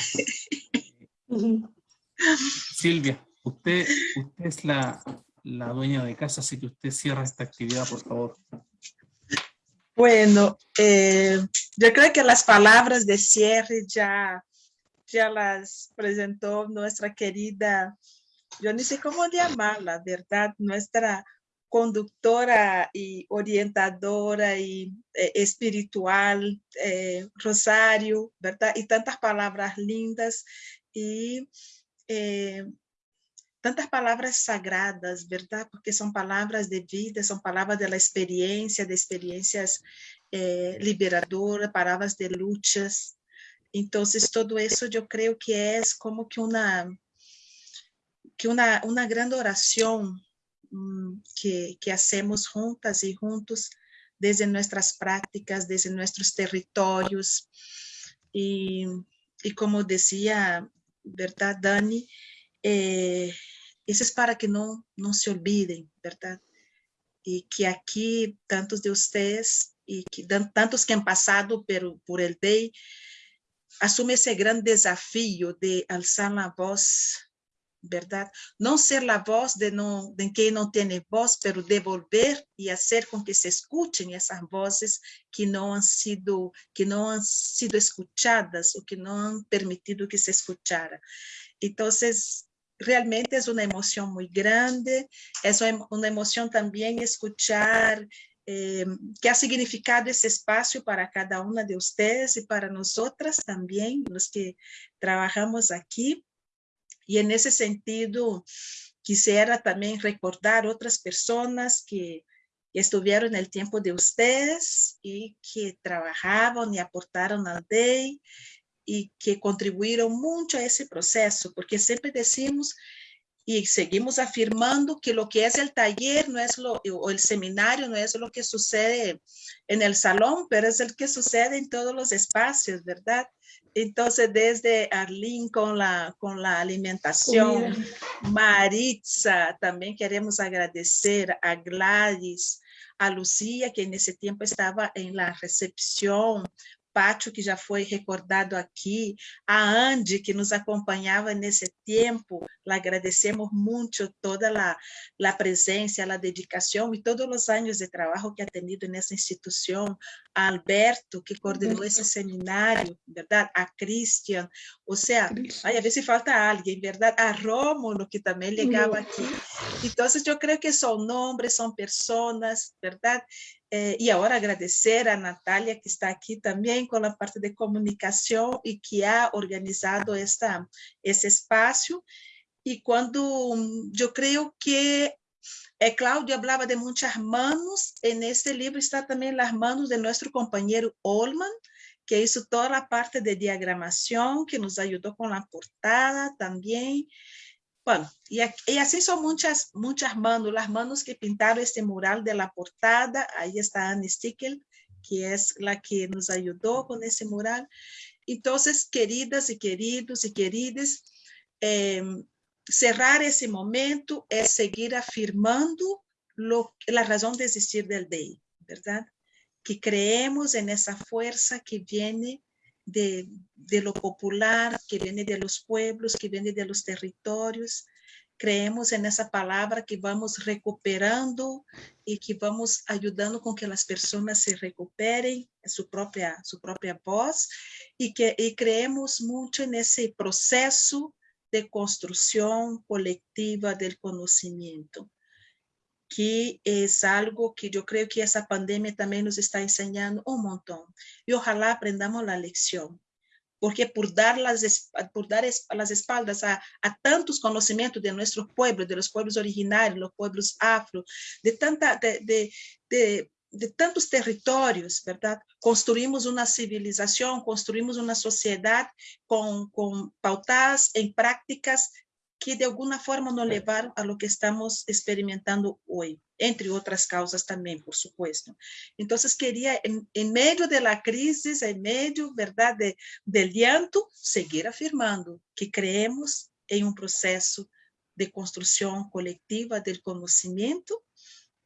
Silvia, usted, usted es la, la dueña de casa, así que usted cierra esta actividad, por favor. Bueno, eh, yo creo que las palabras de cierre ya, ya las presentó nuestra querida, yo ni sé cómo llamarla, ¿verdad? Nuestra conductora y orientadora y eh, espiritual, eh, Rosario, ¿verdad? Y tantas palabras lindas y tantas palabras sagradas, ¿verdad? Porque son palabras de vida, son palabras de la experiencia, de experiencias eh, liberadoras, palabras de luchas. Entonces, todo eso yo creo que es como que una, que una, una gran oración um, que, que hacemos juntas y juntos desde nuestras prácticas, desde nuestros territorios. Y, y como decía ¿verdad, Dani? Eh, eso es para que no, no se olviden, ¿verdad? Y que aquí tantos de ustedes y que, tantos que han pasado pero, por el DEI, asume ese gran desafío de alzar la voz ¿verdad? No ser la voz de, no, de quien no tiene voz, pero devolver y hacer con que se escuchen esas voces que no han sido, que no han sido escuchadas o que no han permitido que se escuchara. Entonces, realmente es una emoción muy grande, es una emoción también escuchar eh, qué ha significado ese espacio para cada una de ustedes y para nosotras también, los que trabajamos aquí. Y en ese sentido, quisiera también recordar otras personas que estuvieron en el tiempo de ustedes y que trabajaban y aportaron al DEI y que contribuyeron mucho a ese proceso, porque siempre decimos y seguimos afirmando que lo que es el taller no es lo, o el seminario no es lo que sucede en el salón, pero es el que sucede en todos los espacios, ¿verdad? Entonces, desde Arlene con la, con la alimentación, Maritza, también queremos agradecer a Gladys, a Lucía, que en ese tiempo estaba en la recepción, Pátio, que já foi recordado aqui, a Andy, que nos acompanhava nesse tempo, agradecemos muito toda a, a presença, a dedicação e todos os anos de trabalho que ha tenido nessa instituição, a Alberto, que coordenou esse seminário, verdade? A Christian, ou seja, ai, a ver se falta alguém, verdade? A Rómulo, que também ligava aqui. Então, eu creio que são nomes, são pessoas, verdade? Eh, y ahora agradecer a Natalia que está aquí también con la parte de comunicación y que ha organizado esta, ese espacio. Y cuando mm, yo creo que eh, Claudia hablaba de muchas manos, en este libro está también las manos de nuestro compañero Olman, que hizo toda la parte de diagramación, que nos ayudó con la portada también. Bueno, y, así son muchas, muchas manos, las manos que pintaron este mural de la portada. Ahí está Anne Stickel, que es la que nos ayudó con ese mural. Entonces, queridas y queridos y queridas, eh, cerrar ese momento es seguir afirmando la razón de existir del DEI, ¿verdad? Que creemos en esa fuerza que viene de, de, lo popular, que viene de los pueblos, que viene de los territorios. Creemos en esa palabra que vamos recuperando y que vamos ayudando con que las personas se recuperen su propia, su propia voz y que y creemos mucho en ese proceso de construcción colectiva del conocimiento que es algo que yo creo que esa pandemia también nos está enseñando un montón. Y ojalá aprendamos la lección, porque por dar las, por dar las espaldas a, a tantos conocimientos de nuestros pueblos, de los pueblos originarios, los pueblos afro, de, tanta, de, de, de tantos territorios, ¿verdad? Construimos una civilización, construimos una sociedad con, con pautadas en prácticas que de alguna forma nos levaram a lo que estamos experimentando hoje, entre outras causas também, por supuesto. Então, queria, em, em meio da crise, em meio, verdade, del llanto, seguir afirmando que creemos em um processo de construção coletiva do conhecimento,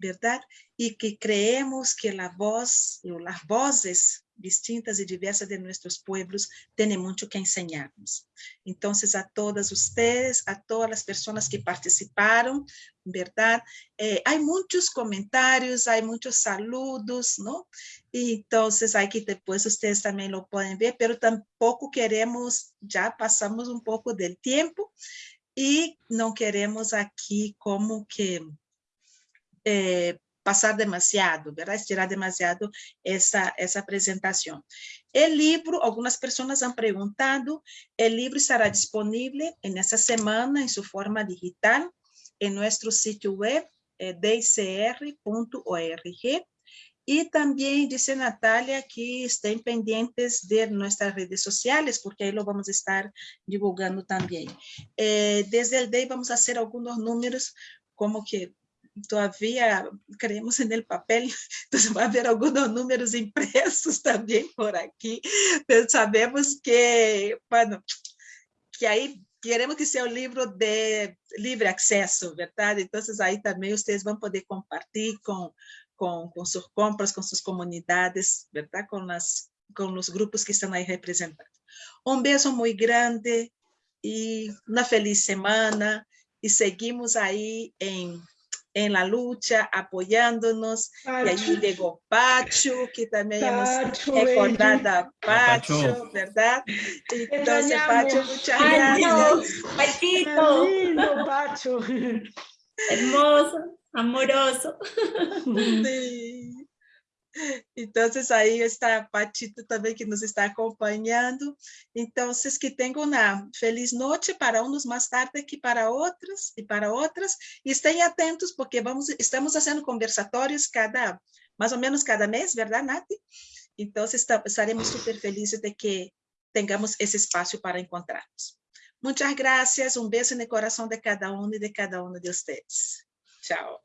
verdade? E que creemos que a voz, ou as vozes distintas y diversas de nuestros pueblos tienen mucho que enseñarnos. Entonces, a todas ustedes, a todas las personas que participaron, ¿verdad? Eh, hay muchos comentarios, hay muchos saludos, ¿no? Y hay que después ustedes también lo pueden ver, pero tampoco queremos, ya pasamos un poco del tiempo y no queremos aquí como que... Eh, passar demasiado, ¿verdad? estirar demasiado essa, essa apresentação. O livro, algumas pessoas han perguntado, o livro estará disponível nessa semana em sua forma digital em nosso sítio web, eh, dicr.org. E também disse Natália que estén pendientes de nossas redes sociais, porque aí lo vamos estar divulgando também. Eh, desde o DEI vamos fazer alguns números, como que todavía creemos en el papel, entonces va a haber algunos números impresos también por aquí, pero sabemos que, bueno, que ahí queremos que sea un libro de libre acceso, ¿verdad? Entonces ahí también ustedes van a poder compartir con, con, con sus compras, con sus comunidades, ¿verdad? Con, las, con los grupos que están ahí representados. Un beso muy grande y una feliz semana. y seguimos en, en la lucha, apoyándonos. Y allí llegó Pacho, que también Pacho, hemos recordado a Pacho. Pacho, ¿verdad? Entonces, extrañamos. Pacho, muchas Adiós, gracias. Pachito, lindo, Pacho. hermoso, amoroso. Sí. Entonces ahí está Pachito también que nos está acompañando. Entonces que tengan una feliz noche para unos más tarde que para otros y para otras. Y estén atentos porque vamos, estamos haciendo conversatorios cada, más o menos cada mes, ¿verdad, Nati? Entonces esta- estaremos súper felices de que tengamos ese espacio para encontrarnos. Muchas gracias, un beso en el corazón de cada uno y de cada uno de ustedes. Chao.